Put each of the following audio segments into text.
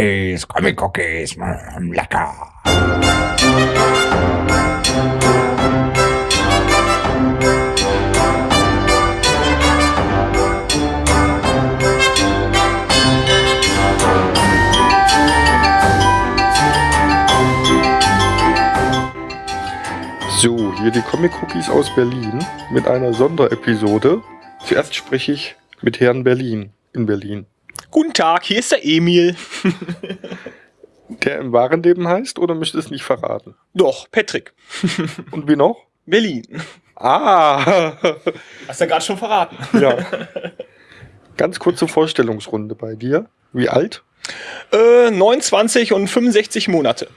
Cookies, Comic Cookies, lecker. So, hier die Comic Cookies aus Berlin mit einer Sonderepisode. Zuerst spreche ich mit Herrn Berlin in Berlin. Guten Tag, hier ist der Emil. Der im wahren Leben heißt oder möchte es nicht verraten? Doch, Patrick. Und wie noch? Berlin. Ah! Hast du ja gerade schon verraten. ja. Ganz kurze Vorstellungsrunde bei dir. Wie alt? Äh, 29 und 65 Monate.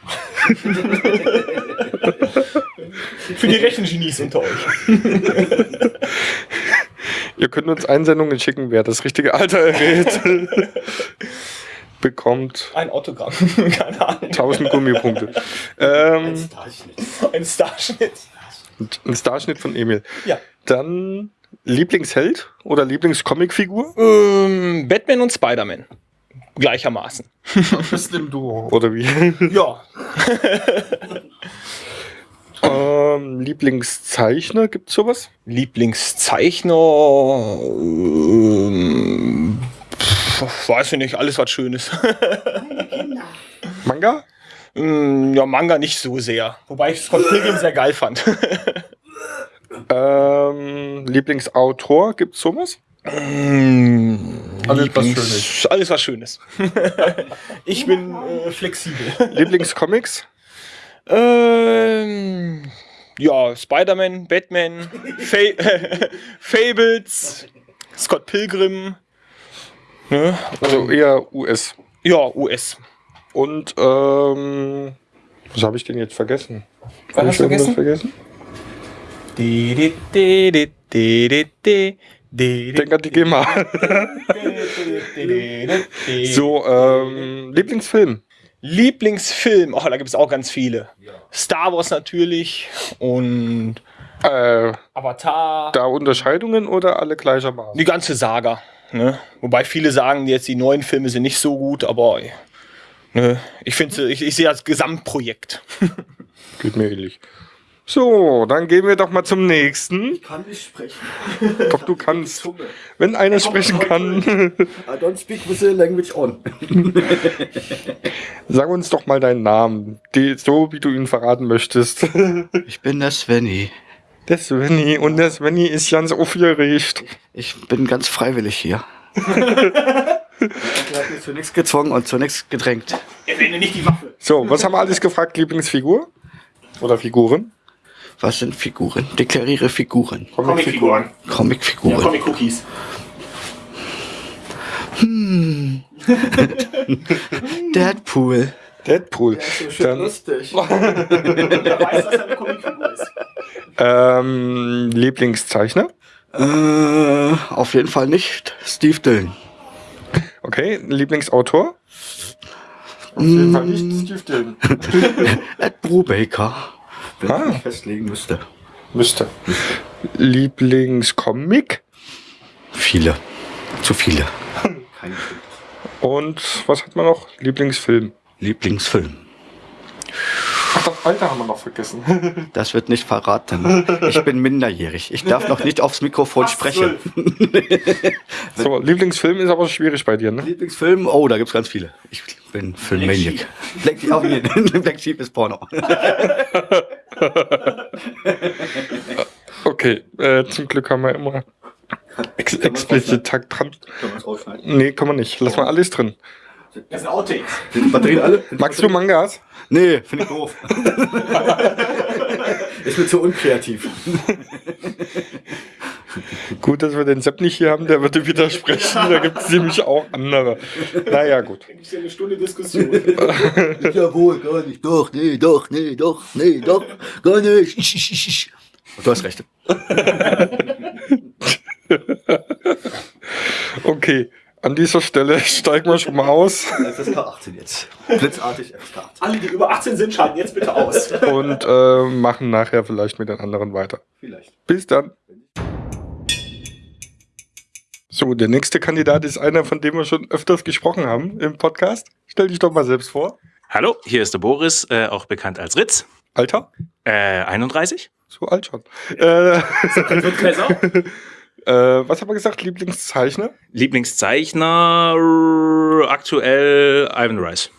Für die Rechengenies unter euch. Ihr könnt uns Einsendungen schicken, wer das richtige Alter errät. bekommt Ein Autogramm. Keine Ahnung. 1000 Gummipunkte. Ähm, Ein Starschnitt. ein Starschnitt von Emil. Ja. Dann Lieblingsheld oder Lieblingscomicfigur? Ähm, Batman und Spider-Man. Gleichermaßen. Bist im Duo. Oder wie? Ja. Ähm, Lieblingszeichner, gibt's sowas? Lieblingszeichner. Ähm, pf, weiß ich nicht, alles was Schönes. Manga? Mm, ja, Manga nicht so sehr. Wobei ich Scott Pilgrim sehr geil fand. Ähm, Lieblingsautor, gibt's sowas? Mm, Alles was Schönes. Alles was Schönes. ich bin äh, flexibel. Lieblingscomics? Ähm, ja, Spider-Man, Batman, Fa Fables, Scott Pilgrim. Ne? Also eher US. Ja, US. Und ähm, was habe ich denn jetzt vergessen? Was Hab hast ich vergessen? vergessen? Denk an die GEMA. so, ähm, Lieblingsfilm. Lieblingsfilm, oh, da gibt es auch ganz viele. Star Wars natürlich und Äh, Avatar. da Unterscheidungen oder alle gleichermaßen? Die ganze Saga. Ne? Wobei viele sagen, jetzt die neuen Filme sind nicht so gut, aber ne, ich finde, ich, ich sehe das Gesamtprojekt. Geht mir ähnlich. So, dann gehen wir doch mal zum nächsten. kann nicht sprechen. Doch du kannst. Wenn einer sprechen kann, I don't speak with the language on. sag uns doch mal deinen Namen. Die, so wie du ihn verraten möchtest. Ich bin der Svenny. Der Svenny. Und der Svenny ist ganz aufgeregt. Ich bin ganz freiwillig hier. Ich hat mich zu nichts gezwungen und zu nichts gedrängt. Erwähne nicht die Waffe. So, was haben wir alles gefragt? Lieblingsfigur? Oder Figuren? Was sind Figuren? Deklariere Figuren. Comicfiguren. Ja, Comicfiguren. Comic-Cookies. Deadpool. Deadpool. Dann, lustig. Der weiß, dass er eine Comicfigur ist. ähm, Lieblingszeichner? Äh, auf jeden Fall nicht Steve Dillon. Okay, Lieblingsautor? Auf jeden Fall nicht Steve Dillon. Ed Brubaker. Wenn Ah. ich mich festlegen müsste. Müsste. Lieblingscomic? Viele. Zu viele. Kein Und was hat man noch? Lieblingsfilm. Lieblingsfilm. Ach, das Alter haben wir noch vergessen. Das wird nicht verraten. Ich bin minderjährig. Ich darf noch nicht aufs Mikrofon sprechen. so, Lieblingsfilm ist aber schwierig bei dir, ne? Lieblingsfilm? Oh, da gibt's ganz viele. Ich bin Filmmaniac. Black Sheep. Auf jeden. Black Sheep ist Porno. Okay, äh, zum Glück haben wir immer ex explizit Takt dran. Nee, kann man nicht. Lass mal alles drin. Das sind Outtakes. Alle? Magst du Mangas? Nee, finde ich doof. ist mir zu unkreativ. Gut, dass wir den Sepp nicht hier haben, der würde widersprechen. Da gibt es nämlich auch andere. Naja, gut. Da gibt es ja eine Stunde Diskussion. Jawohl, gar nicht. Doch, nee, doch, nee, doch, nee, doch, gar nicht. Du hast recht. Okay, an dieser Stelle steigen wir schon mal aus FSK 18 jetzt. Blitzartig FSK 18. Alle, die über 18 sind, schalten jetzt bitte aus. und äh, machen nachher vielleicht mit den anderen weiter. Vielleicht. Bis dann. So, der nächste Kandidat ist einer, von dem wir schon öfters gesprochen haben im Podcast. Stell dich doch mal selbst vor. Hallo, hier ist der Boris, äh, auch bekannt als Ritz. Alter? Äh, 31. So alt schon. Äh. äh, was haben wir gesagt? Lieblingszeichner? Lieblingszeichner aktuell Ivan Rice.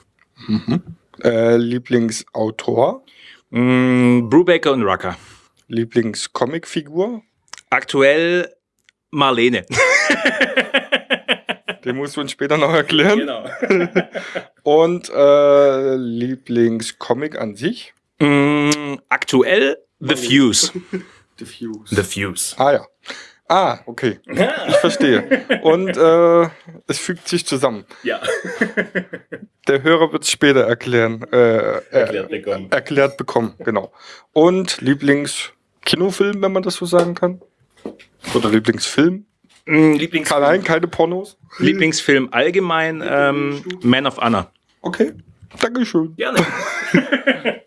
Äh, Lieblingsautor? Mm, Brubaker und Rucker. Lieblingscomicfigur? Aktuell Marlene. Den musst du uns später noch erklären. genau. Und äh, Lieblingscomic an sich? Mm, aktuell The Fuse. Diffuse. The Fuse. Ah ja. Ah, okay. Ich verstehe. Und äh, es fügt sich zusammen. Ja. Der Hörer wird es später erklären. Äh, Erklärt äh, bekommen. Erklärt bekommen, genau. Und Lieblingskinofilm, wenn man das so sagen kann? Oder Lieblingsfilm? Mm, Lieblings Nein, keine Pornos. Lieblingsfilm allgemein ähm, Man of Honor. Okay. Dankeschön. Gerne.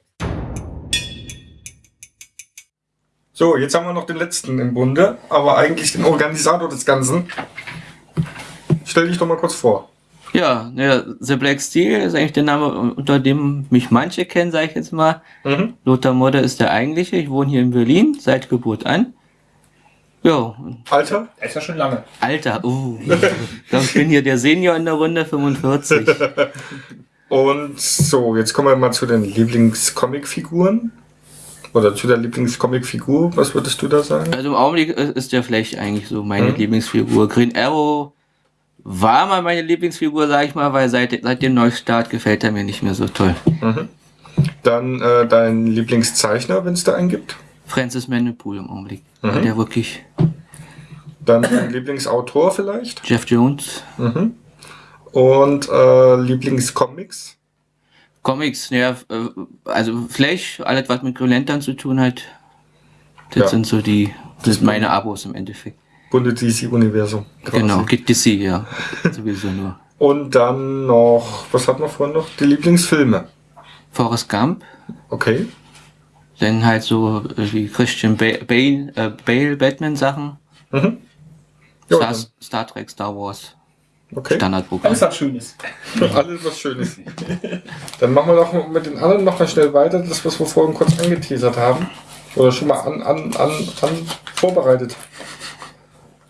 So, jetzt haben wir noch den letzten im Bunde, aber eigentlich den Organisator des Ganzen. Stell dich doch mal kurz vor. Ja, ja, The Black Steel ist eigentlich der Name, unter dem mich manche kennen, sage ich jetzt mal. Mhm. Lothar Modder ist der eigentliche. Ich wohne hier in Berlin seit Geburt an. Ja, Alter? Er ist ja schon lange. Alter, uh, ich glaube, ich bin hier der Senior in der Runde, 45. Und so, jetzt kommen wir mal zu den Lieblingscomicfiguren. Oder zu der Lieblingscomicfigur. Was würdest du da sagen? Also im Augenblick ist der Flash eigentlich so meine Mhm. Lieblingsfigur. Green Arrow war mal meine Lieblingsfigur, sag ich mal, weil seit, seit dem Neustart gefällt er mir nicht mehr so toll. Dann äh, dein Lieblingszeichner, wenn es da einen gibt. Francis Mandelpool im Augenblick. Mhm. Der wirklich Dann dein Lieblingsautor vielleicht. Jeff Jones. Mhm. Und äh, Lieblingscomics. Comics, ja, äh, also Flash, alles was mit Green Lantern zu tun hat, das Ja. sind so die, das sind meine Abos im Endeffekt. Bunte DC-Universum. Genau, gibt DC, ja, sowieso nur. Und dann noch, was hat man vorhin noch? Die Lieblingsfilme. Forrest Gump, Okay. dann halt so äh, wie Christian ba Bale, äh, Bale Batman-Sachen, Mhm. Ja, Star, Star Trek, Star Wars, okay. Standardprogramm. Alles was Schönes. Alles was Schönes. Dann machen wir doch mit den anderen noch mal schnell weiter, das, was wir vorhin kurz angeteasert haben. Oder schon mal an, an, an, an vorbereitet.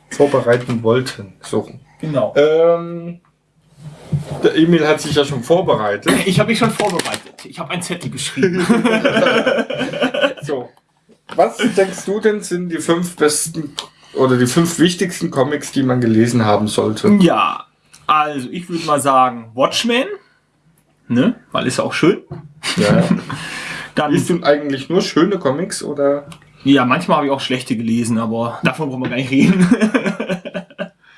Vorbereiten wollten. So. Genau. Ähm, der Emil hat sich ja schon vorbereitet. Ich habe mich schon vorbereitet. Ich habe ein Zettel geschrieben. So. Was denkst du denn sind die fünf besten oder die fünf wichtigsten Comics, die man gelesen haben sollte? ja, also ich würde mal sagen Watchmen. Ne? Weil ist ja auch schön. Ja. Dann, Liest du eigentlich nur schöne Comics oder? ja, manchmal habe ich auch schlechte gelesen, aber davon brauchen wir gar nicht reden.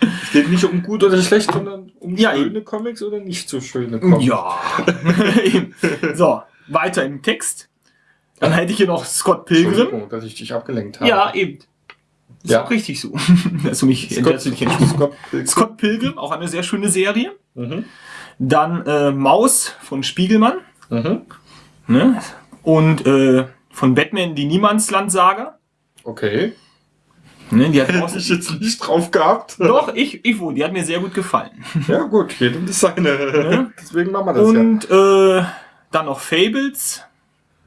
Es geht nicht um gut oder schlecht, sondern um Ja, schöne Comics oder nicht so schöne Comics. ja. Eben. so, weiter im Text. Dann hätte ich hier noch Scott Pilgrim. Entschuldigung, dass ich dich abgelenkt habe. Ja, eben. Ist Ja. auch richtig so. Dass du mich Scott. Scott Pilgrim. Scott Pilgrim, auch eine sehr schöne Serie. Mhm. Dann äh, Maus von Spiegelmann. Mhm. Ne? Und äh, von Batman die Niemandsland-Saga. Okay. Ne? Die hat Hätte ich jetzt nicht drauf gehabt. doch, ich, ich wohl, die hat mir sehr gut gefallen. Ja gut, jedem das seine. Deswegen machen wir das Und äh, dann noch Fables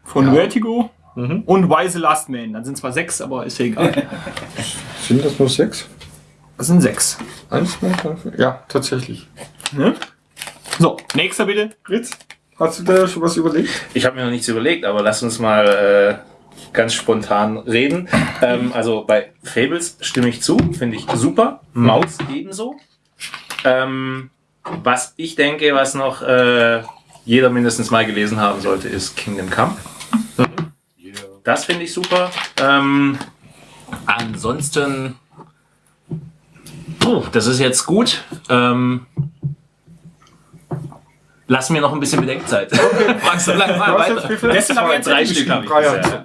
von Ja. Vertigo. Mhm. Und Wise Last Man. Dann sind zwar sechs, aber ist ja egal. Sind das nur sechs? Das sind sechs. Eins, zwei, drei, vier. Ja, tatsächlich. Ne? So, nächster bitte. Fritz, hast du da schon was überlegt? Ich habe mir noch nichts überlegt, aber lass uns mal äh, ganz spontan reden. Ähm, also bei Fables stimme ich zu, finde ich super. Maus ebenso. Ähm, was ich denke, was noch äh, jeder mindestens mal gelesen haben sollte, ist Kingdom Come. Das finde ich super. Ähm, ansonsten, puh, das ist jetzt gut. Ähm, lass mir noch ein bisschen Bedenkzeit. Frag so lange mal Du jetzt weiter. Letzte habe ich jetzt Drei Stück Drei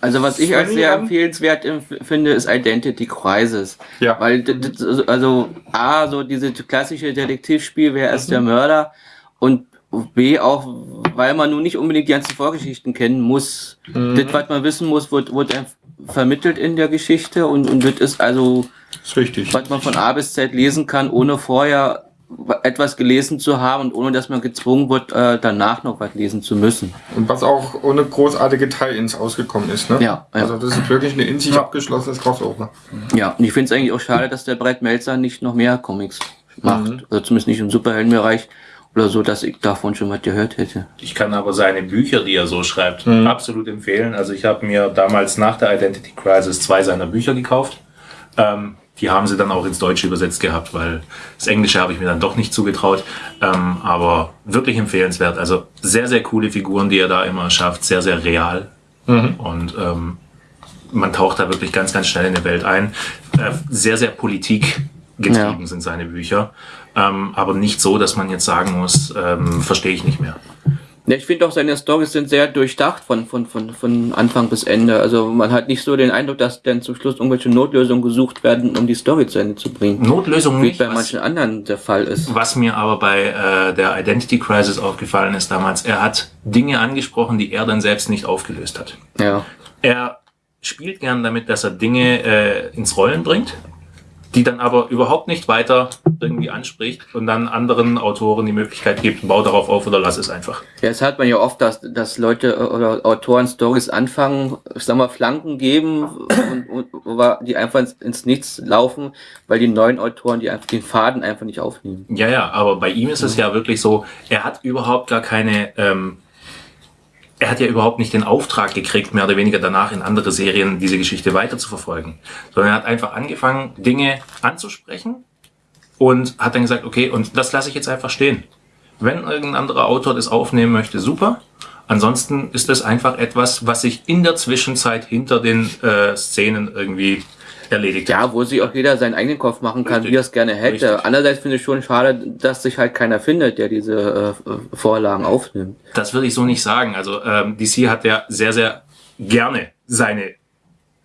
Also was ich als sehr empfehlenswert empf- finde, ist Identity Crisis. Ja. Weil, also A, so diese klassische Detektivspiel, wer ist der Mhm. Mörder? Und B auch, weil man nun nicht unbedingt die ganzen Vorgeschichten kennen muss. Das, was man wissen muss, wird, wird vermittelt in der Geschichte und, und das ist also, ist richtig. was man von A bis Z lesen kann, ohne vorher etwas gelesen zu haben und ohne dass man gezwungen wird, äh, danach noch was lesen zu müssen. Und was auch ohne großartige Tie-Ins ausgekommen ist, ne? Ja, ja. Also das ist wirklich eine in sich abgeschlossenes Crossover. Ja, und ich finde es eigentlich auch schade, dass der Brett Melzer nicht noch mehr Comics macht. Mhm. Also zumindest nicht im Superheldenbereich oder so, dass ich davon schon was gehört hätte. Ich kann aber seine Bücher, die er so schreibt, Mhm. absolut empfehlen. Also ich habe mir damals nach der Identity Crisis zwei seiner Bücher gekauft. Ähm, die haben sie dann auch ins Deutsche übersetzt gehabt, weil das Englische habe ich mir dann doch nicht zugetraut. Ähm, aber wirklich empfehlenswert. Also sehr, sehr coole Figuren, die er da immer schafft. Sehr, sehr real. Und ähm, man taucht da wirklich ganz, ganz schnell in die Welt ein. Äh, sehr, sehr politikgetrieben Ja. sind seine Bücher. Ähm, aber nicht so, dass man jetzt sagen muss, ähm, verstehe ich nicht mehr. Ja, ich finde auch seine Storys sind sehr durchdacht von, von, von, von Anfang bis Ende. Also man hat nicht so den Eindruck, dass dann zum Schluss irgendwelche Notlösungen gesucht werden, um die Story zu Ende zu bringen. Notlösung Wie nicht. bei was- manchen anderen der Fall ist. Was mir aber bei äh, der Identity Crisis aufgefallen ist damals, er hat Dinge angesprochen, die er dann selbst nicht aufgelöst hat. Ja. Er spielt gern damit, dass er Dinge äh, ins Rollen bringt, die dann aber überhaupt nicht weiter irgendwie anspricht und dann anderen Autoren die Möglichkeit gibt, bau darauf auf oder lass es einfach. Ja, es hat man ja oft, dass, dass Leute oder Autoren Stories anfangen, ich sag mal, Flanken geben und, und die einfach ins, ins Nichts laufen, weil die neuen Autoren die einfach den Faden einfach nicht aufnehmen. Ja, ja, aber bei ihm ist es ja wirklich so, er hat überhaupt gar keine, ähm, er hat ja überhaupt nicht den Auftrag gekriegt, mehr oder weniger danach in andere Serien diese Geschichte weiter zu verfolgen, sondern er hat einfach angefangen, Dinge anzusprechen und hat dann gesagt, okay, und das lasse ich jetzt einfach stehen. Wenn irgendein anderer Autor das aufnehmen möchte, super. Ansonsten ist das einfach etwas, was sich in der Zwischenzeit hinter den äh, Szenen irgendwie erledigt hat. Ja, wo sich auch jeder seinen eigenen Kopf machen kann, Richtig. wie er es gerne hätte. Richtig. Andererseits finde ich schon schade, dass sich halt keiner findet, der diese äh, Vorlagen aufnimmt. Das würde ich so nicht sagen. Also ähm, DC hat ja sehr, sehr gerne seine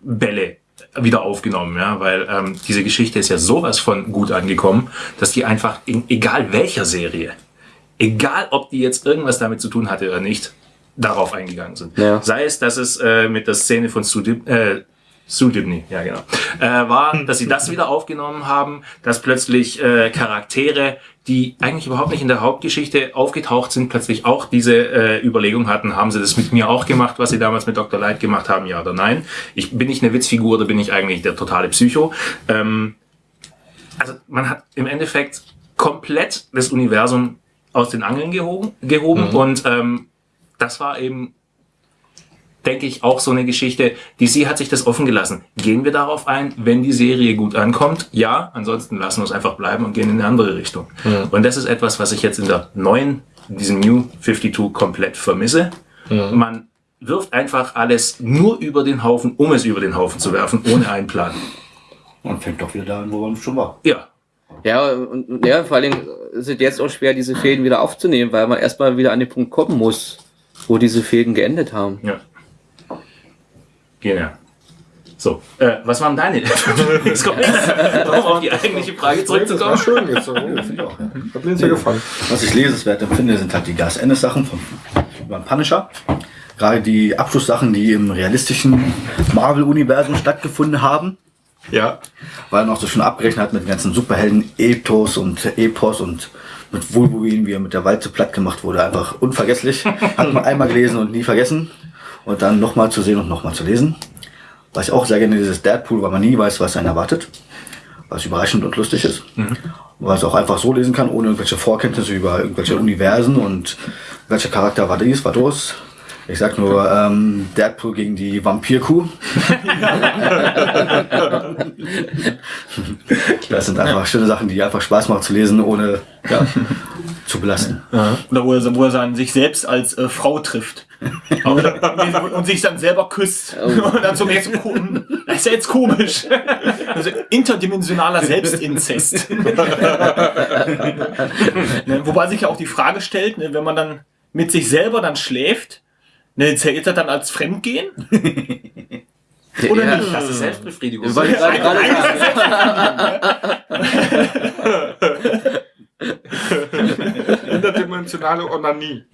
Bälle wieder aufgenommen, ja, weil ähm, diese Geschichte ist ja sowas von gut angekommen, dass die einfach in egal welcher Serie, egal ob die jetzt irgendwas damit zu tun hatte oder nicht, darauf eingegangen sind. Ja. Sei es, dass es äh, mit der Szene von Sue Dib äh, Sue Dibney, ja genau, äh, war, dass sie das wieder aufgenommen haben, dass plötzlich äh, Charaktere, die eigentlich überhaupt nicht in der Hauptgeschichte aufgetaucht sind, plötzlich auch diese äh, Überlegung hatten, haben sie das mit mir auch gemacht, was sie damals mit Dr. Light gemacht haben, ja oder nein? Ich bin ich eine Witzfigur oder bin ich eigentlich der totale Psycho? Ähm, also man hat im Endeffekt komplett das Universum aus den Angeln gehoben, gehoben und ähm, das war eben, denke ich, auch so eine Geschichte. DC hat sich das offen gelassen. Gehen wir darauf ein, wenn die Serie gut ankommt? Ja, ansonsten lassen wir es einfach bleiben und gehen in eine andere Richtung. Und das ist etwas, was ich jetzt in der neuen, in diesem New 52 komplett vermisse. Man wirft einfach alles nur über den Haufen, um es über den Haufen zu werfen, ohne einen Plan. Und fängt doch wieder da an, wo man schon war. Ja, Ja, und ja, vor ist es jetzt auch schwer, diese Fäden wieder aufzunehmen, weil man erstmal wieder an den Punkt kommen muss, wo diese Fäden geendet haben. Ja. Genau. So, äh, was waren deine Lieblingscomics? um auf die eigentliche Frage Das war zurückzukommen. schön jetzt. ich auch, ja. Hat mir sehr gefallen. Was ich lesenswert empfinde, sind halt die Gas Ennis Sachen von beim Punisher. Gerade die Abschlusssachen, die im realistischen Marvel-Universum stattgefunden haben. Ja. Weil er noch so schon abgerechnet hat mit den ganzen Superhelden-Ethos und Epos und mit Wolverine, wie er mit der Walze platt gemacht wurde. Einfach unvergesslich. Hat man einmal gelesen und nie vergessen. Und dann nochmal zu sehen und nochmal zu lesen. Was ich auch sehr gerne dieses Deadpool, weil man nie weiß, was einen erwartet. Was überraschend und lustig ist. Was auch einfach so lesen kann, ohne irgendwelche Vorkenntnisse über irgendwelche Universen und welcher Charakter war dies, war das. Ich sag nur ähm, Deadpool gegen die Vampirkuh. Das sind einfach schöne Sachen, die einfach Spaß machen zu lesen, ohne ja, zu belasten. Oder wo er, wo er dann sich selbst als äh, Frau trifft. und, und sich dann selber küsst. Und dann so merkt, so, ko- das ist ja jetzt komisch. Also interdimensionaler Selbstinzest. ne, wobei sich ja auch die Frage stellt, ne, wenn man dann mit sich selber dann schläft, ne, zählt das dann als Fremdgehen? Oder ja, nicht? Das ist Selbstbefriedigung. Wollte ich gerade gerade sagen. Interdimensionale Onanie.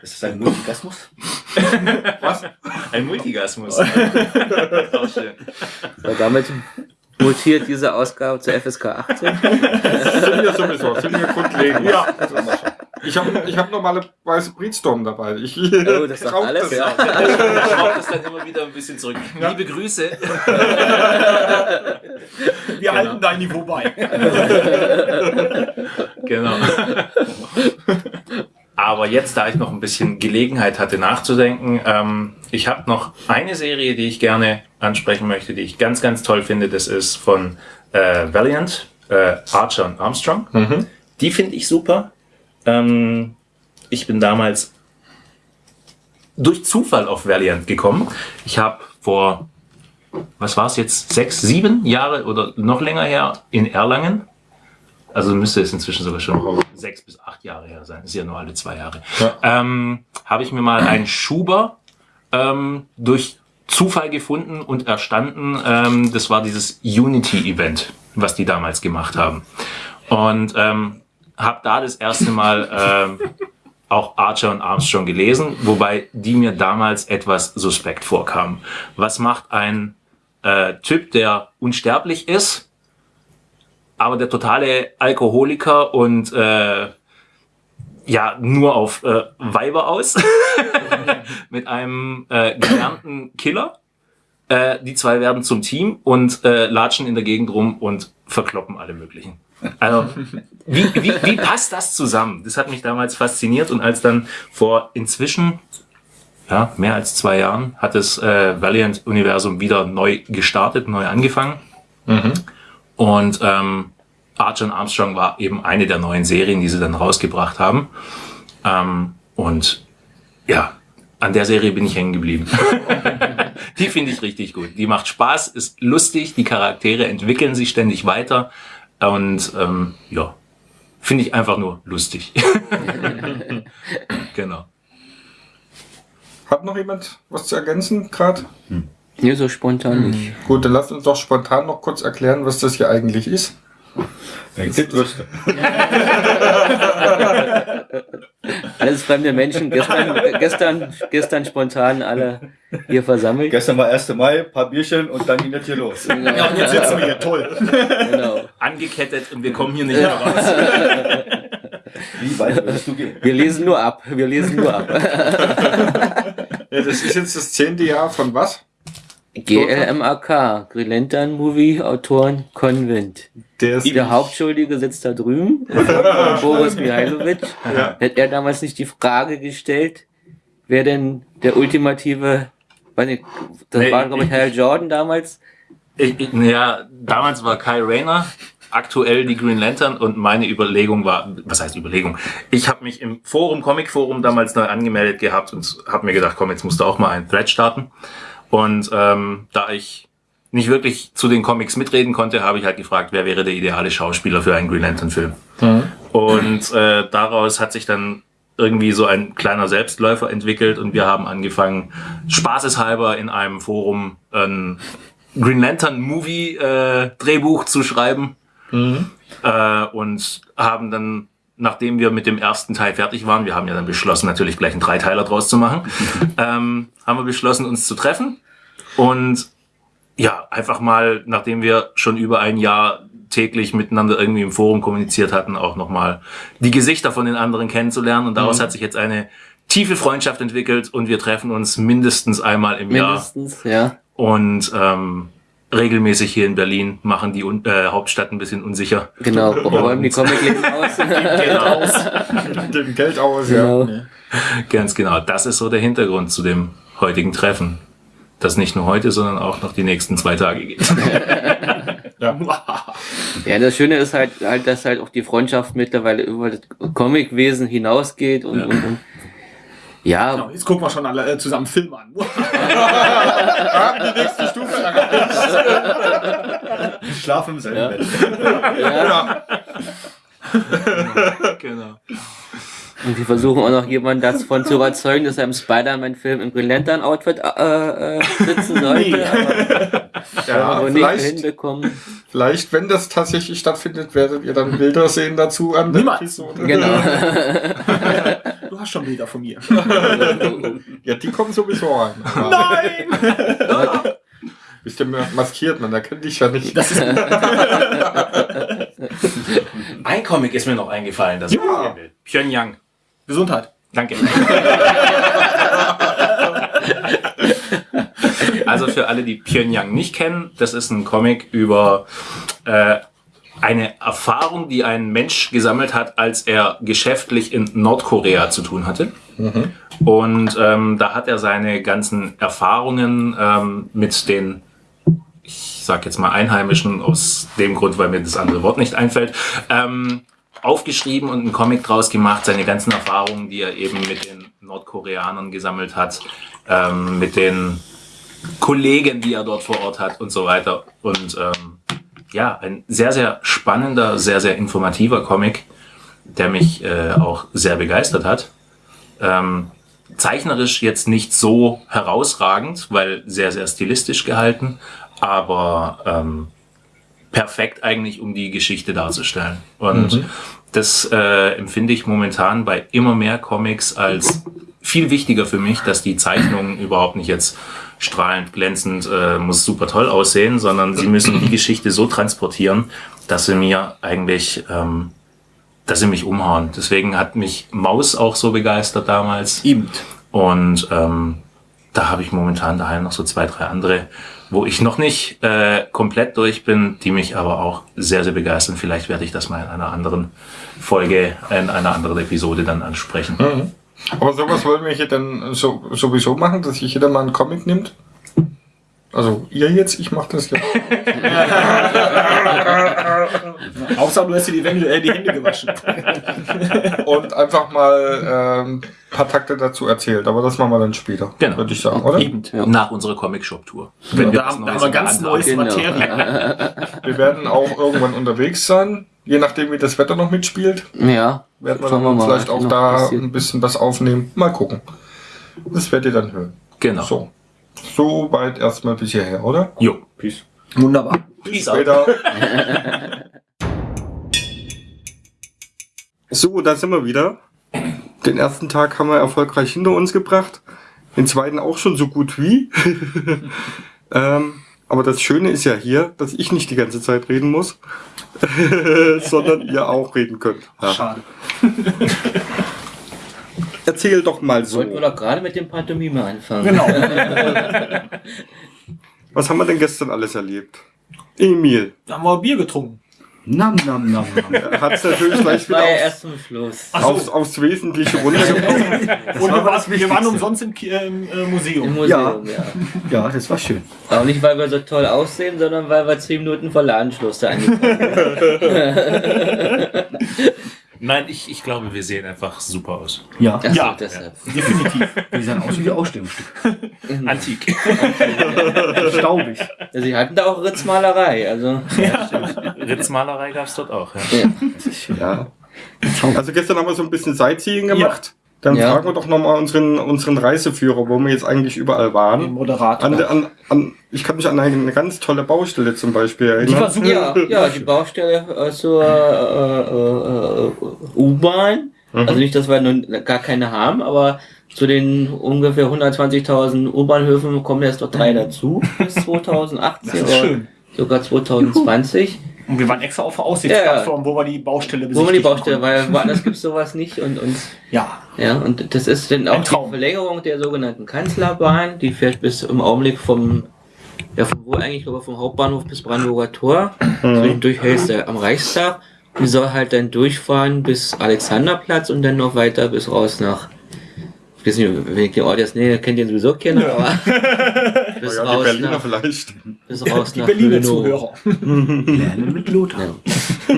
Ist das ein Multigasmus? Was? Ein Multigasmus. Auch schön. Weil damit mutiert diese Ausgabe zur FSK 18. Sind wir sowieso, sind wir grundlegend. Ja. Ich habe ich hab normalerweise Breedstorm dabei. Ich, Oh, das sagt alles, das. ja. Ich schraube das dann immer wieder ein bisschen zurück. Liebe Grüße. Wir halten dein Niveau bei. Genau. Aber jetzt, da ich noch ein bisschen Gelegenheit hatte nachzudenken, ähm, ich habe noch eine Serie, die ich gerne ansprechen möchte, die ich ganz, ganz toll finde. Das ist von äh, Valiant, äh, Archer und Armstrong. Die finde ich super. Ähm, ich bin damals durch Zufall auf Valiant gekommen. Ich habe vor, was war es jetzt, sechs, sieben Jahre oder noch länger her in Erlangen also müsste es inzwischen sogar schon sechs bis acht Jahre her sein. Ist ja nur alle zwei Jahre. Ähm, Habe ich mir mal einen Schuber ähm, durch Zufall gefunden und erstanden. Ähm, das war dieses Unity-Event, was die damals gemacht haben. Und ähm, habe da das erste Mal ähm, auch Archer und Armstrong gelesen, wobei die mir damals etwas suspekt vorkamen. Was macht ein äh, Typ, der unsterblich ist, aber der totale Alkoholiker und äh, ja nur auf äh, Weiber aus mit einem äh, gelernten Killer. Äh, die zwei werden zum Team und äh, latschen in der Gegend rum und verkloppen alle möglichen. Also wie, wie, wie passt das zusammen? Das hat mich damals fasziniert und als dann vor inzwischen ja, mehr als zwei Jahren hat das äh, Valiant-Universum wieder neu gestartet, neu angefangen. Und ähm, Archer Armstrong war eben eine der neuen Serien, die sie dann rausgebracht haben. Ähm, und ja, an der Serie bin ich hängen geblieben. die finde ich richtig gut. Die macht Spaß, ist lustig, die Charaktere entwickeln sich ständig weiter. Und ähm, ja, finde ich einfach nur lustig. genau. Hat noch jemand was zu ergänzen gerade? Nee, so spontan nicht. Gut, dann lasst uns doch spontan noch kurz erklären, was das hier eigentlich ist. Würste. Alles fremde Menschen, gestern, gestern, gestern spontan alle hier versammelt. Gestern war 1. Mai, paar Bierchen und dann ging das hier los. Ja, und jetzt sitzen wir hier, toll. Genau. Angekettet und wir kommen hier nicht mehr raus. Wie weit würdest du gehen? Wir lesen nur ab. Wir lesen nur ab. Ja, das ist jetzt das zehnte Jahr von was? GLMAK, Grillentern Movie, Autoren Konvent. Der ist Der Hauptschuldige sitzt da drüben, Boris Mihailovic. Hat er damals nicht die Frage gestellt, wer denn der ultimative, weiß nicht, das Nee, war glaube ich Hal Jordan damals. Ich, ich, ja, damals war Kai Rayner aktuell die Green Lantern und meine Überlegung war, was heißt Überlegung? Ich habe mich im Forum, Comic Forum damals neu angemeldet gehabt und habe mir gedacht, komm, jetzt musst du auch mal einen Thread starten. Und ähm, da ich nicht wirklich zu den Comics mitreden konnte, habe ich halt gefragt, wer wäre der ideale Schauspieler für einen Green Lantern Film. Und äh, daraus hat sich dann irgendwie so ein kleiner Selbstläufer entwickelt und wir haben angefangen, spaßeshalber in einem Forum ein Green Lantern Movie äh, Drehbuch zu schreiben. Äh, und haben dann, nachdem wir mit dem ersten Teil fertig waren, wir haben ja dann beschlossen, natürlich gleich einen Dreiteiler draus zu machen, ähm, haben wir beschlossen, uns zu treffen und ja, einfach mal, nachdem wir schon über ein Jahr täglich miteinander irgendwie im Forum kommuniziert hatten, auch nochmal die Gesichter von den anderen kennenzulernen. Und daraus hat sich jetzt eine tiefe Freundschaft entwickelt und wir treffen uns mindestens einmal im Jahr Mindestens, ja. und ähm, regelmäßig hier in Berlin machen die äh, Hauptstadt ein bisschen unsicher. Genau, räumen die Comicläden aus. Genau, mit dem Geld aus, Genau. ja. ganz genau. Das ist so der Hintergrund zu dem heutigen Treffen. Das nicht nur heute, sondern auch noch die nächsten zwei Tage geht. Ja, das Schöne ist halt, halt, dass halt auch die Freundschaft mittlerweile über das Comicwesen hinausgeht und, und, und ja, Genau, Jetzt gucken wir schon alle äh, zusammen Film an. Haben die nächste Stufe. Ich schlafe im selben Ja. Bett. ja, genau. Und wir versuchen auch noch jemanden davon zu überzeugen, dass er im Spider-Man-Film im Green Lantern-Outfit äh, äh, sitzen sollte. Aber Ja, aber nicht vielleicht, hinbekommen. vielleicht, wenn das tatsächlich stattfindet, werdet ihr dann Bilder sehen dazu an der Niemals. Episode. Genau. Du hast schon Bilder von mir. Ja, die kommen sowieso rein. Nein! Bist ja maskiert, man erkennt dich ja nicht. Ein Comic ist mir noch eingefallen, das ich Ja. Pyongyang. Gesundheit. Danke. also für alle, die Pyongyang nicht kennen, das ist ein Comic über äh, eine Erfahrung, die ein Mensch gesammelt hat, als er geschäftlich in Nordkorea zu tun hatte. Und ähm, da hat er seine ganzen Erfahrungen ähm, mit den, ich sag jetzt mal Einheimischen, aus dem Grund, weil mir das andere Wort nicht einfällt, ähm, aufgeschrieben und einen Comic draus gemacht, seine ganzen Erfahrungen, die er eben mit den Nordkoreanern gesammelt hat, ähm, mit den Kollegen, die er dort vor Ort hat und so weiter. Und ähm, ja, ein sehr, sehr spannender, sehr, sehr informativer Comic, der mich äh, auch sehr begeistert hat. Ähm, zeichnerisch jetzt nicht so herausragend, weil sehr, sehr stilistisch gehalten, aber ähm, perfekt eigentlich, um die Geschichte darzustellen. Und das äh, empfinde ich momentan bei immer mehr Comics als viel wichtiger für mich, dass die Zeichnungen überhaupt nicht jetzt strahlend, glänzend, äh, muss super toll aussehen, sondern sie müssen die Geschichte so transportieren, dass sie mir eigentlich, ähm, dass sie mich umhauen. Deswegen hat mich Maus auch so begeistert damals. Eben. Und ähm, da habe ich momentan daheim noch so zwei, drei andere, wo ich noch nicht äh, komplett durch bin, die mich aber auch sehr, sehr begeistern. Vielleicht werde ich das mal in einer anderen Folge, in einer anderen Episode dann ansprechen. Mhm. Aber sowas wollen wir hier dann so, sowieso machen, dass sich jeder mal einen Comic nimmt. Also ihr jetzt, ich mache das ja. Außer du hast dir die, Wände, äh, die Hände gewaschen. Und einfach mal ähm, paar Takte dazu erzählt. Aber das machen wir dann später. Genau. Würde ich sagen, oder? Eben. Nach unserer Comic-Shop-Tour. Da, wir da, was haben wir ganz neues. Genau. Materie. Wir werden auch irgendwann unterwegs sein. Je nachdem, wie das Wetter noch mitspielt, Ja. werden wir wir vielleicht auch da passiert. ein bisschen was aufnehmen. Mal gucken. Das werdet ihr dann hören. Genau. So. So weit erstmal bis hierher, oder? Jo. Peace. Wunderbar. Peace out. Später. So, da sind wir wieder. Den ersten Tag haben wir erfolgreich hinter uns gebracht. Den zweiten auch schon so gut wie. ähm, aber das Schöne ist ja hier, dass ich nicht die ganze Zeit reden muss, sondern ihr auch reden könnt. Ja. Schade. Erzähl doch mal so. Wollten wir doch gerade mit dem Pantomime anfangen. Genau. Was haben wir denn gestern alles erlebt? Emil. Da haben wir Bier getrunken. Nam, nam, nam, nam. Hat es natürlich gleich wieder war ja aufs, erst zum Schluss. Ach so. aufs, aufs Wesentliche runtergebrochen. Und wir, waren, wir waren umsonst im, Ki- äh, im äh, Im Museum. Museum, ja. Ja, das war schön. Aber nicht, weil wir so toll aussehen, sondern weil wir zehn Minuten vor Ladenschluss da angekommen sind. Nein, ich, ich glaube, wir sehen einfach super aus. Ja, so, Ja. deshalb. Definitiv. die sahen aus wie Ausstellungsstück. Antik. Staubig. Ja, Sie hatten da auch Ritzmalerei, also. Ritzmalerei gab es dort auch. Ja. Ja. Also gestern haben wir so ein bisschen Sightseeing gemacht. Dann Ja. fragen wir doch nochmal unseren, unseren Reiseführer, wo wir jetzt eigentlich überall Den waren. Moderator. An, an, an, ich kann mich an eine, ganz tolle Baustelle zum Beispiel Die war erinnern. super. Ja, ja, die Baustelle zur äh, äh, äh, U-Bahn. Also nicht, dass wir nun gar keine haben, aber zu den ungefähr 120.000 U-Bahnhöfen kommen jetzt noch drei dazu bis 2018 Das ist oder schön. sogar 2020. Und wir waren extra auf der Aussichtsplattform, wo wir die Baustelle Wo man die besichtigen Baustelle, weil woanders gibt's sowas nicht und, und Ja. ja, und das ist dann auch die. Verlängerung der sogenannten Kanzlerbahn, die fährt bis im Augenblick vom ja, von wo eigentlich, ich glaube vom Hauptbahnhof bis Brandenburger Tor, zwischendurch hältst du am Reichstag. Die soll halt dann durchfahren bis Alexanderplatz und dann noch weiter bis raus nach. Ich weiß nicht, wenn ich den Ort jetzt nähe, kennt ihr ihn sowieso kennen, aber bis Ja, die raus Berliner nach, vielleicht. bis raus Die nach Berliner Hönow. Zuhörer. Lernen mit Lothar. Ja.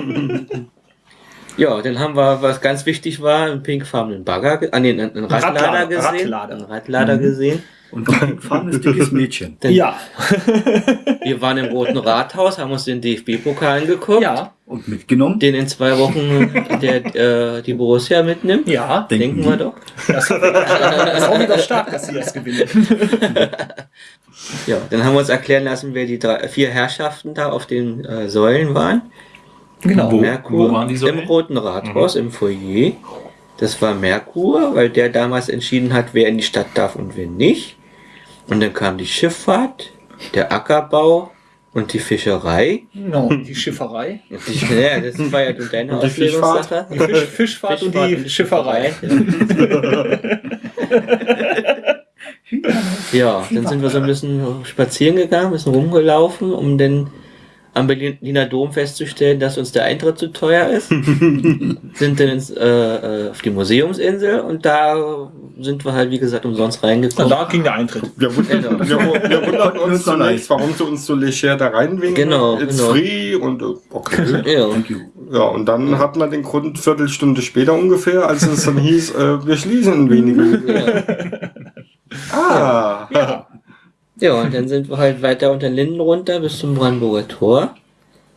Ja, dann haben wir, was ganz wichtig war, einen pinkfarbenen Bagger, ge- ah, nee, einen, Radlader, Radlader, gesehen. Radlader. Einen Radlader gesehen. Und ein farbenes, dickes Mädchen. Denn Ja. Wir waren im Roten Rathaus, haben uns den DFB-Pokal angeguckt. Ja. Und mitgenommen. Den in zwei Wochen der, äh, die Borussia mitnimmt. Ja. Denken wir doch. Das ist auch wieder stark, dass sie das gewinnen. Ja, dann haben wir uns erklären lassen, wer die drei, vier Herrschaften da auf den äh, Säulen waren. Genau. Wo- Merkur wo waren die Säulen? im Roten Rathaus, im Foyer. Das war Merkur, weil der damals entschieden hat, wer in die Stadt darf und wer nicht. Und dann kam die Schifffahrt, der Ackerbau und die Fischerei. Genau. Die Schifferei. Die, ja, das war ja deine Und die Fischfahrt? Die Fisch, Fischfahrt, und die Schifferei. Ja, dann sind wir so ein bisschen spazieren gegangen, ein bisschen rumgelaufen, um dann am Berliner Dom festzustellen, dass uns der Eintritt zu teuer ist. sind dann ins, äh, äh, auf die Museumsinsel und da sind wir halt, wie gesagt, umsonst Und reingekommen. da ging der Eintritt. Wir, wundern, Genau. wir, wir wundern uns noch zunächst, warum sie uns so leger da reinwinken. Genau, It's genau. free und äh, okay. Ja, Thank you. Ja, und dann hat man den Grund Viertelstunde später ungefähr, als es dann hieß, äh, wir schließen in wenigen. Ah, Ja. Ja, und dann sind wir halt weiter unter den Linden runter bis zum Brandenburger Tor.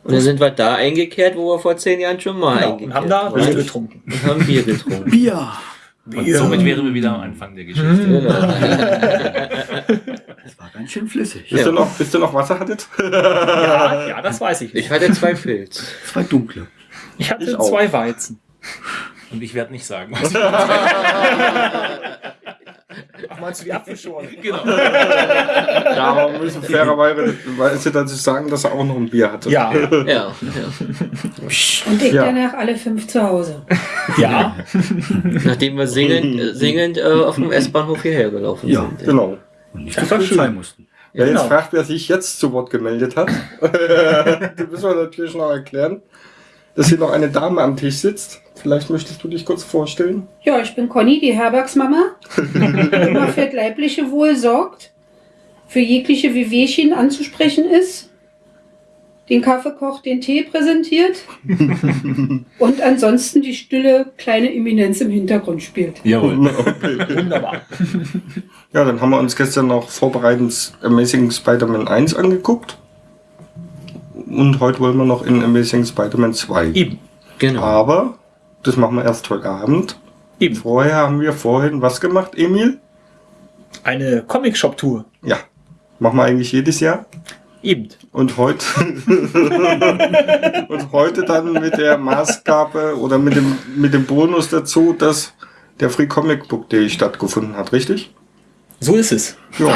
Und dann sind wir da eingekehrt, wo wir vor zehn Jahren schon mal Genau. eingekehrt Und haben da waren. Bier getrunken. Und haben Bier getrunken. Bier. Und somit wären wir wieder am Anfang der Geschichte. Genau. Das war ganz schön flüssig. bis, Ja. ihr noch, bis ihr noch Wasser hattet? Ja, ja, das weiß ich. Ich hatte zwei Pilz. Zwei dunkle. Ich hatte Ich zwei Weizen. Und ich werde nicht sagen, was Ach, meinst du die Apfelschorle? genau. Ja, aber wir müssen fairerweise dazu sagen, dass er auch noch ein Bier hatte. Ja, Ja, ja. Und ich Ja. danach alle fünf zu Hause. ja. Nachdem wir singend, singend äh, auf dem S-Bahnhof hierher gelaufen Ja, sind. Genau. Und nicht Das zur war Polizei schön. mussten. Wer jetzt Genau. fragt, wer sich jetzt zu Wort gemeldet hat, den müssen wir natürlich noch erklären, dass hier noch eine Dame am Tisch sitzt. Vielleicht möchtest du dich kurz vorstellen? Ja, ich bin Conny, die Herbergsmama, die immer für das leibliche Wohl sorgt, für jegliche Wehwehchen anzusprechen ist, den Kaffee kocht, den Tee präsentiert und ansonsten die stille kleine Eminenz im Hintergrund spielt. Jawohl. Wunderbar. Ja, dann haben wir uns gestern noch vorbereitend Amazing Spider-Man 1 angeguckt. Und heute wollen wir noch in Amazing Spider-Man 2. Eben. Genau. Aber das machen wir erst heute Abend. Eben. Vorher haben wir vorhin was gemacht, Emil? Eine Comic-Shop-Tour. Ja. Machen wir eigentlich jedes Jahr. Eben. Und heute, und heute dann mit der Maßgabe oder mit dem, mit dem Bonus dazu, dass der Free Comic Book Day stattgefunden hat, richtig? So ist es. Ja.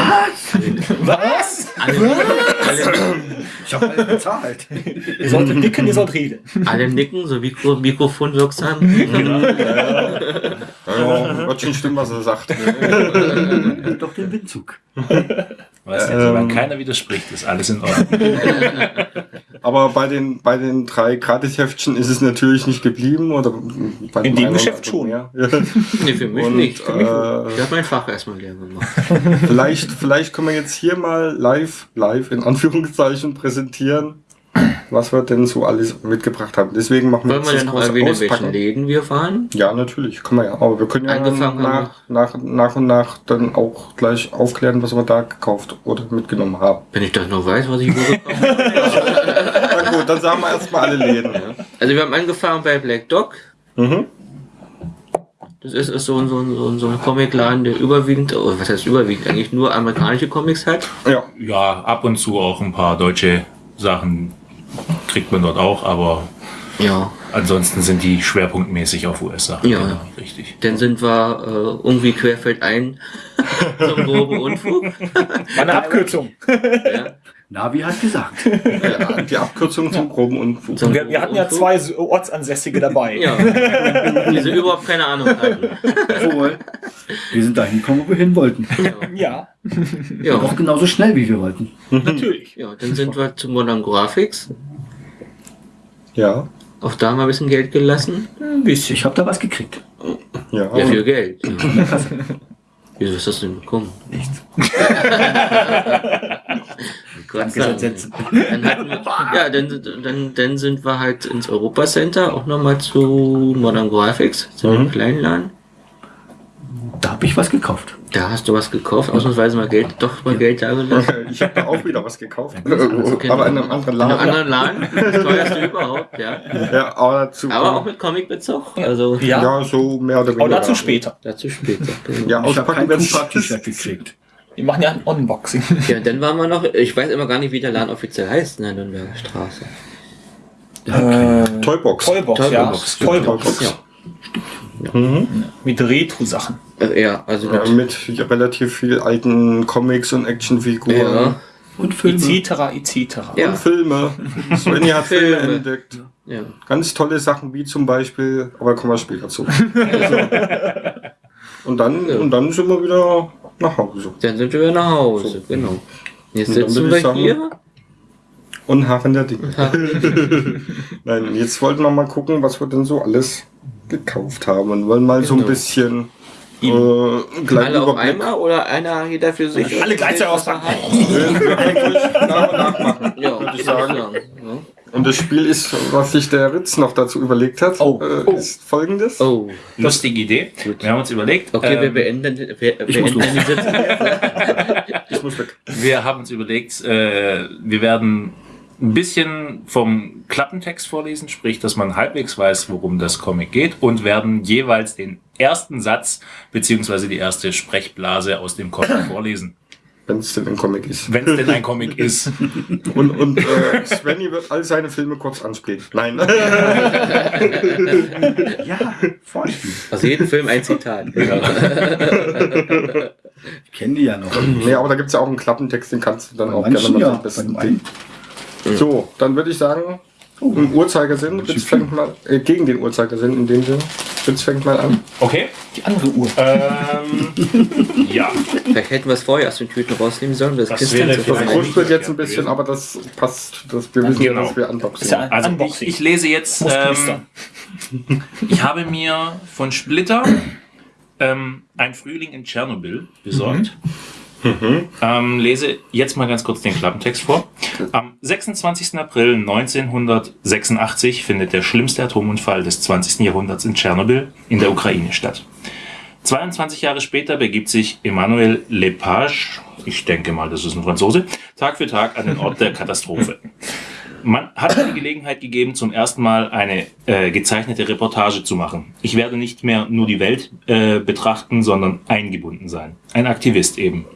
Was? Alle, alle, Ich habe alles bezahlt. Ihr solltet nicken, ihr sollt reden. alle nicken, so Mikro, Mikrofon wirksam. ja, wird schon stimmen, was er sagt. Doch den Windzug. Weißt du, solange keiner widerspricht, ist alles in Ordnung. Aber bei den, bei den drei Gratis-Heftchen ist es natürlich nicht geblieben. Oder bei In dem Geschäft schon. mehr. nee, für mich Und, nicht. Für mich äh. Ich habe mein Fach erstmal leer gemacht. Vielleicht, vielleicht können wir jetzt hier mal live, live in Anführungszeichen präsentieren, was wir denn so alles mitgebracht haben. Deswegen machen wir Wollen wir jetzt denn noch erwähnen, in welchen. Läden wir waren? Ja, natürlich, können wir ja. Aber wir können ja nach, nach, nach und nach dann auch gleich aufklären, was wir da gekauft oder mitgenommen haben. Wenn ich das noch weiß, was ich wo gekauft habe. Na gut, dann sagen wir erstmal alle Läden. Also wir haben angefangen bei Black Dog. Mhm. Das ist, ist so, ein- so, ein- so, ein- so ein Comicladen, der überwiegend, oh, was heißt überwiegend, eigentlich nur amerikanische Comics hat. Ja, Ja, ab und zu auch ein paar deutsche Sachen kriegt man dort auch, aber Ja. ansonsten sind die schwerpunktmäßig auf US-Sachen. Ja. Genau, richtig. Dann sind wir äh, irgendwie querfeldein zum groben Unfug. Eine Abkürzung. Ja, Navi hat gesagt. die Abkürzung zum groben Unfug. zum Wir, wir hatten ja zwei Ortsansässige dabei. Ja, die sie überhaupt keine Ahnung hatten. Wohl. Wir sind dahin gekommen, wo wir hin wollten. Ja, Ja, Auch genauso schnell, wie wir wollten. natürlich. ja dann sind wir zu Modern Graphics. Ja, Auch da haben wir ein bisschen Geld gelassen. Ein bisschen. Ich habe da was gekrigt. ja. Ja, viel Geld. Wieso ist das denn gekommen? Nichts. Gott sei. Dann hatten wir, ja, dann, dann, dann sind wir halt ins Europa Center, auch nochmal zu Modern Graphics, zu dem kleinen Laden. Da habe ich was gekauft. Da hast du was gekauft, ausnahmsweise mal Geld, doch mal Geld da gelassen. Ich habe da auch wieder was gekauft. okay. aber in einem anderen In einem Laden. anderen Laden, das teuerste überhaupt, ja. Ja, aber dazu. Aber auch mit Comicbezug, also Ja, Ja, so mehr oder weniger. aber dazu später. dazu später. Genau. Ja, Ich habe auspacken wird's- Tupac-T-Shirt gekriegt. Wir machen ja ein Unboxing. Ja, dann waren wir noch, ich weiß immer gar nicht, wie der Laden offiziell heißt in der Nürnberger Straße. Äh, Toybox. Toybox, ja. Toybox, Toybox. Ja. Mit Retro-Sachen. Äh, ja, also Ja, mit relativ viel alten Comics und Actionfiguren. ja, Und Filme. Etc. etc. Ja. Und Filme. Svenny hat Filme Filme. entdeckt. ja. Ganz tolle Sachen wie zum Beispiel, aber kommen wir später zu. und, dann, Ja. und dann sind wir wieder nach Hause. Dann sind wir nach Hause, genau. Jetzt sitzen wir sagen- hier. Und Haaren der Dinge. Nein, jetzt wollten wir mal gucken, was wir denn so alles gekauft haben und wollen mal so ein Genau. bisschen äh, Alle auf einmal oder einer jeder für sich? Alle gleichzeitig auspacken. Wir- wir eigentlich nach und nach machen. Ja, Würde ich ich sagen. sagen. Ja. Und das Spiel ist, was sich der Ritz noch dazu überlegt hat, Oh. äh, Oh. ist folgendes. Oh, Lustige Idee. Gut. Wir haben uns überlegt, okay, wir ähm, beenden, wir ich muss beenden die Sitzung. Ich muss weg. wir haben uns überlegt, äh, wir werden ein bisschen vom Klappentext vorlesen, sprich, dass man halbwegs weiß, worum das Comic geht und werden jeweils den ersten Satz beziehungsweise die erste Sprechblase aus dem Comic vorlesen. Wenn es denn ein Comic ist. Wenn es denn ein Comic ist. Und, und äh, Svenny wird all seine Filme kurz anspielen. Nein. Ja, Vorspiel. Aus jedem Film ein Zitat. Ich kenne die ja noch. nee, aber da gibt es ja auch einen Klappentext, den kannst du dann auch Bei gerne manchen mal ja, ein bisschen. So, dann würde ich sagen, im Uhrzeigersinn, Ritz fängt mal, äh, gegen den Uhrzeigersinn in dem Sinne. Ritz fängt mal an. Okay. Die andere Uhr. Ähm, ja. Vielleicht hätten wir es vorher aus den Tüten rausnehmen sollen, das, Das wäre vermeiden. Rutscht wird jetzt ein bisschen, aber das passt. Das, wir wissen, Genau. dass wir unboxen. Ja Also ich, Unboxing. ich lese jetzt. Ähm, ich habe mir von Splitter ähm, ein Frühling in Tschernobyl besorgt. Ähm, lese jetzt mal ganz kurz den Klappentext vor. Am 26. April 1986 findet der schlimmste Atomunfall des 20. Jahrhunderts in Tschernobyl in der Ukraine statt. 22 Jahre später begibt sich Emmanuel Lepage, ich denke mal, das ist ein Franzose, Tag für Tag an den Ort der Katastrophe. Man hat mir die Gelegenheit gegeben, zum ersten Mal eine äh, gezeichnete Reportage zu machen. Ich werde nicht mehr nur die Welt äh, betrachten, sondern eingebunden sein. Ein Aktivist eben.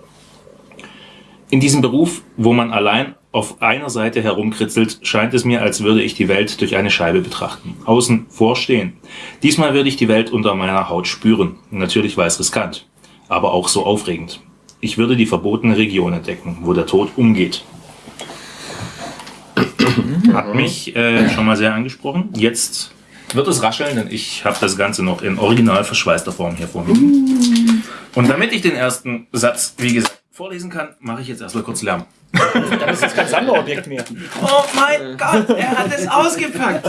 In diesem Beruf, wo man allein auf einer Seite herumkritzelt, scheint es mir, als würde ich die Welt durch eine Scheibe betrachten. Außen vorstehen. Diesmal würde ich die Welt unter meiner Haut spüren. Natürlich war es riskant, aber auch so aufregend. Ich würde die verbotene Region entdecken, wo der Tod umgeht. Hat mich äh, schon mal sehr angesprochen. Jetzt wird es rascheln, denn ich habe das Ganze noch in original verschweißter Form hier vor mir. Und damit ich den ersten Satz, wie gesagt, vorlesen kann, mache ich jetzt erstmal kurz Lärm. Das ist jetzt kein Sammlerobjekt mehr. Oh mein Gott, er hat es ausgepackt.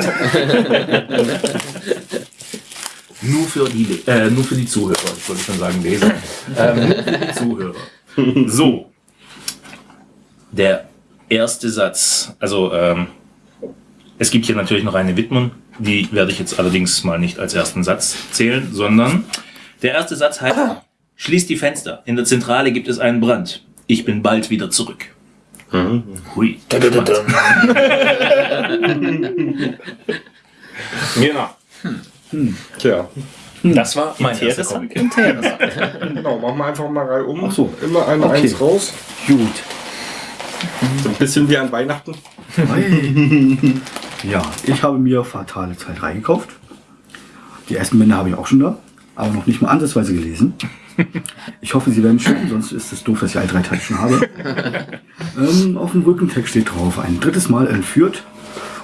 nur, für die, äh, nur für die Zuhörer, ich wollte schon sagen Leser. Ähm, nur für die Zuhörer. So, der erste Satz. Also, ähm, es gibt hier natürlich noch eine Widmung, die werde ich jetzt allerdings mal nicht als ersten Satz zählen, sondern der erste Satz heißt, schließt die Fenster. In der Zentrale gibt es einen Brand. Ich bin bald wieder zurück. Hui. Genau. Tja, Das war mein erster erster Comic. Genau, machen wir einfach mal Reihe um. Ach so. Immer eine Okay. Eins raus. Gut. So ein bisschen wie an Weihnachten. Ja, ich habe mir Fatale Zeit 3 gekauft. Die ersten Bände habe ich auch schon da, aber noch nicht mal ansatzweise gelesen. Ich hoffe, sie werden schön, sonst ist es doof, dass ich alle drei Teile schon habe. ähm, auf dem Rückentext steht drauf, ein drittes Mal entführt.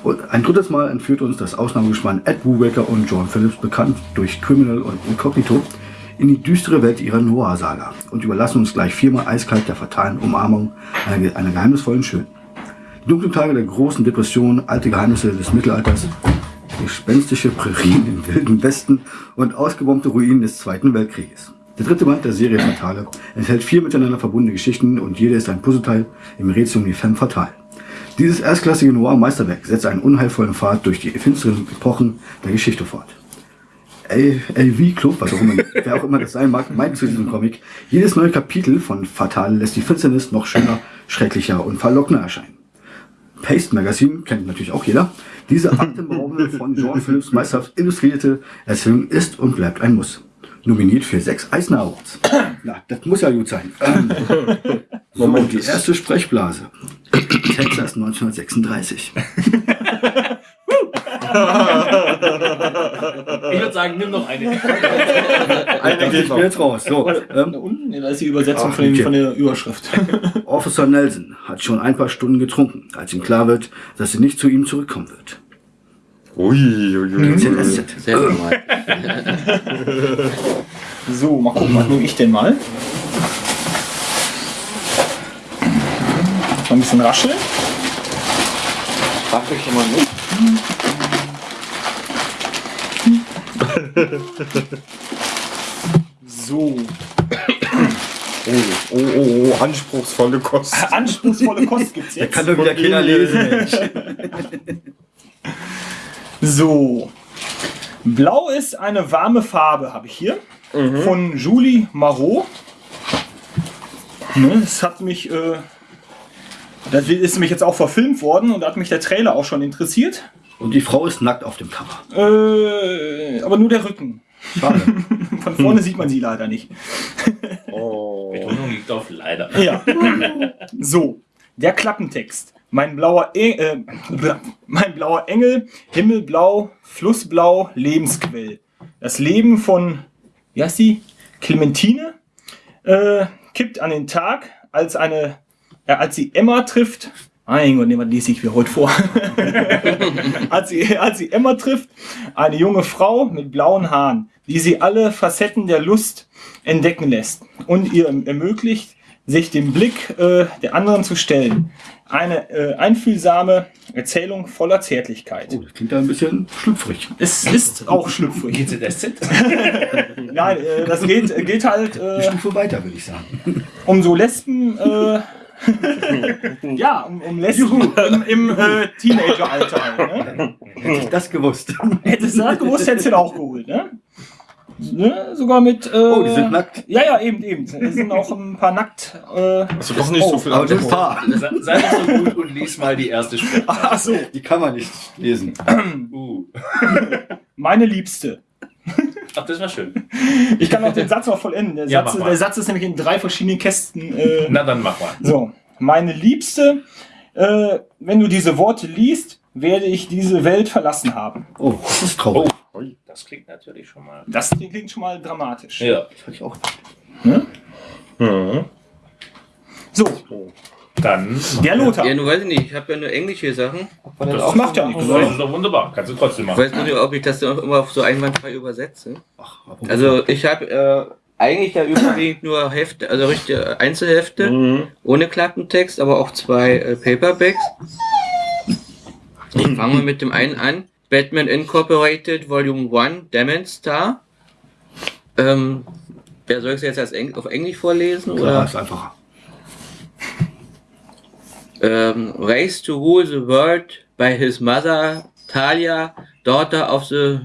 Und ein drittes Mal entführt uns das Ausnahmegespann Ed Brubaker und John Phillips, bekannt durch Criminal und Incognito, in die düstere Welt ihrer Noir-Saga und überlassen uns gleich viermal eiskalt der fatalen Umarmung einer, einer geheimnisvollen Schön. Die dunklen Tage der großen Depression, alte Geheimnisse des Mittelalters, gespenstische Prärien im wilden Westen und ausgebombte Ruinen des Zweiten Weltkrieges. Der dritte Band der Serie Fatale enthält vier miteinander verbundene Geschichten und jede ist ein Puzzleteil im Rätsel um die Femme Fatale. Dieses erstklassige Noir-Meisterwerk setzt einen unheilvollen Pfad durch die finsteren Epochen der Geschichte fort. LV Club, was auch immer, wer auch immer das sein mag, meint zu diesem Comic, jedes neue Kapitel von Fatale lässt die Finsternis noch schöner, schrecklicher und verlockender erscheinen. Paste Magazine kennt natürlich auch jeder. Diese atemberaubende von John Phillips meisterhaft illustrierte Erzählung ist und bleibt ein Muss. Nominiert für sechs Eisner Awards. Na, das muss ja gut sein. Ähm, so, die erste Sprechblase. Texas 1936. Ich würde sagen, nimm noch eine. Eine geht Ich bin jetzt raus. So, Da ähm, unten, ja, da ist die Übersetzung Ach, von, dem, okay. von der Überschrift. Officer Nelson hat schon ein paar Stunden getrunken, als ihm klar wird, dass sie nicht zu ihm zurückkommen wird. Ui, ui, ui, ui. ZSZ. Sehr normal. So, mal gucken, was nehme ich denn mal? Mal ein bisschen rascheln. Frag mich immer nicht. So, Oh, oh, oh, oh, anspruchsvolle Kost. anspruchsvolle Kost gibt's jetzt. Kann doch wieder keiner lesen, Mensch. So. Blau ist eine warme Farbe, habe ich hier. Von Julie Marot. Ne, das hat mich. Äh, das ist nämlich jetzt auch verfilmt worden und da hat mich der Trailer auch schon interessiert. Und die Frau ist nackt auf dem Cover. Äh, aber nur der Rücken. Schade. Von vorne sieht man sie leider nicht. Betonung liegt auf leider. Ja. So, der Klappentext. Mein blauer, e äh, mein blauer Engel, Himmelblau, Flussblau, Lebensquell. Das Leben von, wie heißt die? Clementine äh, kippt an den Tag, als eine, äh, als sie Emma trifft. Mein Gott, nee, was lese ich mir heute vor? als, sie, als sie Emma trifft, eine junge Frau mit blauen Haaren, die sie alle Facetten der Lust entdecken lässt und ihr ermöglicht, sich dem Blick äh, der anderen zu stellen. Eine äh, einfühlsame Erzählung voller Zärtlichkeit. Oh, das klingt da ein bisschen schlüpfrig. Es ist auch schlüpfrig. GZSZ? Nein, äh, das geht, geht halt Eine äh, Stufe weiter, würde ich sagen. um so Lesben. Äh, ja, um, um Lesben im, im äh, Teenageralter. Halt, ne? Hätte ich das gewusst. Hättest du das gewusst, hättest du den auch geholt. Ne? Ne? Sogar mit. Äh, Oh, die sind nackt. Ja, ja, eben, eben. Es sind auch ein paar nackt. Äh, du doch nicht so viel Aber Alkohol. Paar, Sei so gut und lies mal die erste Sprache. ach so, die kann man nicht lesen. Uh. meine Liebste. Ach, das war schön. Ich kann auch den Satz noch vollenden. Der, Ja, Satz, mach mal. der Satz ist nämlich in drei verschiedenen Kästen. Äh, Na, dann mach mal. So, meine Liebste, äh, wenn du diese Worte liest, werde ich diese Welt verlassen haben. Oh, das ist traurig. Oh, das klingt natürlich schon mal. Das klingt schon mal dramatisch. Ja. Das hab ich auch. So, Dann. der Lothar. Ja, nur weiß ich nicht, ich habe ja nur englische Sachen. Das macht ja nichts. Das ist doch wunderbar. Kannst du trotzdem Ich machen. weiß nur nicht, ob ich das dann auch immer so einwandfrei übersetze. Ach, Also ich habe äh, eigentlich ja überwiegend nur Hefte, also richtige Einzelhefte, ohne Klappentext, aber auch zwei äh, Paperbacks. Ich fange mal mit dem einen an. Batman Incorporated Volume 1, Demon Star. Ähm, wer soll es jetzt als Eng auf Englisch vorlesen? klar, Oder? ist einfacher. um, raised to rule the world by his mother, Talia, daughter of the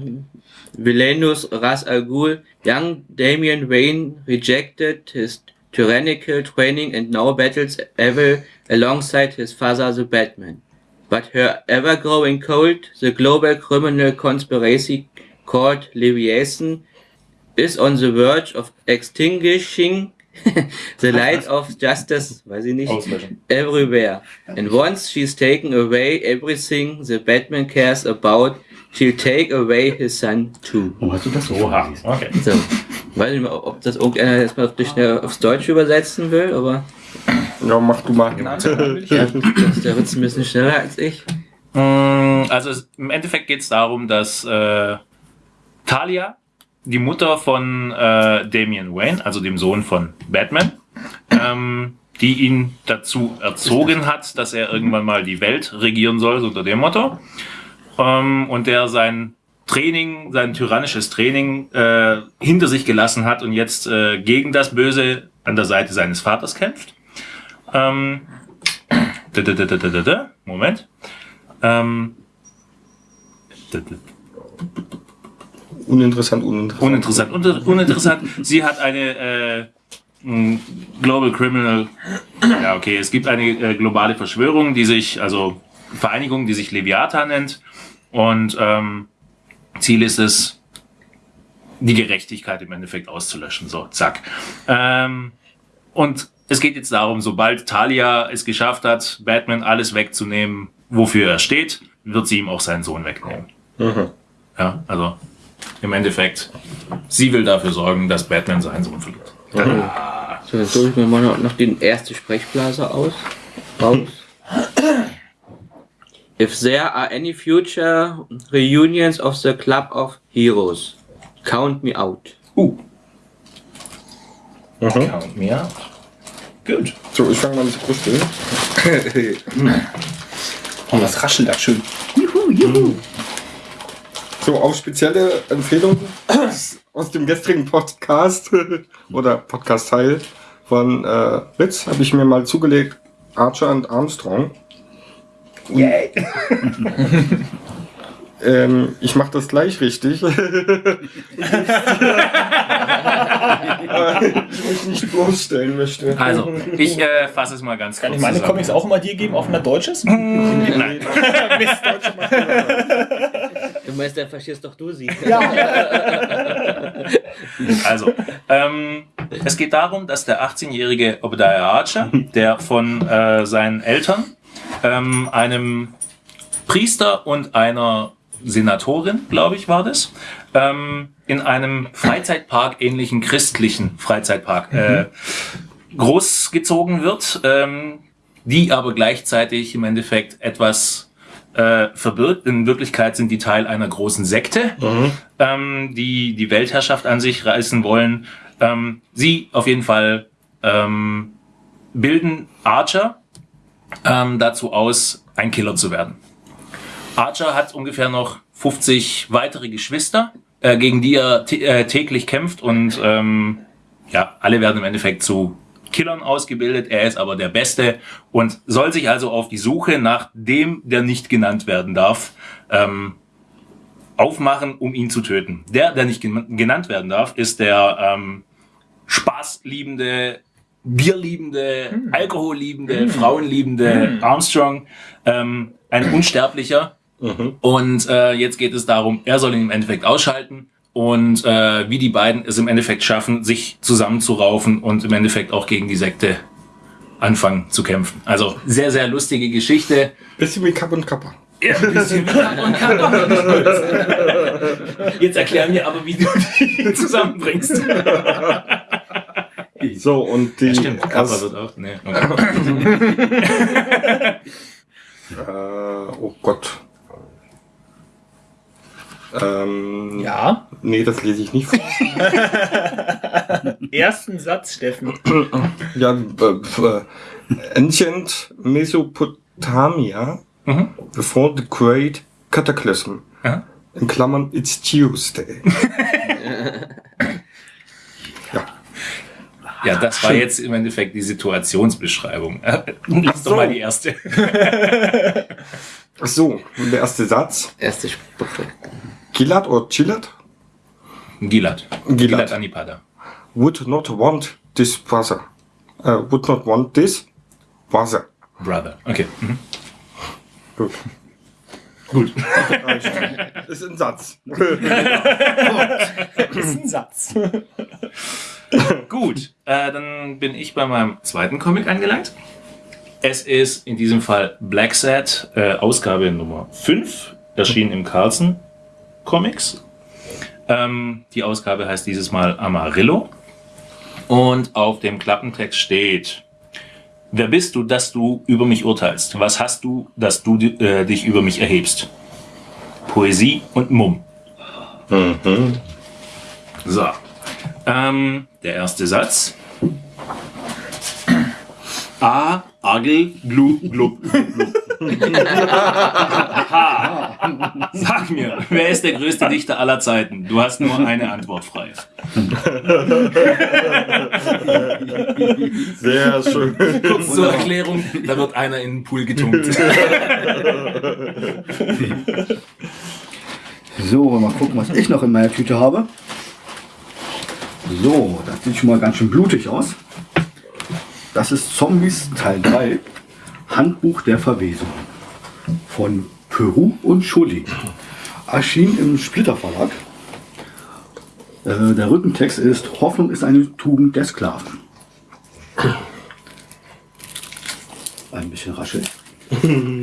villainous Ras Al Ghul, young Damian Wayne rejected his tyrannical training and now battles evil alongside his father, the Batman. But her ever-growing cult, the global criminal conspiracy called Leviathan, is on the verge of extinguishing the light of justice, weiß ich nicht, everywhere. And once she's taken away everything the Batman cares about, she'll take away his son too. Warum hast du das so Oha. Okay. So. Weiß nicht mal, ob das irgendeiner jetzt mal auf schnell aufs Deutsche übersetzen will, aber Ja, mach du mal. ja, das, der wird's ein bisschen schneller als ich. Mm, Also es, im Endeffekt geht es darum, dass äh, Talia, die Mutter von äh, Damian Wayne, also dem Sohn von Batman, ähm, die ihn dazu erzogen hat, dass er irgendwann mal die Welt regieren soll, so unter dem Motto. Ähm, und der sein Training, sein tyrannisches Training äh, hinter sich gelassen hat und jetzt äh, gegen das Böse an der Seite seines Vaters kämpft. Ähm, da, da, da, da, da, da, da, Moment. Ähm, da, da, Uninteressant, uninteressant. uninteressant, unter, uninteressant. Sie hat eine äh, Global Criminal. Ja, okay. Es gibt eine äh, globale Verschwörung, die sich, also Vereinigung, die sich Leviathan nennt. Und ähm, Ziel ist es, die Gerechtigkeit im Endeffekt auszulöschen. So, zack. Ähm, und es geht jetzt darum, sobald Talia es geschafft hat, Batman alles wegzunehmen, wofür er steht, wird sie ihm auch seinen Sohn wegnehmen. Ja, also im Endeffekt, sie will dafür sorgen, dass Batman seinen Sohn verliert. So, jetzt suche ich mir mal noch, den erste Sprechblase aus. Raus. If there are any future reunions of the Club of Heroes, count me out. Uh. Count me out. Gut. So, ich fange mal mit der Brust an. Oh, das raschelt da schön. So, auf spezielle Empfehlungen aus dem gestrigen Podcast oder Podcast-Teil von äh, Ritz habe ich mir mal zugelegt. Archer und Armstrong. Yay. Ähm, ich mache das gleich richtig. Ich mich nicht bloßstellen möchte. Also, ich äh, fasse es mal ganz Kann kurz ich meine zusammen. Comics auch immer dir geben, auch wenn er Deutsch ist? Nein. Du meinst, dann verstehst doch du sie. Also, ähm, es geht darum, dass der 18-jährige Obadiah Archer, der von äh, seinen Eltern, ähm, einem Priester und einer Senatorin, glaube ich, war das, ähm, in einem Freizeitpark, ähnlichen christlichen Freizeitpark, äh, großgezogen wird, ähm, die aber gleichzeitig im Endeffekt etwas äh, verbirgt. In Wirklichkeit sind die Teil einer großen Sekte, ähm, die die Weltherrschaft an sich reißen wollen. Ähm, sie auf jeden Fall ähm, bilden Archer ähm, dazu aus, ein Killer zu werden. Archer hat ungefähr noch 50 weitere Geschwister, äh, gegen die er äh, täglich kämpft und ähm, ja, alle werden im Endeffekt zu Killern ausgebildet. Er ist aber der Beste und soll sich also auf die Suche nach dem, der nicht genannt werden darf, ähm, aufmachen, um ihn zu töten. Der, der nicht gen- genannt werden darf, ist der ähm, spaßliebende, bierliebende, alkoholliebende, frauenliebende Armstrong, ähm, ein Unsterblicher. Und äh, jetzt geht es darum, er soll ihn im Endeffekt ausschalten und äh, wie die beiden es im Endeffekt schaffen, sich zusammenzuraufen und im Endeffekt auch gegen die Sekte anfangen zu kämpfen. Also sehr, sehr lustige Geschichte. Bisschen wie Kapp und Kappa. Ja, ein bisschen und kann doch nicht. Jetzt erklär mir aber, wie du die zusammenbringst. So, und die. Ja, stimmt, Kappa wird auch. Nee, okay. Äh, oh Gott. Ähm, Ja. Nee, das lese ich nicht vor. Ersten Satz, Steffen. ja, äh, äh, Ancient Mesopotamia Mhm. before the Great Cataclysm. Ja. In Klammern, it's Tuesday. Ja, das war jetzt im Endeffekt die Situationsbeschreibung. Lass doch so. mal die erste. So, der erste Satz. Erste Sprache. Gilad oder Gilad Gilad. Gilad. Gilad Anipada. would not want this brother. Uh, would not want this brother. Brother. Okay. Mhm. Gut. Gut. Ist ein Satz. ist ein Satz. Gut, äh, dann bin ich bei meinem zweiten Comic angelangt. Es ist in diesem Fall Black Sad, äh, Ausgabe Nummer 5, erschienen im Carlson Comics. Ähm, die Ausgabe heißt dieses Mal Amarillo. Und auf dem Klappentext steht, wer bist du, dass du über mich urteilst? Was hast du, dass du äh, dich über mich erhebst? Poesie und Mumm. So. Ähm, der erste Satz. A, Agel, Glu, Glub, Glub, Sag mir, wer ist der größte Dichter aller Zeiten? Du hast nur eine Antwort frei. Sehr schön. Kurz zur Erklärung, da wird einer in den Pool getunkt. So, mal gucken, was ich noch in meiner Tüte habe. So, das sieht schon mal ganz schön blutig aus. Das ist Zombies Teil 3, Handbuch der Verwesung von Peru und Schulli. Erschien im Splitter Verlag. Äh, der Rückentext ist Hoffnung ist eine Tugend der Sklaven. Ein bisschen raschel.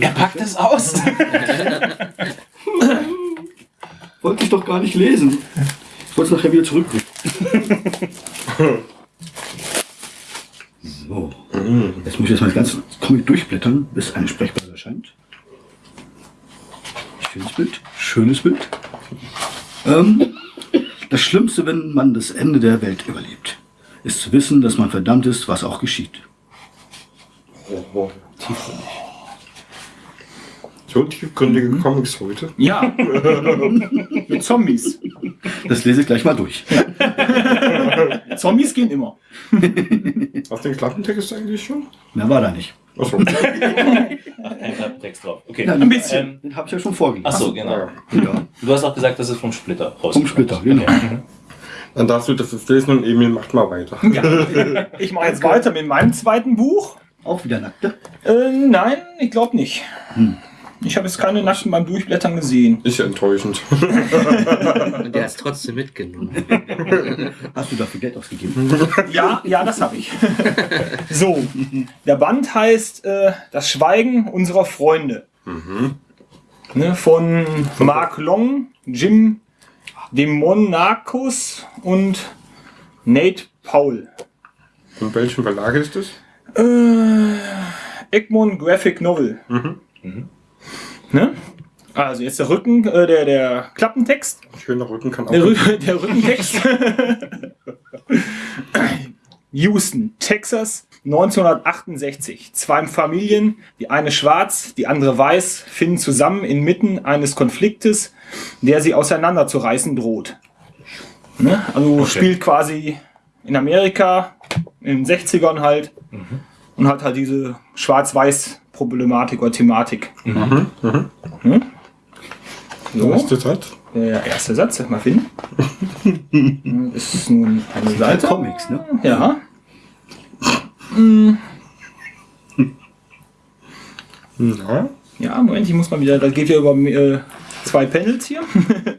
Er packt es aus. Wollte ich doch gar nicht lesen. Ich wollte es nachher wieder zurückbringen. so. Jetzt muss ich erstmal das ganze Comic durchblättern, bis eine Sprechblase erscheint. Schönes Bild. Schönes Bild. Ähm, das Schlimmste, wenn man das Ende der Welt überlebt, ist zu wissen, dass man verdammt ist, was auch geschieht. So tiefgründige Comics heute. Ja. Mit Zombies. Das lese ich gleich mal durch. Zombies gehen immer. Hast du den Klappentext eigentlich schon? Mehr war da nicht. Achso. Ein Text drauf. Okay. Ja, Ein bisschen. Ähm, Den habe ich ja schon vorgelesen. Achso, genau. Ja, Du hast auch gesagt, das ist vom Splitter raus. vom Splitter, genau. Dann darfst du das jetzt lesen und Emil macht mal weiter. Ja. Ich mache jetzt weiter mit meinem zweiten Buch. Auch wieder nackte. Äh, nein, ich glaube nicht. Ich habe jetzt keine Naschen beim Durchblättern gesehen. Ist ja enttäuschend. Und der es trotzdem mitgenommen. Hast du dafür Geld ausgegeben? Ja, ja, das habe ich. So, der Band heißt äh, Das Schweigen unserer Freunde. Ne, von Mark Long, Jim Demonakos und Nate Paul. Von welchem Verlag ist das? Äh, Egmont Graphic Novel. Ne? Also jetzt der Rücken, äh, der, der Klappentext. Schöner Rücken kann auch. Der, Rü der Rückentext. Houston, Texas, 1968. Zwei Familien, die eine schwarz, die andere weiß, finden zusammen inmitten eines Konfliktes, der sie auseinanderzureißen droht. Ne? Also spielt quasi in Amerika, in den 60ern halt. Und hat halt diese Schwarz-Weiß-Problematik oder Thematik. Mhm. Hm? So. Was ist das halt? Der erste Satz, sag mal finden. Das ist nun eine Seite Seite. Comics, ne? Ja. Ja. Ja, Moment, ich muss mal wieder, das geht ja über äh, zwei Panels hier.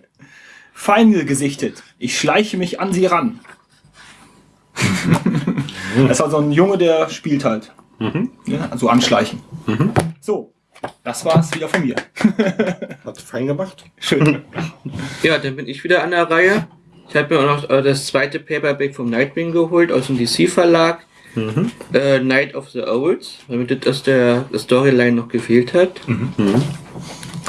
Feinde gesichtet. Ich schleiche mich an sie ran. das ist also ein Junge, der spielt halt. Ja, also anschleichen. So, das war's wieder von mir. Hat fein gemacht. Schön. Ja, dann bin ich wieder an der Reihe. Ich habe mir auch noch äh, das zweite Paperback vom Nightwing geholt aus dem DC-Verlag. Äh, Night of the Owls, damit das aus der Storyline noch gefehlt hat.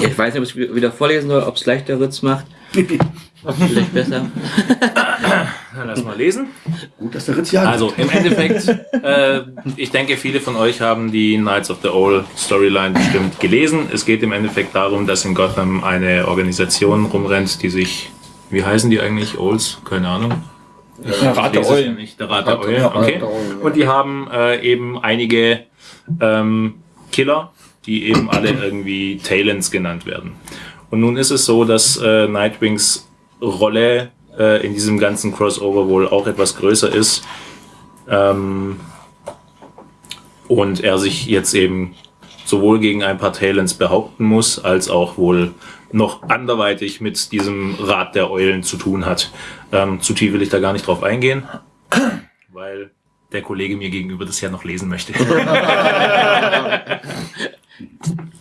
Ich weiß nicht, ob ich es wieder vorlesen soll, ob es leichter Ritz macht. Vielleicht besser. Dann lass mal lesen. Gut, dass der Ritz ja Also im Endeffekt, äh, ich denke, viele von euch haben die Knights of the Owl Storyline bestimmt gelesen. Es geht im Endeffekt darum, dass in Gotham eine Organisation rumrennt, die sich, wie heißen die eigentlich? Owls? Keine Ahnung. Der Rat der. Nicht. Der Rat der ja, okay. Ja. Und die haben äh, eben einige ähm, Killer, die eben alle irgendwie Talents genannt werden. Und nun ist es so, dass äh, Nightwings Rolle äh, in diesem ganzen Crossover wohl auch etwas größer ist. Ähm, und er sich jetzt eben sowohl gegen ein paar Talents behaupten muss, als auch wohl noch anderweitig mit diesem Rat der Eulen zu tun hat. Ähm, zu tief will ich da gar nicht drauf eingehen, weil der Kollege mir gegenüber das ja noch lesen möchte.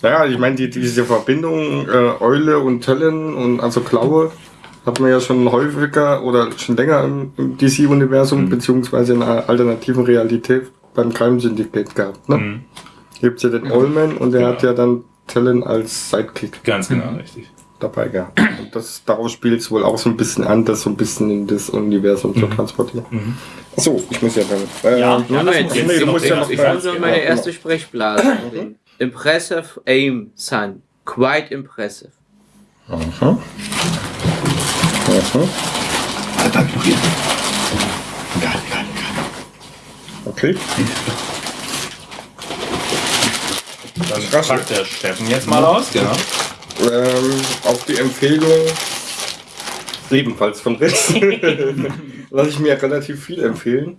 Ja, ich meine, die, diese Verbindung äh, Eule und Talon und also Klaue hat man ja schon häufiger oder schon länger im, im DC-Universum beziehungsweise in einer alternativen Realität beim Crime Syndicate gehabt. Ne? Mhm. Hier gibt's ja den Ollman und der hat ja dann Talon als Sidekick Ganz genau, richtig. dabei gehabt. Und das, daraus spielt es wohl auch so ein bisschen an, das so ein bisschen in das Universum zu transportieren. Achso, ich muss ja damit. Äh, Ja, ja, das muss nee, jetzt du musst ja noch Ich muss noch meine erste Sprechblase. Impressive Aim, Son. Quite impressive. Hab ich noch hier. Egal, egal, egal. Okay. Dann packt der Steffen jetzt mal aus, genau. Ähm, auf die Empfehlung ebenfalls von Ritz lasse ich mir relativ viel empfehlen.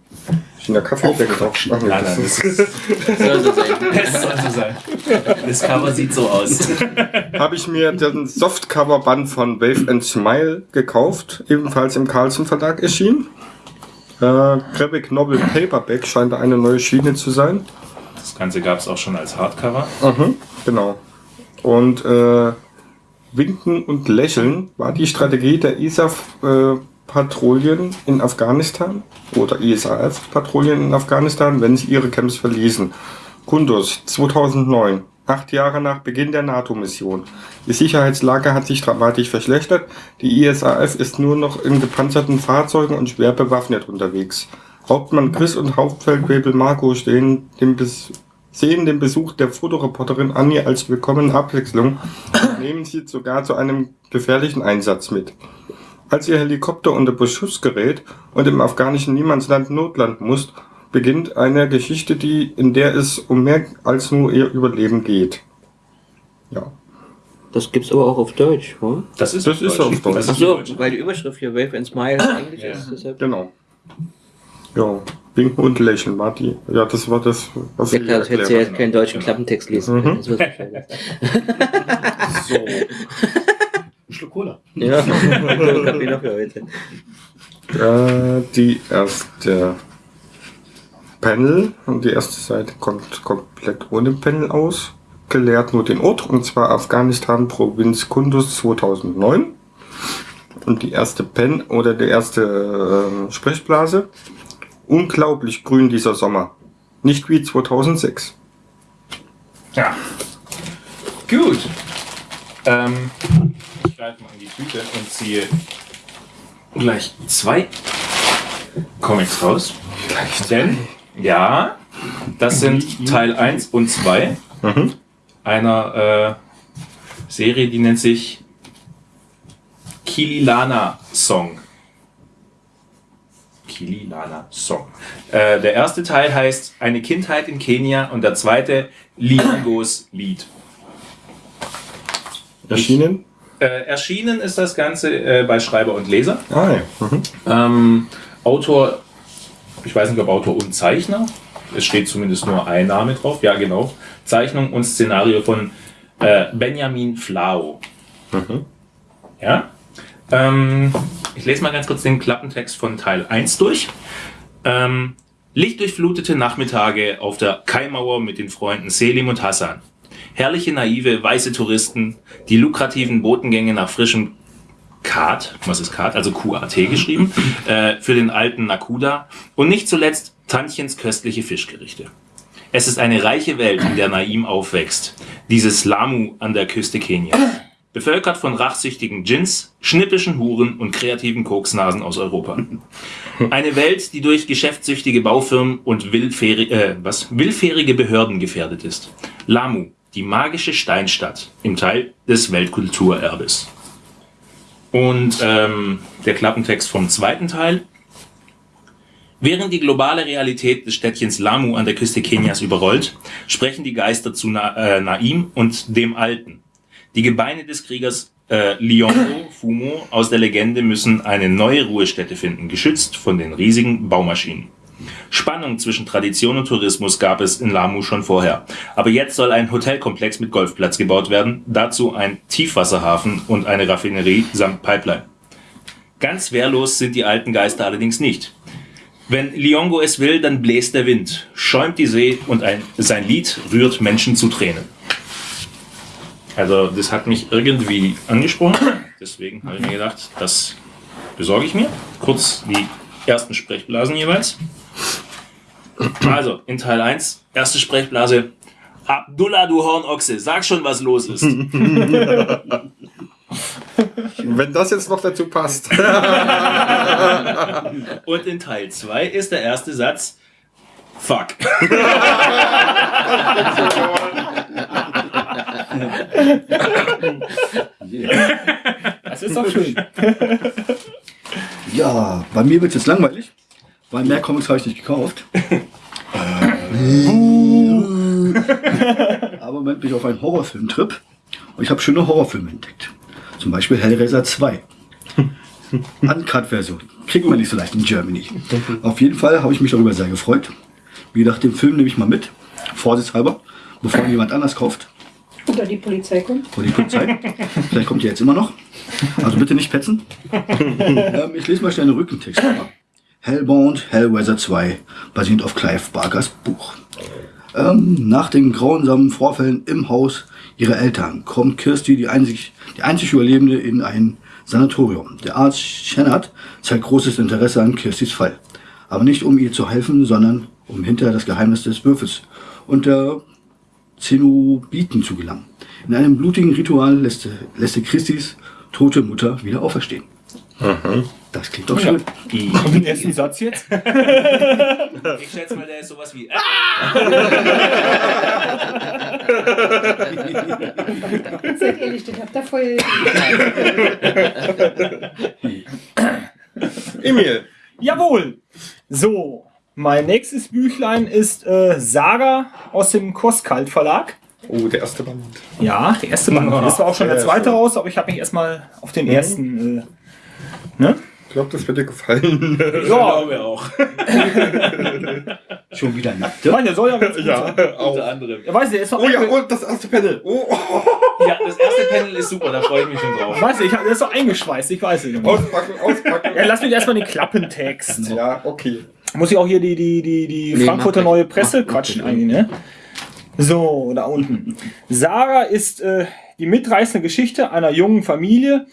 Ich in der Kaffee weggequatscht. Ach nee, Nein, das nein, ist- Soll so sein. Es soll so sein. Das Cover sieht so aus. habe ich mir den Softcover-Band von Wave and Smile gekauft, ebenfalls im Carlsen Verlag erschienen. Äh, Graphic Novel Paperback scheint da eine neue Schiene zu sein. Das Ganze gab es auch schon als Hardcover. Mhm, genau. Und äh, Winken und Lächeln war die Strategie der ISAF-Patrouillen in Afghanistan oder ISAF-Patrouillen in Afghanistan, wenn sie ihre Camps verließen. Kunduz 2009, acht Jahre nach Beginn der NATO-Mission. Die Sicherheitslage hat sich dramatisch verschlechtert. Die ISAF ist nur noch in gepanzerten Fahrzeugen und schwer bewaffnet unterwegs. Hauptmann Chris und Hauptfeldwebel Marco stehen dem Bes sehen den Besuch der Fotoreporterin Annie als willkommene Abwechslung und nehmen sie sogar zu einem gefährlichen Einsatz mit. Als ihr Helikopter unter Beschuss gerät und im afghanischen Niemandsland notlanden muss, beginnt eine Geschichte, die, in der es um mehr als nur ihr Überleben geht. Ja. Das gibt's aber auch auf Deutsch, oder? Das ist, Das ist auf Deutsch. Ist so, Deutsch. weil die Überschrift hier Wave and Smile Englisch Ja. ist. Deshalb. Genau. Ja, Winken und Lächeln war die. Ja, das war das, was Ja ich klar, das hätte sie jetzt keinen deutschen Klappentext lesen können. Das wird's wahrscheinlich. So. Schluck Cola. ja, Kaffee noch für heute. Äh, die erste Panel und die erste Seite kommt komplett ohne Panel aus. Gelehrt nur den Ort und zwar Afghanistan Provinz Kunduz 2009. Und die erste Pen oder die erste äh, Sprechblase. Unglaublich grün dieser Sommer. Nicht wie 2006. Ja. Gut. Ähm, ich greife mal in die Tüte und ziehe gleich zwei Comics raus. Denn, ja, das sind Teil 1 und 2 Mhm. einer äh, Serie, die nennt sich Kililana Song. Kililana Song. Äh, der erste Teil heißt Eine Kindheit in Kenia und der zweite Liongos Lied. Erschienen? Äh, erschienen ist das Ganze äh, bei Schreiber und Leser. Ah ja. Mhm. Ähm, Autor, ich weiß nicht ob Autor und Zeichner. Es steht zumindest nur ein Name drauf. Ja, genau. Zeichnung und Szenario von äh, Benjamin Flau. Ja. Ähm, ich lese mal ganz kurz den Klappentext von Teil 1 durch. Ähm, Lichtdurchflutete Nachmittage auf der Kaimauer mit den Freunden Selim und Hassan. Herrliche, naive, weiße Touristen, die lukrativen Botengänge nach frischem Kat, was ist Kat, also QAT geschrieben, äh, für den alten Nakuda und nicht zuletzt Tantchens köstliche Fischgerichte. Es ist eine reiche Welt, in der Naim aufwächst. Dieses Lamu an der Küste Kenias. Bevölkert von rachsüchtigen Djinns, schnippischen Huren und kreativen Koksnasen aus Europa. Eine Welt, die durch geschäftssüchtige Baufirmen und willfährig, äh, was, willfährige Behörden gefährdet ist. Lamu, die magische Steinstadt im Teil des Weltkulturerbes. Und ähm, der Klappentext vom zweiten Teil. Während die globale Realität des Städtchens Lamu an der Küste Kenias überrollt, sprechen die Geister zu Na äh, Naim und dem Alten. Die Gebeine des Kriegers äh, Liongo Fumo aus der Legende müssen eine neue Ruhestätte finden, geschützt von den riesigen Baumaschinen. Spannung zwischen Tradition und Tourismus gab es in Lamu schon vorher. Aber jetzt soll ein Hotelkomplex mit Golfplatz gebaut werden, dazu ein Tiefwasserhafen und eine Raffinerie samt Pipeline. Ganz wehrlos sind die alten Geister allerdings nicht. Wenn Liongo es will, dann bläst der Wind, schäumt die See und ein, sein Lied rührt Menschen zu Tränen. Also das hat mich irgendwie angesprochen, deswegen habe ich mir gedacht, das besorge ich mir. Kurz die ersten Sprechblasen jeweils. Also, in Teil 1, erste Sprechblase. Abdullah, du Hornochse, sag schon, was los ist. Wenn das jetzt noch dazu passt. Und in Teil 2 ist der erste Satz. Fuck. Das ist doch schön. Ja, bei mir wird es jetzt langweilig, weil mehr Comics habe ich nicht gekauft. Aber im Moment bin ich auf einen Horrorfilmtrip und ich habe schöne Horrorfilme entdeckt. Zum Beispiel Hellraiser 2. Uncut-Version. Kriegen wir nicht so leicht in Germany. Auf jeden Fall habe ich mich darüber sehr gefreut. Wie gedacht, den Film nehme ich mal mit, vorsichtshalber, bevor ihn jemand anders kauft. Oder die Polizei kommt. Vor die Polizei. Vielleicht kommt ihr jetzt immer noch. Also bitte nicht petzen. ähm, ich lese mal schnell einen Rückentext vor. Hellbound, Hellraiser 2, basierend auf Clive Barkers Buch. Ähm, nach den grausamen Vorfällen im Haus ihrer Eltern kommt Kirsty, die einzig, die einzig Überlebende, in ein Sanatorium. Der Arzt Shannard zeigt großes Interesse an Kirstys Fall. Aber nicht um ihr zu helfen, sondern um hinter das Geheimnis des Würfels und der Zenobiten zu gelangen. In einem blutigen Ritual lässt, lässt Christis tote Mutter wieder auferstehen. Das klingt doch schön. Und den ersten Satz jetzt? Ich schätze mal, der ist sowas wie. Seid ehrlich, das habt ihr voll. Emil. Jawohl. So, mein nächstes Büchlein ist äh, Saga aus dem Koskalt Verlag. Oh, der erste Band. Ja, der erste Band. Das war auch schon der Ja, zweite raus, aber ich habe mich erstmal auf den ersten. Äh, ne? Ich glaube, das wird dir gefallen. Ja, wir auch. Schon wieder ich nackte. meine, der soll ja ganz gut ja, sein. auch. Unter anderem. Er weiß, der ist doch Oh ja, und das erste Panel. Oh, Ja, das erste Panel ist super, da freue ich mich schon drauf. Ich weiß nicht, ich hab- der ist doch eingeschweißt, ich weiß es nicht. auspacken, auspacken. Ja, lass mich erstmal den Klappentext. Ja, okay. Muss ich auch hier die, die, die, die Nee, Frankfurter mach Neue nicht. Presse Mach- mach quatschen nicht. eigentlich, ne? So, da unten. Sarah ist äh, die mitreißende Geschichte einer jungen Familie,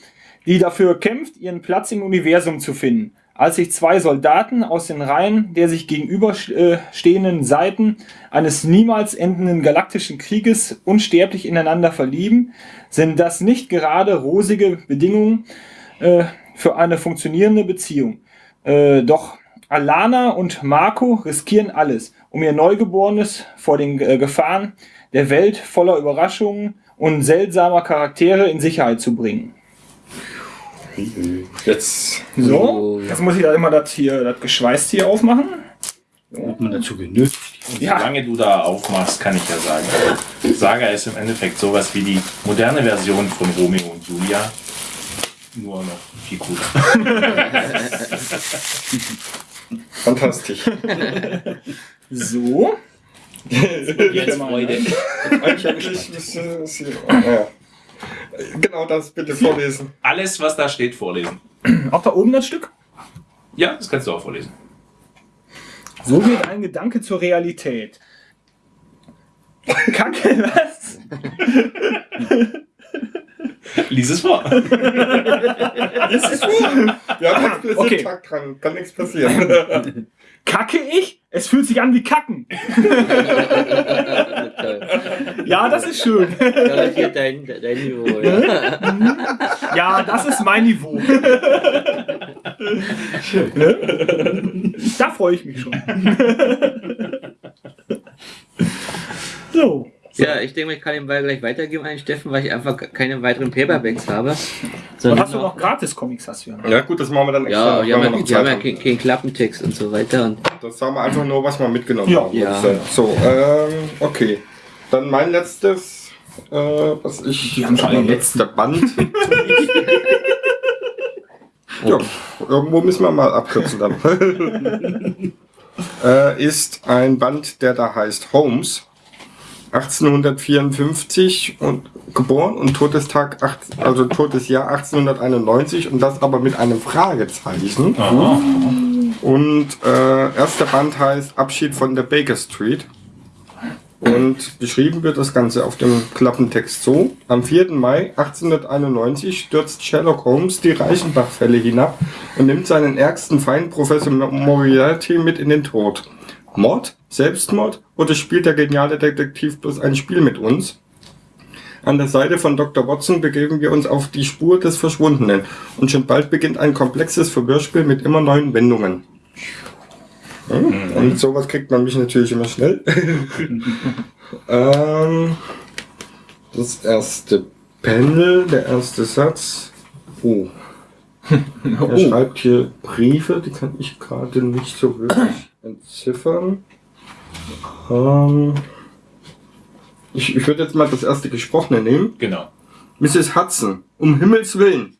die dafür kämpft, ihren Platz im Universum zu finden. Als sich zwei Soldaten aus den Reihen der sich gegenüberstehenden Seiten eines niemals endenden galaktischen Krieges unsterblich ineinander verlieben, sind das nicht gerade rosige Bedingungen äh, für eine funktionierende Beziehung. Äh, doch Alana und Marco riskieren alles, um ihr Neugeborenes vor den äh, Gefahren der Welt voller Überraschungen und seltsamer Charaktere in Sicherheit zu bringen. Jetzt. So, jetzt muss ich da immer das hier, das Geschweißt hier aufmachen. Wird man dazu genötigt. Ja. Solange du da aufmachst, kann ich ja sagen. Saga ist im Endeffekt sowas wie die moderne Version von Romeo und Julia. Nur noch viel cooler. Fantastisch. So. Jetzt Freude. Eigentlich müsste es hier. Ja. Genau das bitte vorlesen. Alles, was da steht, vorlesen. Auch da oben das Stück. Ja, das kannst du auch vorlesen. So wird ein Gedanke zur Realität. Kacke, was? Lies es vor. Ja, ganz bisschen Okay. Tag dran. Kann nichts passieren. Kacke ich? Es fühlt sich an wie Kacken. Ja, das ist schön. Dein, dein Niveau, ja. Ja, das ist mein Niveau. Ne? Da freue ich mich schon. So. Ja, ich denke, ich kann den Ball gleich weitergeben an Steffen, weil ich einfach keine weiteren Paperbacks habe. Und Sondern hast du noch Gratis-Comics, hast du ja noch. Ja, gut, das machen wir dann extra. Ja, die haben wenn ja, noch die haben ja haben. keinen keinen Klappentext und so weiter. Und Das sagen wir einfach nur, was wir mitgenommen Ja. haben. Ja. So, ähm, okay. Dann mein letztes, äh, was ich. Die haben schon mein letzter Band. ja, irgendwo müssen wir mal abkürzen dann. äh, ist ein Band, der da heißt Holmes. 1854 und geboren und Todestag, also Todesjahr 1891 und das aber mit einem Fragezeichen. Und äh, erster Band heißt Abschied von der Baker Street. Und beschrieben wird das Ganze auf dem Klappentext so. Am 4. Mai 1891 stürzt Sherlock Holmes die Reichenbach-Fälle hinab und nimmt seinen ärgsten Feind Professor Moriarty mit in den Tod. Mord? Selbstmord? Oder spielt der geniale Detektiv bloß ein Spiel mit uns? An der Seite von Dr. Watson begeben wir uns auf die Spur des Verschwundenen und schon bald beginnt ein komplexes Verwirrspiel mit immer neuen Wendungen. Und sowas kriegt man mich natürlich immer schnell. ähm, Das erste Panel, der erste Satz. Oh. Er schreibt hier Briefe, die kann ich gerade nicht so wirklich entziffern. Ähm, ich, ich würde jetzt mal das erste Gesprochene nehmen. Genau. Mrs. Hudson, um Himmels Willen.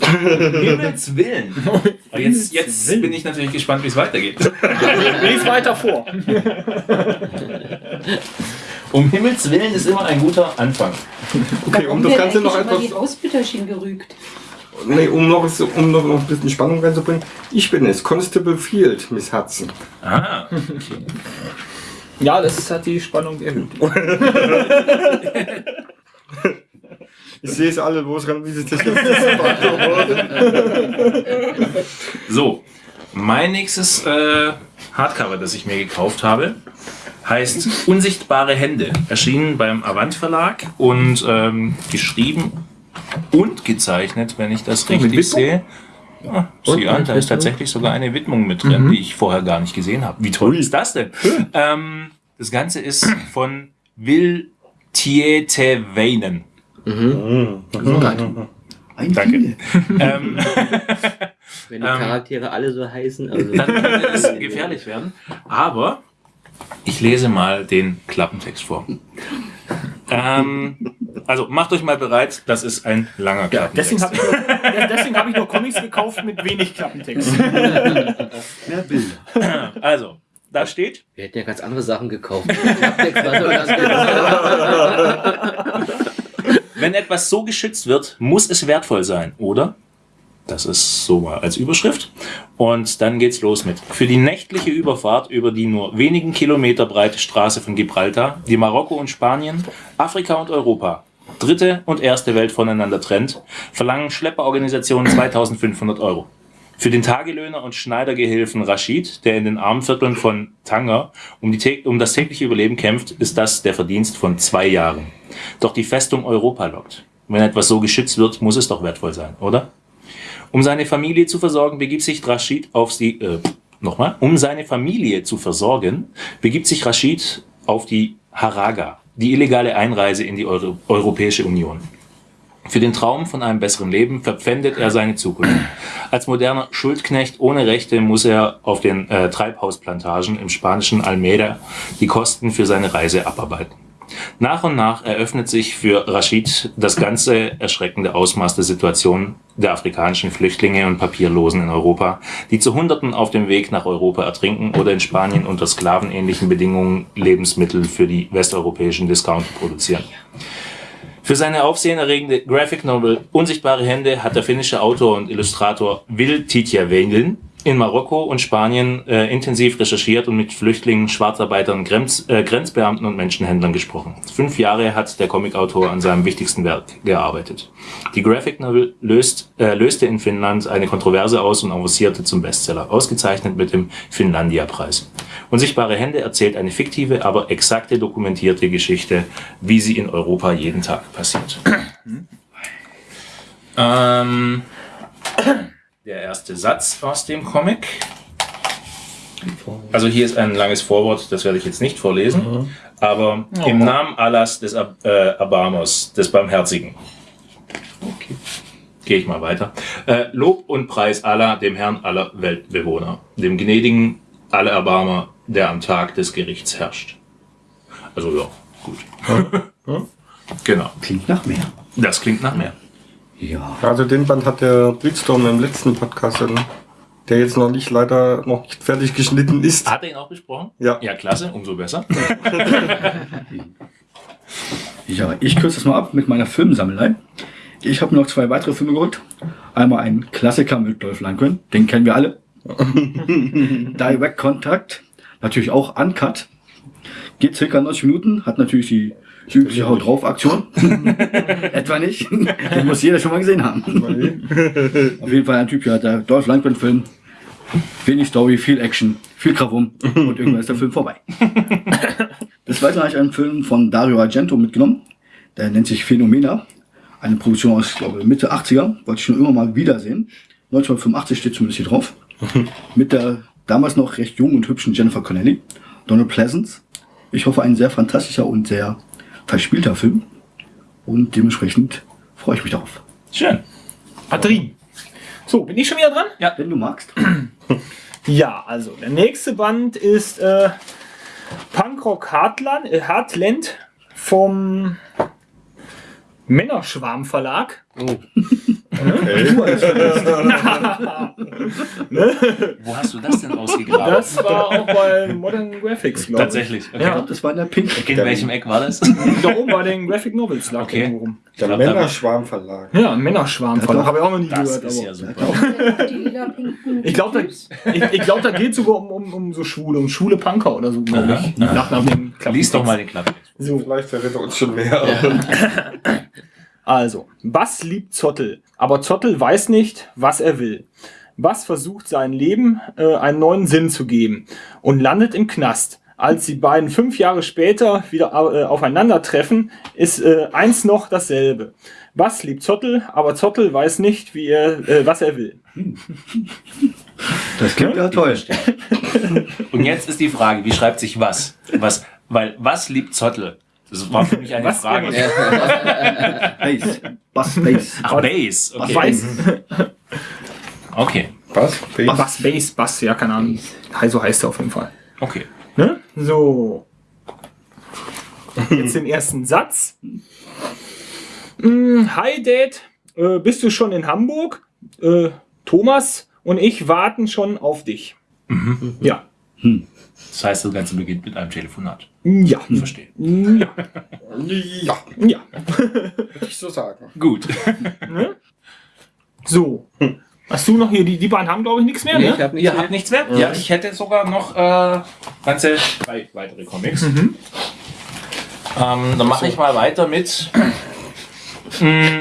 Himmels Willen. Aber jetzt, jetzt bin ich natürlich gespannt, wie es weitergeht. Lies weiter vor. Um Himmels Willen ist immer ein guter Anfang. Okay, um Warum das Ganze noch etwas die Ausbütterchen gerügt. Nee, um noch, um noch, noch ein bisschen Spannung reinzubringen. Ich bin es, Constable Field, Miss Hudson. Ah, Ja, das hat die Spannung erhöht. Ich sehe es alle losrennen, wie sich das jetzt So, mein nächstes äh, Hardcover, das ich mir gekauft habe, heißt Unsichtbare Hände. Erschienen beim Avant Verlag und ähm, geschrieben und gezeichnet, wenn ich das richtig sehe. Ja, sieh an, da ist tatsächlich sogar eine Widmung mit drin, die ich vorher gar nicht gesehen habe. Wie toll ist das denn? Ähm, das Ganze ist von Will Tieteweinen. Ein Danke. Ähm, Wenn die Ähm. Charaktere alle so heißen. Also dann könnte es gefährlich werden. Aber ich lese mal den Klappentext vor. Ähm, also macht euch mal bereit, das ist ein langer Klappentext. Deswegen habe ich, nur- deswegen hab ich nur Comics gekauft mit wenig Klappentext. Mehr Bilder. also, da steht, wir hätten ja ganz andere Sachen gekauft. Wenn etwas so geschützt wird, muss es wertvoll sein, oder? Das ist so mal als Überschrift. Und dann geht's los mit. Für die nächtliche Überfahrt über die nur wenigen Kilometer breite Straße von Gibraltar, die Marokko und Spanien, Afrika und Europa, dritte und erste Welt voneinander trennt, verlangen Schlepperorganisationen 2500 Euro. Für den Tagelöhner und Schneidergehilfen Rashid, der in den Armenvierteln von Tanger um, um das tägliche Überleben kämpft, ist das der Verdienst von zwei Jahren. Doch die Festung Europa lockt. Wenn etwas so geschützt wird, muss es doch wertvoll sein, oder? Um seine Familie zu versorgen, begibt sich Rashid auf die, äh, nochmal, um seine Familie zu versorgen, begibt sich Rashid auf die Haraga, die illegale Einreise in die Euro Europäische Union. Für den Traum von einem besseren Leben verpfändet er seine Zukunft. Als moderner Schuldknecht ohne Rechte muss er auf den äh, Treibhausplantagen im spanischen Almeida die Kosten für seine Reise abarbeiten. Nach und nach eröffnet sich für Rashid das ganze erschreckende Ausmaß der Situation der afrikanischen Flüchtlinge und Papierlosen in Europa, die zu Hunderten auf dem Weg nach Europa ertrinken oder in Spanien unter sklavenähnlichen Bedingungen Lebensmittel für die westeuropäischen Discounter produzieren. Für seine aufsehenerregende Graphic Novel Unsichtbare Hände hat der finnische Autor und Illustrator Will Titjavengen in Marokko und Spanien äh, intensiv recherchiert und mit Flüchtlingen, Schwarzarbeitern, Grenz, äh, Grenzbeamten und Menschenhändlern gesprochen. Fünf Jahre hat der Comicautor an seinem wichtigsten Werk gearbeitet. Die Graphic Novel löst, äh, löste in Finnland eine Kontroverse aus und avancierte zum Bestseller, ausgezeichnet mit dem Finlandia-Preis. Unsichtbare Hände erzählt eine fiktive, aber exakte dokumentierte Geschichte, wie sie in Europa jeden Tag passiert. ähm, der erste Satz aus dem Comic. Also hier ist ein langes Vorwort, das werde ich jetzt nicht vorlesen, aber im Namen Allahs des Ab äh, Abamos, des Barmherzigen. Okay. Gehe ich mal weiter. Äh, Lob und Preis Allah, dem Herrn aller Weltbewohner, dem gnädigen alle Erbarmer, der am Tag des Gerichts herrscht. Also ja, gut. genau. Klingt nach mehr. Das klingt nach mehr. Ja. Also den Band hat der Blitzstorm im letzten Podcast, dann, der jetzt noch nicht leider noch nicht fertig geschnitten ist. Hat er ihn auch besprochen? Ja. Ja, klasse, umso besser. Ja, ich kürze das mal ab mit meiner Filmsammelei. Ich habe noch zwei weitere Filme geholt. Einmal ein Klassiker mit Dolph Lundgren, den kennen wir alle. Direct Contact, natürlich auch Uncut. Geht circa 90 Minuten, hat natürlich die übliche Haut drauf Aktion. Etwa nicht. Den muss jeder schon mal gesehen haben. Auf jeden Fall ein Typ, ja, der Dolph Lundgren Film. Wenig Story, viel Action, viel Krawum und irgendwann ist der Film vorbei. Des Weiteren habe ich einen Film von Dario Argento mitgenommen. Der nennt sich Phenomena. Eine Produktion aus, glaube Mitte 80er. Wollte ich schon immer mal wiedersehen. 1985 steht zumindest hier drauf. Mit der damals noch recht jungen und hübschen Jennifer Connelly. Donald Pleasance. Ich hoffe, ein sehr fantastischer und sehr verspielter Film. Und dementsprechend freue ich mich darauf. Schön. Batterien. So, bin ich schon wieder dran? Wenn du magst. Ja, also der nächste Band ist äh, Punkrock Heartland, äh, Heartland vom Männerschwarm Verlag. Wo hast du das denn ausgegraben? Das war auch bei Modern Graphics, glaube ich. Tatsächlich. Okay. Ich glaube, das war in der Pink. In welchem Eck war das? Da oben bei den Graphic Novels lag Okay. irgendwo rum. Der glaub, Männerschwarm Verlag. Ja, Männerschwarm Verlag. Habe ich auch noch nie Das gehört. ist Aber ja super. Ich glaube, da, ich, ich glaub, da geht sogar um, um, um so Schwule, um schwule Punker oder so, glaube ich. Nach, nach dem Lies doch mal den Klappen. So. Vielleicht verrät er uns schon mehr. Also, Bass liebt Zottel, aber Zottel weiß nicht, was er will. Bass versucht sein Leben äh, einen neuen Sinn zu geben und landet im Knast. Als die beiden fünf Jahre später wieder äh, aufeinandertreffen, ist äh, eins noch dasselbe. Bass liebt Zottel, aber Zottel weiß nicht, wie er, äh, was er will. Das klingt ja toll. Und jetzt ist die Frage, wie schreibt sich was? Was, weil was liebt Zottel? Das war für mich eine Was? Frage. Bass. Bass, Bass. Ach, Bass. Okay. Weiß, Okay. Was? Bass, Bass, Bass, ja, keine Ahnung. So heißt er auf jeden Fall. Okay. Ne? So. Jetzt den ersten Satz. Mm, Hi Dad, äh, bist du schon in Hamburg? Äh, Thomas und ich warten schon auf dich. Ja. Das heißt, das Ganze beginnt mit einem Telefonat. Ja. Verstehe. Ja. Ja, Ja. würde ich so sagen. Gut. So. Hast du noch hier, die, die beiden haben glaube ich nichts mehr, Nee, ich ne? hab nicht Ihr mehr. habt nichts mehr? Ja, ich hätte sogar noch äh, ganze drei weitere Comics. Ähm, dann mache ich mal weiter mit mm,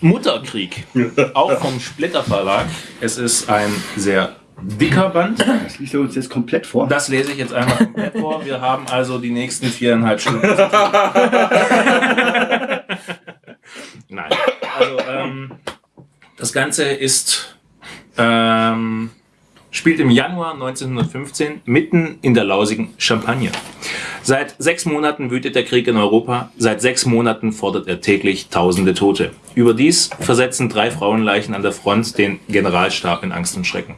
Mutterkrieg. Auch vom Splitter Verlag. Es ist ein sehr dicker Band. Das liest er uns jetzt komplett vor. Das lese ich jetzt einmal komplett vor. Wir haben also die nächsten viereinhalb Stunden. Nein. Also, ähm, das Ganze ist, ähm, spielt im Januar 1915 mitten in der lausigen Champagne. Seit sechs Monaten wütet der Krieg in Europa. Seit sechs Monaten fordert er täglich tausende Tote. Überdies versetzen drei Frauenleichen an der Front den Generalstab in Angst und Schrecken.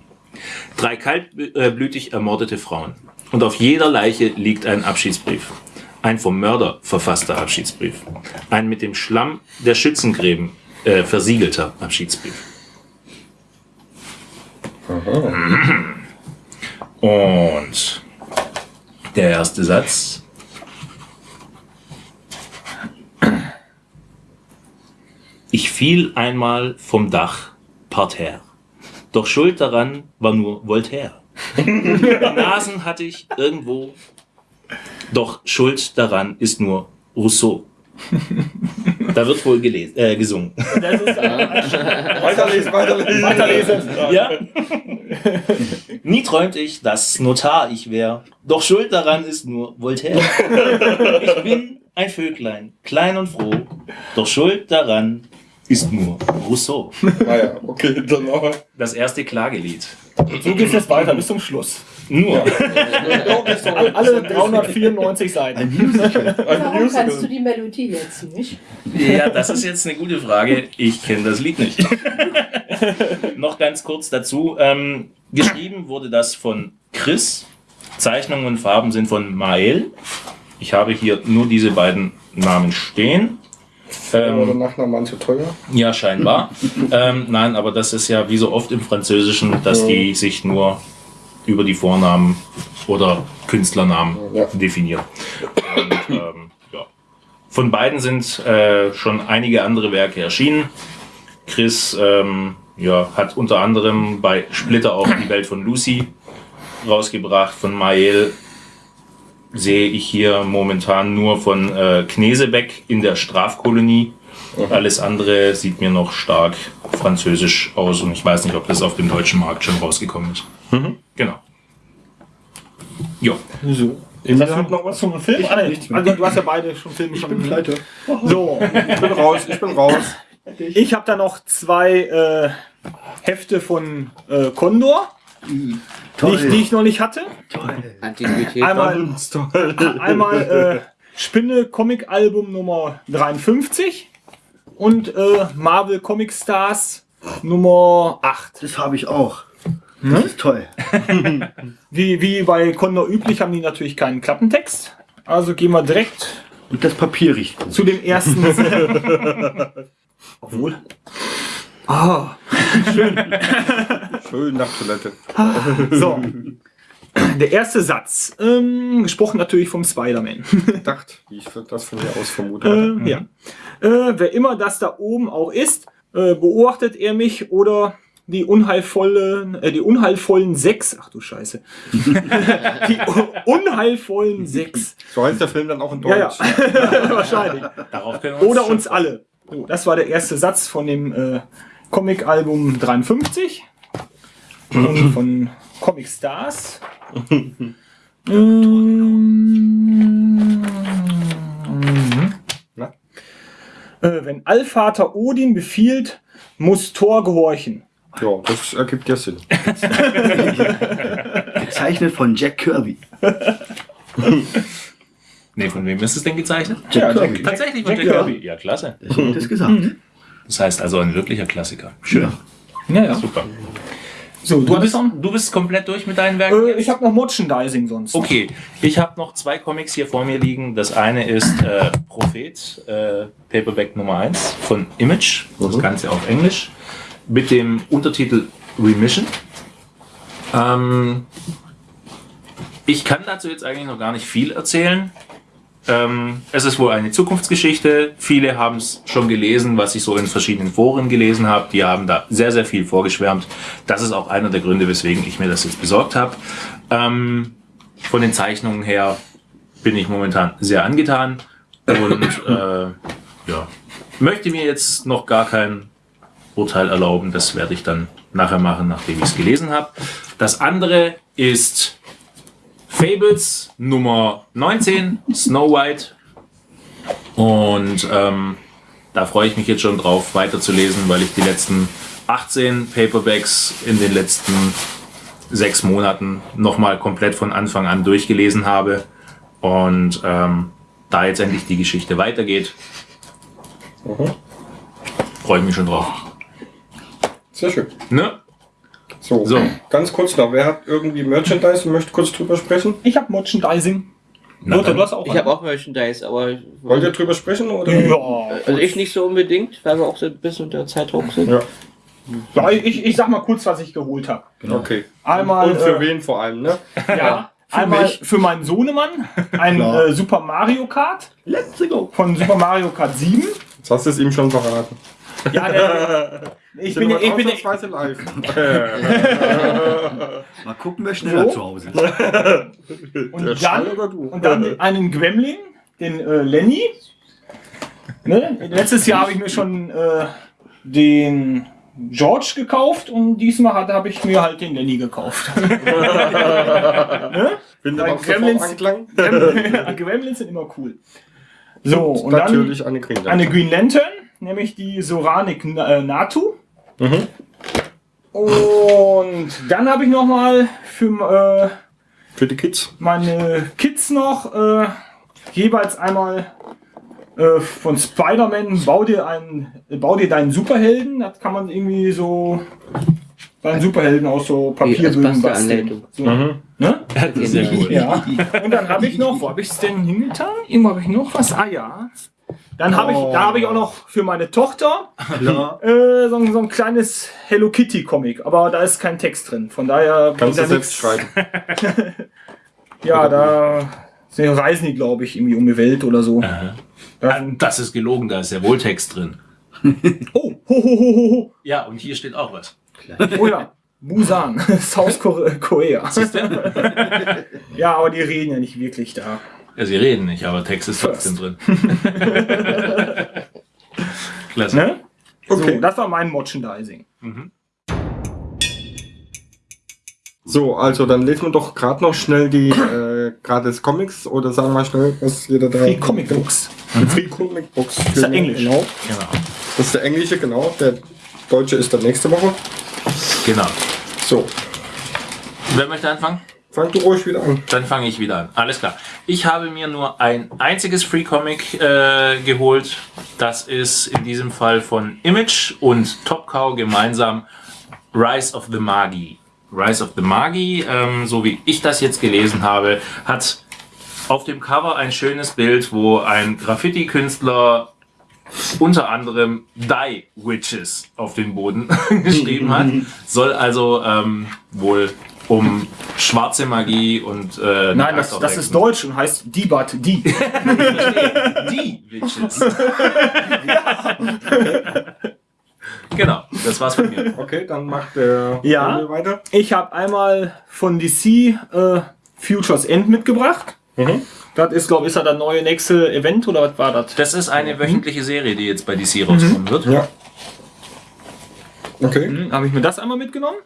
Drei kaltblütig ermordete Frauen. Und auf jeder Leiche liegt ein Abschiedsbrief. Ein vom Mörder verfasster Abschiedsbrief. Ein mit dem Schlamm der Schützengräben äh, versiegelter Abschiedsbrief. Und der erste Satz. Ich fiel einmal vom Dach parterre. Doch schuld daran war nur Voltaire. Nasen hatte ich irgendwo. Doch schuld daran ist nur Rousseau. Da wird wohl gelesen, äh, gesungen. Das ist Weiterlesen, weiterlesen. Weiterlesen. Ja. Nie träumte ich, dass Notar ich wär. Doch schuld daran ist nur Voltaire. Ich bin ein Vöglein, klein und froh. Doch schuld daran ist nur Rousseau. Naja, okay, dann aber. Das erste Klagelied. So geht's jetzt weiter bis zum Schluss. Nur. Alle, alle 394 Seiten. Warum kannst du die Melodie jetzt nicht? Ja, das ist jetzt eine gute Frage. Ich kenne das Lied nicht. Noch ganz kurz dazu. Ähm, geschrieben wurde das von Chris. Zeichnungen und Farben sind von Mael. Ich habe hier nur diese beiden Namen stehen. Oder Ähm, Nachnamen zu teuer? ja, scheinbar. ähm, nein, aber das ist ja wie so oft im Französischen, dass die sich nur über die Vornamen oder Künstlernamen Ja. definieren. Und, ähm, ja. Von beiden sind äh, schon einige andere Werke erschienen. Chris ähm, ja, hat unter anderem bei Splitter auch die Welt von Lucy rausgebracht. Von Mael sehe ich hier momentan nur von äh, Knesebeck in der Strafkolonie. Alles andere sieht mir noch stark französisch aus und ich weiß nicht, ob das auf dem deutschen Markt schon rausgekommen ist. Genau. Jo. So. Hast du noch was zum Film? Ah, nee. Also, du hast ja beide schon Filme Ich schon bin pleite. So, Ich bin raus, ich bin raus. ich habe da noch zwei äh, Hefte von äh, Condor, die ich, die ich noch nicht hatte. Antiquität. Einmal, einmal äh, Spinne Comic Album Nummer 53 und äh, Marvel Comic Stars Nummer 8. Das habe ich auch. Das ist toll. Wie, wie bei Condor üblich haben die natürlich keinen Klappentext. Also gehen wir direkt Und das Papier riecht gut. zu dem ersten. Obwohl. Ah, Schön nach Toilette. so. Der erste Satz. Ähm, gesprochen natürlich vom Spider-Man. Gedacht, wie ich das von mir aus vermute. Äh, ja. Äh, wer immer das da oben auch ist, äh, beobachtet er mich oder die unheilvollen, äh, die unheilvollen sechs. Ach du Scheiße. die unheilvollen sechs. So heißt der Film dann auch in Ja, Deutsch. ja. Wahrscheinlich. Darauf können wir Oder schon uns alle. So, das war der erste Satz von dem äh, Comic-Album 53 und von Comic Stars. Ähm, äh, wenn Allvater Odin befiehlt, muss Thor gehorchen. Ja, das ergibt ja Sinn. Gezeichnet von Jack Kirby. Nee, von wem ist es denn gezeichnet? Jack Ja, Kirby. Tatsächlich von Jack Jack Kirby. Kirby. Ja, klasse. Ich hab das gesagt. Das heißt also ein wirklicher Klassiker. Schön. Ja, ja. Super. So, Du du bist, du bist komplett durch mit deinen Werken? äh, Ich habe noch Merchandising sonst. Okay, ich habe noch zwei Comics hier vor mir liegen. Das eine ist äh, Prophet, äh, Paperback Nummer 1 von Image, das Ganze auf Englisch, mit dem Untertitel Remission. Ähm, ich kann dazu jetzt eigentlich noch gar nicht viel erzählen. Ähm, es ist wohl eine Zukunftsgeschichte. Viele haben es schon gelesen, was ich so in verschiedenen Foren gelesen habe. Die haben da sehr, sehr viel vorgeschwärmt. Das ist auch einer der Gründe, weswegen ich mir das jetzt besorgt habe. Ähm, von den Zeichnungen her bin ich momentan sehr angetan und äh, ja, möchte mir jetzt noch gar kein Urteil erlauben. Das werde ich dann nachher machen, nachdem ich es gelesen habe. Das andere ist Fables Nummer 19, Snow White. Und ähm, da freue ich mich jetzt schon drauf, weiterzulesen, weil ich die letzten 18 Paperbacks in den letzten sechs Monaten nochmal komplett von Anfang an durchgelesen habe. Und ähm, da jetzt endlich die Geschichte weitergeht, freue ich mich schon drauf. Sehr schön. Ne? So, So. ganz kurz noch. Wer hat irgendwie Merchandise und möchte kurz drüber sprechen? Ich habe Merchandising. Na du hast auch Ich habe auch Merchandise, aber Wollt ihr drüber sprechen? Oder? Ja, also ich nicht so unbedingt, weil wir auch so ein bisschen unter Zeitdruck sind. Ja. ja ich, ich sag mal kurz, was ich geholt habe. Okay. Einmal, Und für äh, wen vor allem, ne? ja, einmal für meinen Sohnemann ein äh, Super Mario Kart Let's go. von Super Mario Kart 7. Jetzt hast du es ihm schon verraten. Ja, der, ich bin, ich bin, ausnahmsweise live. Mal gucken, wer schneller So? zu Hause ist. und Der dann, Schall oder du? und dann einen Gremlin, den äh, Lenny. Ne? Letztes Jahr habe ich mir schon äh, den George gekauft und diesmal habe ich mir halt den Lenny gekauft. ne? Gremlins-. Gremlins, Gremlins sind immer cool. So, und dann Natürlich eine Green eine Green Lantern, nämlich die Soranik äh, Natu. Mhm. Und dann habe ich noch mal für Für die Kids. äh, meine Kids noch äh, jeweils einmal äh, von Spider-Man, bau dir einen, bau dir deinen Superhelden. Das kann man irgendwie so bei den Superhelden aus so Papierbögen basteln. So, ne? Sehr cool. Ja. Und dann habe ich noch, wo habe ich es denn hingetan? Irgendwo habe ich noch was. Ah ja. Dann habe ich, da habe ich auch noch für meine Tochter äh, so, ein- so ein kleines Hello Kitty Comic, aber da ist kein Text drin. Von daher Kannst du er selbst nix. schreiben. Ja, da sind- reisen die, glaube ich, irgendwie um die Welt oder so. Ja. Das ist gelogen, da ist ja wohl Text drin. Oh, ho, ho, ho, ho, Ja, und hier steht auch was. Oh ja. Busan, South Kore- Korea. ja, aber die reden ja nicht wirklich da. Ja, sie reden nicht, aber Text ist trotzdem drin. Klasse. Ne? Okay. So, das war mein Merchandising. So, also dann lesen wir doch gerade noch schnell die äh, gratis Comics oder sagen wir schnell, was jeder da. Free Comic Books. Die Free Comic Books. Das ist ja Englisch. Genau. Genau. Das ist der englische, genau. Der deutsche ist dann nächste Woche. genau. So, Wer möchte anfangen? Fang du ruhig wieder an. Dann fange ich wieder an. Alles klar. Ich habe mir nur ein einziges Free Comic äh, geholt. Das ist in diesem Fall von Image und Top Cow gemeinsam Rise of the Magi. Rise of the Magi, ähm, so wie ich das jetzt gelesen habe, hat auf dem Cover ein schönes Bild, wo ein Graffiti-Künstler unter anderem Die Witches auf den Boden geschrieben hat. Soll also ähm, wohl um schwarze Magie und äh, Nein, das, das ist Deutsch und heißt Diebat, die. die Witches. genau, das war's von mir. Okay, dann macht der Ja. Daniel weiter. Ich habe einmal von DC äh, Futures End mitgebracht. Das ist, glaube ich, ist das das neue nächste Event oder was war das? Das ist eine wöchentliche Serie, die jetzt bei DC rauskommen wird. Ja. Okay. Hm, habe ich mir das einmal mitgenommen.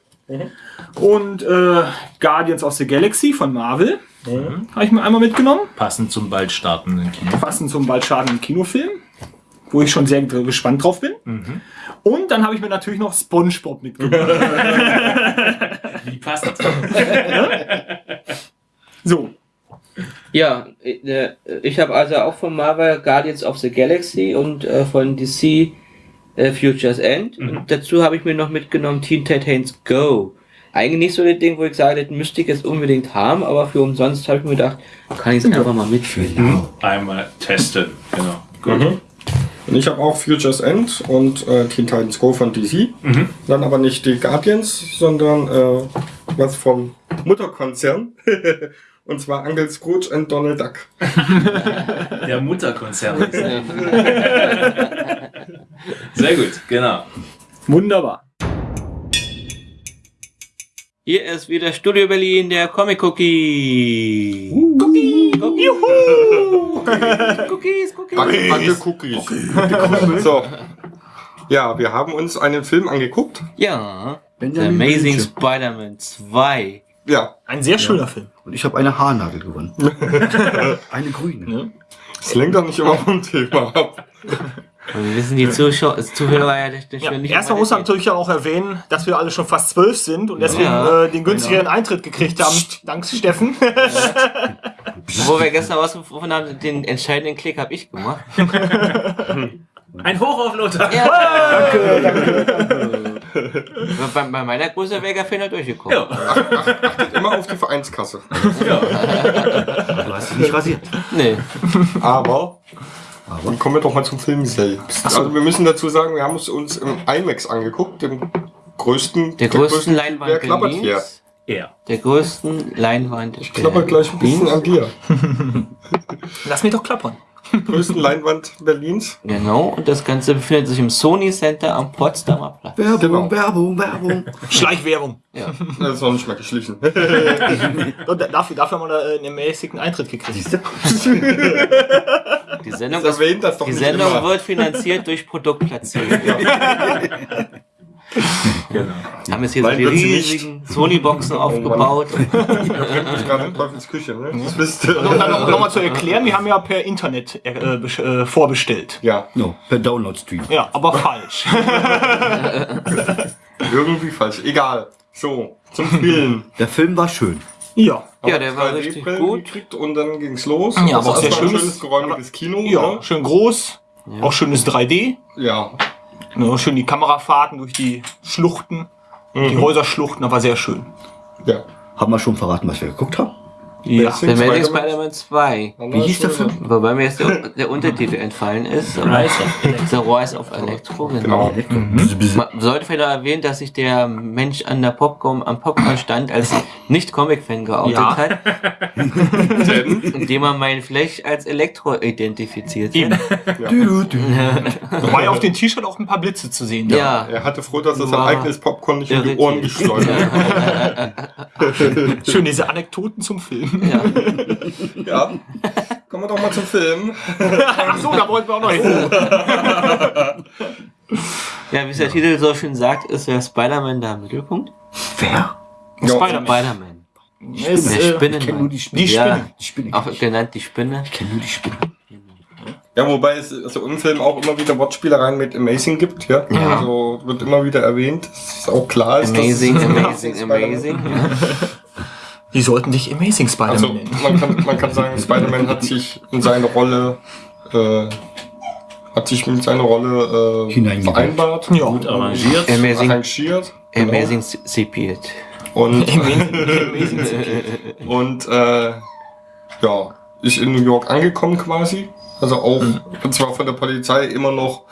Und äh, Guardians of the Galaxy von Marvel habe ich mir einmal mitgenommen. Passend zum bald startenden Kino. Passend zum bald startenden Kinofilm, wo ich schon sehr gespannt drauf bin. Und dann habe ich mir natürlich noch SpongeBob mitgenommen. Wie passend. so, Ja, äh, ich habe also auch von Marvel Guardians of the Galaxy und äh, von DC äh, Futures End. Und dazu habe ich mir noch mitgenommen Teen Titans Go. Eigentlich nicht so das Ding, wo ich sage, das müsste ich jetzt unbedingt haben, aber für umsonst habe ich mir gedacht, kann ich es einfach mal mitführen. Einmal testen. Genau. Gut. Und ich habe auch Futures End und äh, Teen Titans Go von DC. Dann aber nicht die Guardians, sondern äh, was vom Mutterkonzern. und zwar Uncle Scrooge und Donald Duck. Der Mutterkonzern. Sehr gut, genau. wunderbar. Hier ist wieder Studio Berlin, der Comic Cookie. Cookie, Cookie. Cookies, Cookies. Backe, Backe Cookies. so. Ja, wir haben uns einen Film angeguckt. Ja, The Amazing. Spider-Man 2. Ja, Ein sehr schöner Film. Und ich habe eine Haarnadel gewonnen. eine grüne. es lenkt doch nicht immer vom Thema ab. Und wir wissen die Zuschauer, Zuhörer ja nicht, Ja, nicht erstmal muss man natürlich auch erwähnen, dass wir alle schon fast zwölf sind und deswegen Ja. äh, den günstigeren Eintritt gekriegt haben. Dank Steffen. Wo wir gestern rausgefunden haben, den entscheidenden Klick habe ich gemacht. Ein Hoch auf Lothar. Ja, danke, danke, Bei, bei meiner Größe wäre der Fehler durchgekommen. Immer auf die Vereinskasse. Du hast dich nicht rasiert. Nee. Aber, dann kommen wir doch mal zum Film selbst. Also wir müssen dazu sagen, wir haben es uns im IMAX angeguckt, dem größten, Der größten Leinwand Wer klappert hier? Er. Der größten Leinwand. Ich klapper gleich ein bisschen an dir. Lass mich doch klappern. Größten Leinwand Berlins. Genau, und das Ganze befindet sich im Sony Center am Potsdamer Platz. Werbung, Genau. Werbung, Werbung. Schleichwerbung. Das ist noch nicht mal geschlichen. Dafür, dafür haben wir da, äh, einen mäßigen Eintritt gekriegt. Die Sendung, Das ist, erwähnt das doch die Sendung immer. wird finanziert durch Produktplatzierung. Genau. Wir haben jetzt hier so Nein, die sie nicht. riesigen Sony-Boxen aufgebaut. Ich bin gerade in Teufels Küche, ne? Das wisst ihr. Und dann noch, noch mal zu erklären, wir haben ja per Internet äh, äh, vorbestellt. Ja, No, per Download-Stream. Ja, aber falsch. irgendwie falsch. Egal. So, zum Film. Der Film war schön. ja. Ja, der war 2D richtig gut. gekriegt Und dann ging's los. Ja, Das aber auch sehr schönes- schönes geräumiges Kino. Ja, Ne? schön groß. Auch schönes 3D. Ja. Ja, schön die Kamerafahrten durch die Schluchten. Die Häuserschluchten, aber sehr schön. Ja. Haben wir schon verraten, was wir geguckt haben? Ja. The Amazing Spider-Man. Spider-Man 2. Wie hieß der Film? Wobei mir jetzt der, der Untertitel entfallen ist. The Rise of Electro. Genau. Man sollte vielleicht noch erwähnen, dass sich der Mensch an der Popcorn, am Popcorn-Stand als Nicht-Comic-Fan geoutet Ja. hat, indem er meinen Flash als Elektro identifiziert hat. Wobei auf dem T-Shirt auch ein paar Blitze zu sehen. sind. Ja. Er hatte froh, dass er sein eigenes Popcorn nicht um die. Ohren geschleudert hat. Schön, diese Anekdoten zum Film. Ja. Ja. Kommen wir doch mal zum Film. Ach so, da wollten wir auch noch hin. ja, wie es der Titel so schön sagt, ist der Spider-Man da im Mittelpunkt. Wer? Spider-Man. Ist, Der äh, Ich kenne nur die Spinne. Die Spinne. Ja, Die Spinne. auch genannt die Spinne. Ich kenne nur die Spinne. Ja, wobei es also im Film auch immer wieder Wortspielereien mit Amazing gibt, ja. Ja. Also wird immer wieder erwähnt, dass es auch klar ist. Amazing, dass es amazing, amazing. Die sollten sich Amazing Spider-Man Also nennen. man kann, man kann sagen, Spider-Man hat sich in seine Rolle äh, hat sich mit seiner Rolle äh, vereinbart, Ja. Gut arrangiert. Amazing, arrangiert. genau. amazing Sepiet. Und, und äh, ja, ist in New York angekommen quasi. Also auch, und zwar von der Polizei immer noch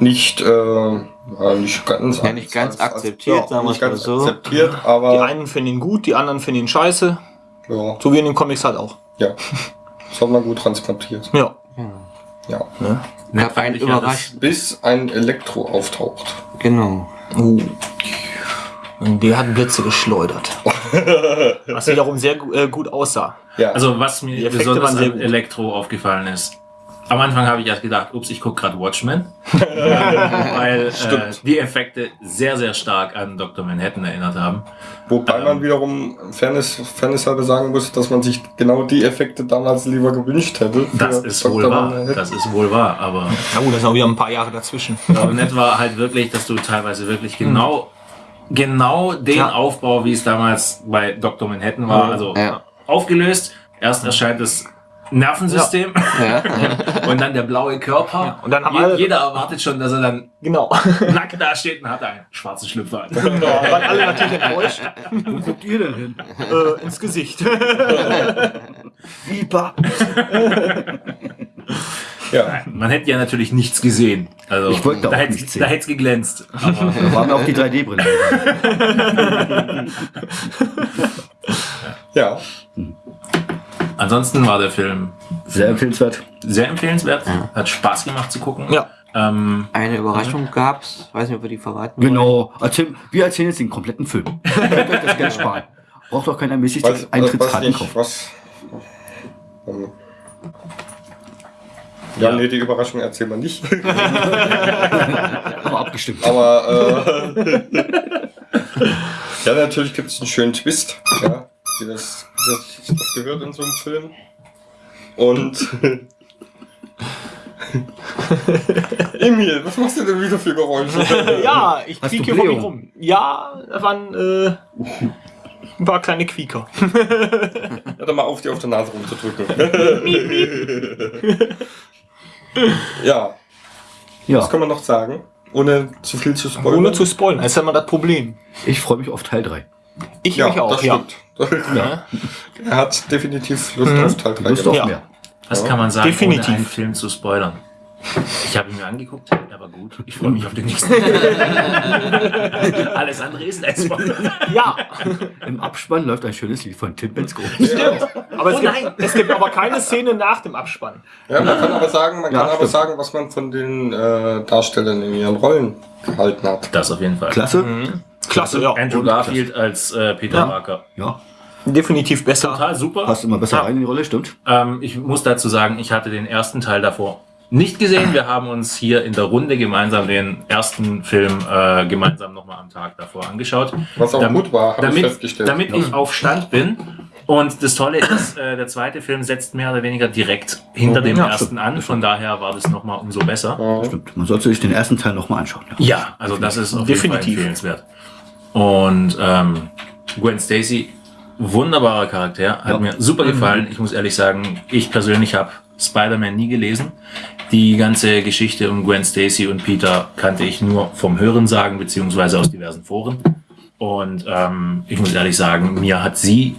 nicht, äh, ja, nicht ganz, Ja, nicht ganz akzeptiert, sagen wir nicht es mal so. akzeptiert, Die aber einen finden ihn gut, die anderen finden ihn scheiße. ja, So wie in den Comics halt auch. ja, das hat man gut transportiert. Ja. Ja. Fand ich ja überrascht. Bis ein Elektro auftaucht. Genau. Uh. Und der hat Blitze geschleudert. Was wiederum sehr äh, gut aussah. Ja, Also was mir Die besonders an. Elektro aufgefallen ist. Am Anfang habe ich erst gedacht, ups, ich gucke gerade Watchmen. weil äh, die Effekte sehr, sehr stark an Dr. Manhattan erinnert haben. Wobei Ähm. man wiederum Fairness, Fairness halber sagen muss, dass man sich genau die Effekte damals lieber gewünscht hätte. Das ist Dr. wohl wahr. Manhattan. Das ist wohl wahr. Aber Na gut, das sind auch wieder ein paar Jahre dazwischen. aber nett war halt wirklich, dass du teilweise wirklich genau, genau den Ja. Aufbau, wie es damals bei Dr. Manhattan war, also Ja. aufgelöst. Erst erscheint das Nervensystem Ja. und dann der blaue Körper. Und dann haben Je, alle- jeder erwartet schon, dass er dann Genau. nackt da steht und hat einen schwarzen Schlüpfer an. Da waren alle natürlich enttäuscht. Wo guckt ihr denn hin? Äh, ins Gesicht. Viper. Ja, Man hätte ja natürlich nichts gesehen. Also Ich wollte da auch hätte nichts sehen. da hätte es geglänzt. Aber Da waren auch die 3D-Brille. ja. Ansonsten war der Film Sehr empfehlenswert. sehr empfehlenswert. Hat Spaß gemacht zu gucken. Ja. Ähm, Eine Überraschung gab's. Weiß nicht, ob wir die verraten. Genau. Erzähl, wir erzählen jetzt den kompletten Film. Das Geld sparen. Braucht auch kein ermäßigtes Was, Eintrittskarten kaufen. was. Ähm, ja, Ja. nee, die Überraschung erzählen wir nicht. Aber abgestimmt. Aber äh, ja, natürlich gibt es einen schönen Twist, ja, wie das, wie das, das gehört in so einem Film. Und Emil, was machst du denn wieder für Geräusche? Ja, ich Hast quieke Blähung? rum. Ja, da waren äh, ein paar kleine Quieker. Hör doch mal auf, dir auf der Nase rumzudrücken. ja, Ja, was kann man noch sagen? Ohne zu viel zu spoilern. Ohne zu spoilern, das ist ja immer das Problem. ich freue mich auf Teil 3. Ich ja, mich auch, das ja. stimmt. er hat definitiv Lust auf Teil 3 Lust auf Ja. mehr. was kann man sagen, Definitiv. ohne einen Film zu spoilern? Ich habe ihn mir angeguckt, er war gut. Ich freue mich auf den nächsten. Alles andere ist ein Spoiler. Ja, Im Abspann läuft ein schönes Lied von Tim Bensko. aber es, Oh gibt, nein. es gibt aber keine Szene nach dem Abspann. Ja, man kann aber sagen, man Ja, kann aber stimmt. sagen, was man von den äh, Darstellern in ihren Rollen gehalten hat. Das auf jeden Fall. Klasse. Klasse, ja. Andrew Garfield als äh, Peter Ja. Parker. Ja, Definitiv besser. Total super. passt immer besser Ja. rein in die Rolle, stimmt. Ähm, ich muss dazu sagen, ich hatte den ersten Teil davor nicht gesehen. Wir haben uns hier in der Runde gemeinsam den ersten Film äh, gemeinsam nochmal am Tag davor angeschaut. Was auch gut war, habe ich damit, festgestellt. Damit ich auf Stand bin. Und das Tolle ist, äh, der zweite Film setzt mehr oder weniger direkt hinter dem Ja, ersten an. Von daher war das nochmal umso besser. Ja. Stimmt. Man sollte sich den ersten Teil nochmal anschauen. Ja. Ja, also das ist auf jeden Fall Definitiv. empfehlenswert. Und ähm, Gwen Stacy, wunderbarer Charakter, hat Ja. mir super gefallen. Ich muss ehrlich sagen, ich persönlich habe Spider-Man nie gelesen. Die ganze Geschichte um Gwen Stacy und Peter kannte ich nur vom Hörensagen beziehungsweise aus diversen Foren. Und ähm, ich muss ehrlich sagen, mir hat sie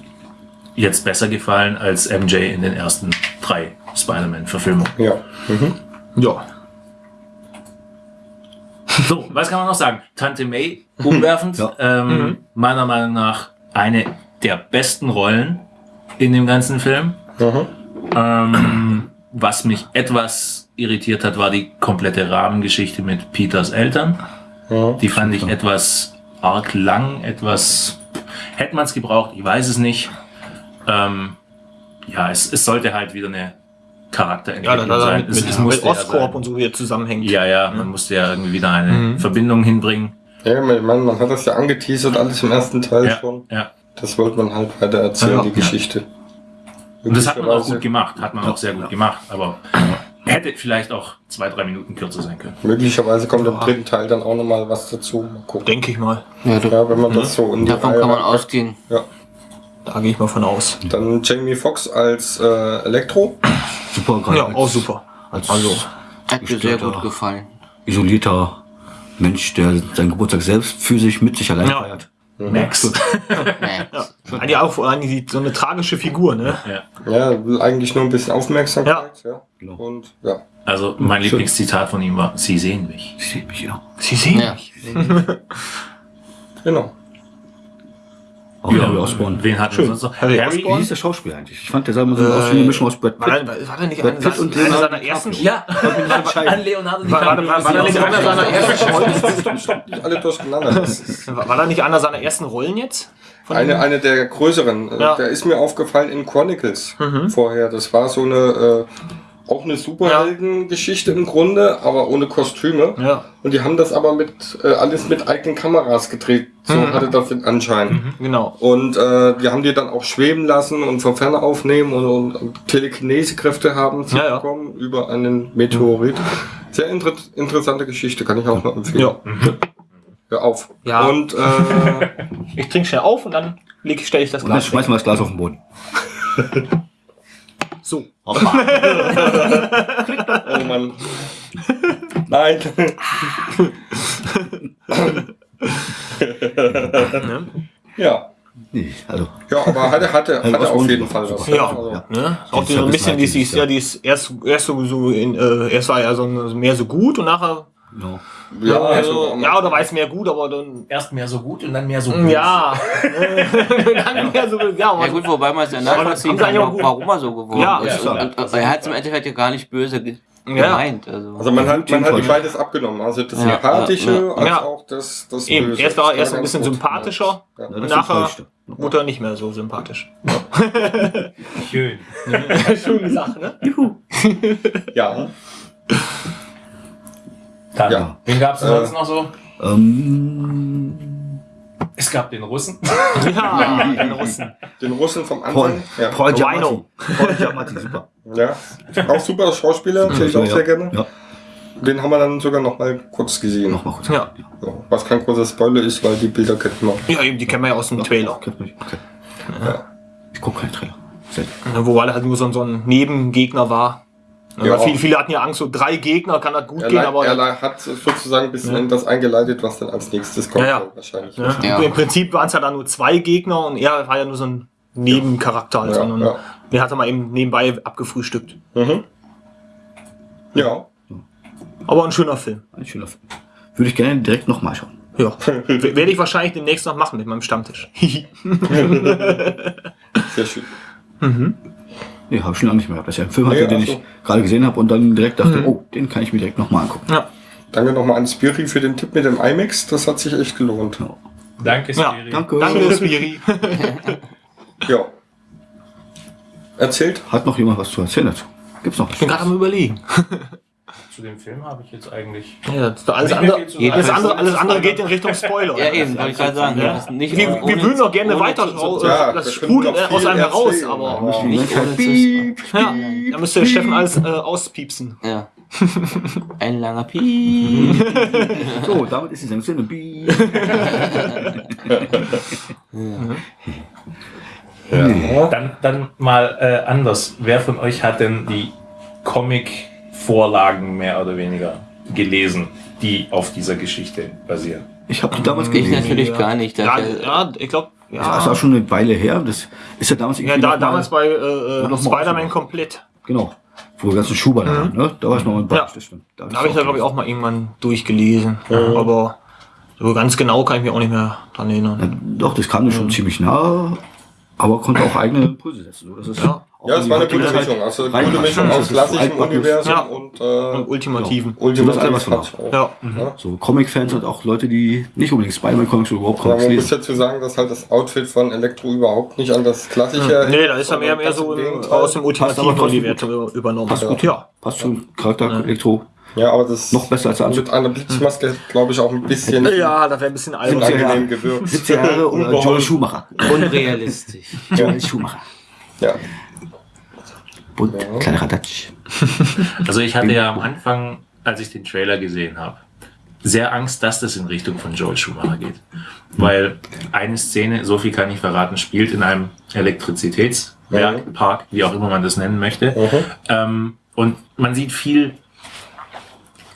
jetzt besser gefallen als MJ in den ersten drei Spider-Man-Verfilmungen. ja. Mhm. Ja. So, was kann man noch sagen? Tante May, umwerfend. Ja. Ähm, Meiner Meinung nach eine der besten Rollen in dem ganzen Film. Mhm. Ähm, was mich etwas irritiert hat, war die komplette Rahmengeschichte mit Peters Eltern. Ja. Die fand ich etwas arg lang, etwas. Hätte man es gebraucht, ich weiß es nicht. Ähm, ja, es, es sollte halt wieder eine Ja, Charakterentwicklung dann, dann sein. mit, Es- mit, es mit ja sein. und so wieder zusammenhängt. Ja, ja, man musste ja irgendwie wieder eine Mhm. Verbindung hinbringen. Ja, man, man man hat das ja angeteasert, alles im ersten Teil Ja, schon. ja. Das wollte man halt weiter erzählen, Ja. die Geschichte. Und das hat man auch gut gemacht, hat man auch sehr gut gemacht, aber hätte vielleicht auch zwei, drei Minuten kürzer sein können. Möglicherweise kommt im dritten Teil dann auch nochmal was dazu. Mal gucken. Denke ich mal. Ja, wenn man das so in die davon Reihe kann man reinpackt. ausgehen. Ja. Da gehe ich mal von aus. Dann Jamie Foxx als äh, Elektro. Super, gerade Ja, auch super. Als Also, Hat mir sehr gut gefallen. isolierter Mensch, der seinen Geburtstag selbst für sich mit sich allein Ja. feiert. Max. Nee. Eigentlich auch eigentlich so eine tragische Figur, ne? Ja, will eigentlich nur ein bisschen Aufmerksamkeit. Ja. Genau. Und ja. Also mein Schön. Lieblingszitat von ihm war, Sie sehen mich. Ich sehe mich ja. Sie sehen Ja. mich. Genau. Auch Harry Osborn. Wen hatten wir sonst noch? Harry Harry? Wie hieß der Schauspieler eigentlich? Ich fand, der sah immer so aus wie eine Mischung aus Brad War, Pitt. war, war der nicht Brad einer, Pitt und Leonardo seiner ersten DiCaprio. Ja, an Leonardo war, war, war, nicht einer seiner ersten Rollen? Stopp, stopp, nicht alle durcheinander. Das ist War, da nicht einer seiner ersten Rollen jetzt? Eine, eine der größeren. Äh, Ja. Der ist mir aufgefallen in Chronicles Mhm. vorher. Das war so eine, äh, auch eine Superheldengeschichte im Grunde, aber ohne Kostüme. Ja, Und die haben das aber mit, äh, alles mit eigenen Kameras gedreht. So Mhm. hatte das den Anschein. genau. Und äh, die haben die dann auch schweben lassen und von ferne aufnehmen und, und, und Telekinesekräfte haben zu Ja, ja. bekommen über einen Meteorit. Sehr inter interessante Geschichte, kann ich auch noch empfehlen. Ja. Hör auf. Ja. Und äh, Ich trinke schnell auf und dann stelle ich das Und dann Glas weg. schmeißen wir das Glas auf den Boden. So. oh Mann. Nein. ja. Nee, also. Ja, aber hatte, hatte, Also hatte auf jeden Fall was. Ja, Also, ne? Auch so ein bisschen, die, die, dieses ist ja, die ist erst, erst so, so in, äh, erst war ja so ein, mehr so gut und nachher, Genau. ja, also, also, ja, oder war es mehr gut, aber dann, Erst mehr so gut und dann mehr so böse. ja, dann mehr so, ja, Ja aber gut, wobei man es ja nachvollziehen kann, auch gut- warum er so geworden Ja, ist. ja, Und, und, und er hat es im Endeffekt ja gar nicht böse ge Ja. gemeint. Also. also man hat, man hat beides abgenommen. Also das Ja, Sympathische ja, ja. als Ja. auch das, das Eben, Böse. erst war er ein bisschen gut. sympathischer. Ja. Ja, Und nachher enttäuschte. wurde er nicht mehr so sympathisch. Schön. Schöne gesagt, ne? Ja. Dann, Ja. wen gab es Äh, sonst noch so? Ähm, Es gab den Russen. Ja, den Russen. Den Russen vom Paul, Anfang. Ja. Paul. Giamatti. Paul Giamatti, super. ja. Auch super Schauspieler, sehe ich auch ja. sehr gerne. Ja, Den haben wir dann sogar noch mal kurz gesehen. nochmal kurz. Ja. Ja, was kein großer Spoiler ist, weil die Bilder kennt man. Ja, eben, die kennen wir ja aus dem Trailer. Okay. Ich gucke keinen Trailer. Wo er halt nur so, so ein Nebengegner war. Ja. viele, viele hatten ja Angst, so drei Gegner kann das gut Er, gehen, aber er hat sozusagen ein bisschen in das eingeleitet, was dann als nächstes kommt. Ja, ja. Wahrscheinlich. Ja. im Prinzip waren es ja dann nur zwei Gegner und er war ja nur so ein Nebencharakter. halt, Ja, ja. Den hat er mal eben nebenbei abgefrühstückt. Mhm. Ja. Aber ein schöner Film. Ein schöner Film. Würde ich gerne direkt nochmal schauen. Ja. Werde ich wahrscheinlich demnächst noch machen mit meinem Stammtisch. Sehr schön. Nee, habe ich schon lange nicht mehr gehabt. Das ist ja ein Film, hatte, Nee, den ach ich so. gerade gesehen habe und dann direkt dachte, oh, den kann ich mir direkt nochmal angucken. ja. Danke nochmal an Spiri für den Tipp mit dem IMAX. Das hat sich echt gelohnt. Danke, Ja, Spiri. Danke. Danke, Spiri. Ja. Erzählt. Hat noch jemand was zu erzählen dazu? Gibt's noch was? Ich bin gerade am überlegen. Zu dem Film habe ich jetzt eigentlich. Ja, das, alles, andere, alles, andere, alles andere geht in Richtung Spoiler. ja, eben, wollte ich gerade sagen. Ja. Nicht Wir, ohne- wir würden doch gerne weiter zu- raus, Ja, das sprudelt aus einem heraus, aber aber- Nicht ohne zu ja, da müsste der Steffen alles äh, auspiepsen. Ja. Ein langer Piep. So, damit ist die Sendung. Piep. Dann, dann mal äh, anders. Wer von euch hat denn die Comic-Vorlagen mehr oder weniger gelesen, die auf dieser Geschichte basieren? Ich habe die damals Ich gelesen. natürlich gar nicht. Ja, ja ich glaube, Das ist ja. auch schon eine Weile her. Das ist ja damals ja irgendwie da, damals bei äh, mal Spider-Man komplett. Genau. Wo die ganzen Schuber da waren, ne? Da war ich noch mal ein Ja. das stimmt. Da habe ich da, glaube ich, auch mal irgendwann durchgelesen. Aber so ganz genau kann ich mich auch nicht mehr dran erinnern. Ja, doch, das kam mir schon ziemlich nah, aber konnte auch eigene Impulse setzen. So, das ist Ja. Ja, es war eine gute Mischung. Also eine gute Mischung aus klassischem. Universum Ja. und, äh, Und Ultimativen. Ist alles, was hat man auch. Ja. So Comic-Fans und auch Leute, die nicht unbedingt Spider-Man-Comics oder überhaupt Aber Comics man muss lesen. dazu sagen, dass halt das Outfit von Elektro überhaupt nicht an das klassische. Nee, da ist er mehr, mehr so im Gegenteil. aus dem ultimativen Universum übernommen. Passt gut, ja. Passt zum Charakter Elektro. Ja, aber das Noch besser als der Anzug. mit einer Blitzmaske, glaube ich, auch ein bisschen Ja, das wäre ein bisschen albern. unangenehm gewirkt. 70 Jahre oder Unbeholfen. Joel Schumacher. Unrealistisch. Joel Schumacher. Ja. Bunt, kleiner Radatsch. Also ich hatte ja am Anfang, als ich den Trailer gesehen habe, sehr Angst, dass das in Richtung von Joel Schumacher geht. Weil eine Szene, so viel kann ich verraten, spielt in einem Elektrizitätswerk, Park, wie auch immer man das nennen möchte. Ähm, und man sieht viel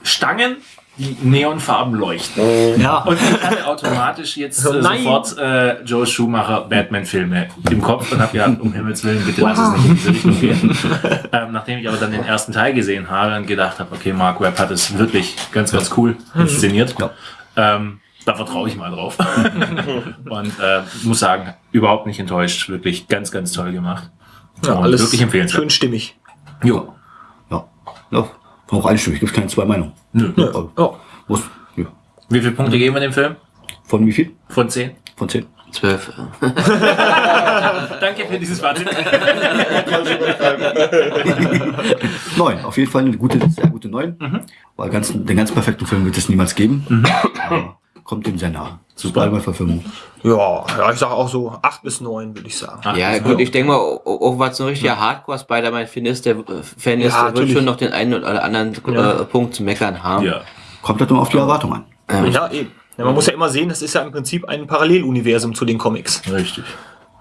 Stangen, die neonfarben leuchten. Ja. Und ich hatte automatisch jetzt äh, Nein. sofort äh, Joe Schumacher Batman-Filme im Kopf und habe gedacht, um Himmels Willen, bitte lass es nicht in diese Richtung gehen. ähm, nachdem ich aber dann den ersten Teil gesehen habe und gedacht habe, okay, Mark Webb hat es wirklich ganz, ganz cool inszeniert. Ähm, da vertraue ich mal drauf. und äh, muss sagen, überhaupt nicht enttäuscht. Wirklich ganz, ganz toll gemacht. ja Und alles wirklich empfehlenswert. schön stimmig. Jo. Ja. ja. Auch einstimmig, gibt keine zwei Meinungen. Nö. Ja. Muss, ja. Wie viele Punkte geben wir dem Film? Von wie viel? Von 10? Von zehn? Zwölf. Danke für dieses Fazit. Neun. Auf jeden Fall eine gute, sehr gute Neun. Mhm. Weil ganz, den ganz perfekten Film wird es niemals geben. Aber kommt dem sehr nah. Super. Super. Verfilmung. Ja, ja, ich sage auch so acht bis neun, würde ich sagen. Ach, Ja, das gut, ich denke mal, auch, was so ein richtiger Hardcore-Spider-Man Fan ist, der, äh, Fan ist, Ja, der wird natürlich. schon noch den einen oder anderen Ja. äh, Punkt zu meckern haben. Ja. Kommt halt nur auf die Erwartung an. Ja, eben. Ja, man muss ja immer sehen, das ist ja im Prinzip ein Paralleluniversum zu den Comics. Richtig.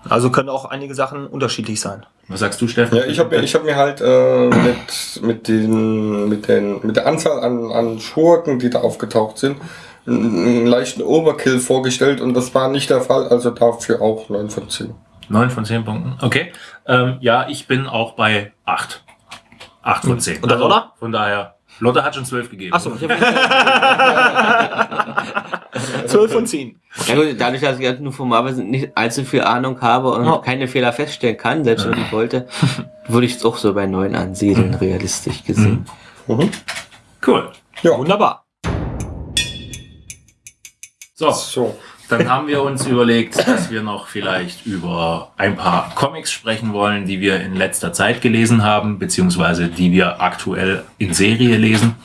Also können auch einige Sachen unterschiedlich sein. Was sagst du, Steffen? Ja, ich habe mir, ich hab mir halt äh, mit, mit, den, mit, den, mit der Anzahl an, an Schurken, die da aufgetaucht sind, einen, leichten Overkill vorgestellt und das war nicht der Fall, also dafür auch 9 von 10. 9 von 10 Punkten. Okay. Ähm, ja, ich bin auch bei 8. 8 von 10. Und der Lotta? Von daher, Lotte hat schon 12 gegeben. Achso. Zwölf von zehn. Ja, gut, dadurch, dass ich halt nur von Marvel nicht allzu viel Ahnung habe und Ja. keine Fehler feststellen kann, selbst wenn ich wollte, würde ich es auch so bei neun ansiedeln, realistisch gesehen. Cool. Ja, Wunderbar. So, so. dann haben wir uns überlegt, dass wir noch vielleicht über ein paar Comics sprechen wollen, die wir in letzter Zeit gelesen haben, beziehungsweise die wir aktuell in Serie lesen.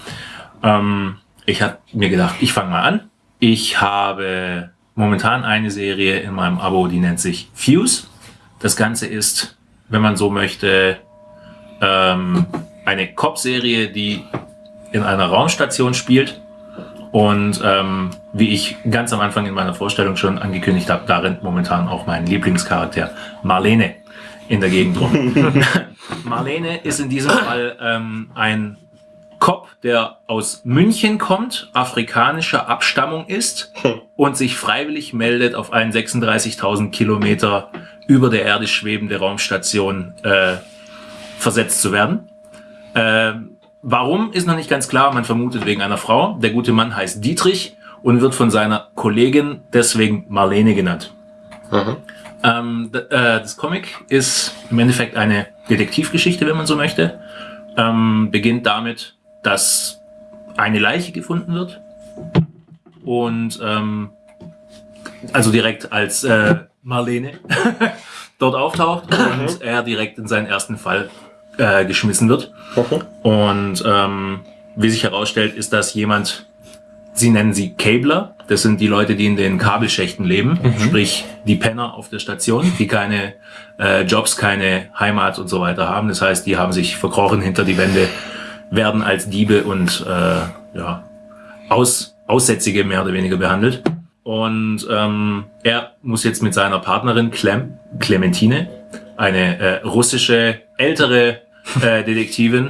Ähm, ich habe mir gedacht, ich fange mal an. Ich habe momentan eine Serie in meinem Abo, die nennt sich Fuse. Das Ganze ist, wenn man so möchte, ähm, eine Cop-Serie, die in einer Raumstation spielt. Und ähm, wie ich ganz am Anfang in meiner Vorstellung schon angekündigt habe, da rennt momentan auch mein Lieblingscharakter Marlene in der Gegend rum. Marlene ist in diesem Fall ähm, ein Cop, der aus München kommt, afrikanischer Abstammung ist und sich freiwillig meldet, auf einen 36.000 Kilometer über der Erde schwebende Raumstation äh, versetzt zu werden. Ähm, warum ist noch nicht ganz klar. Man vermutet wegen einer Frau. Der gute Mann heißt Dietrich und wird von seiner Kollegin deswegen Marlene genannt. Ähm, d- äh, das Comic ist im Endeffekt eine Detektivgeschichte, wenn man so möchte. Ähm, beginnt damit, dass eine Leiche gefunden wird und ähm, also direkt als äh, Marlene dort auftaucht und er direkt in seinen ersten Fall äh, geschmissen wird. Und ähm, wie sich herausstellt, ist das jemand, sie nennen sie Cabler. Das sind die Leute, die in den Kabelschächten leben, sprich die Penner auf der Station, die keine äh, Jobs, keine Heimat und so weiter haben. Das heißt, die haben sich verkrochen hinter die Wände, werden als Diebe und äh, ja, Aus, Aussätzige mehr oder weniger behandelt. Und ähm, er muss jetzt mit seiner Partnerin Clem, Clementine, eine äh, russische ältere äh, Detektivin,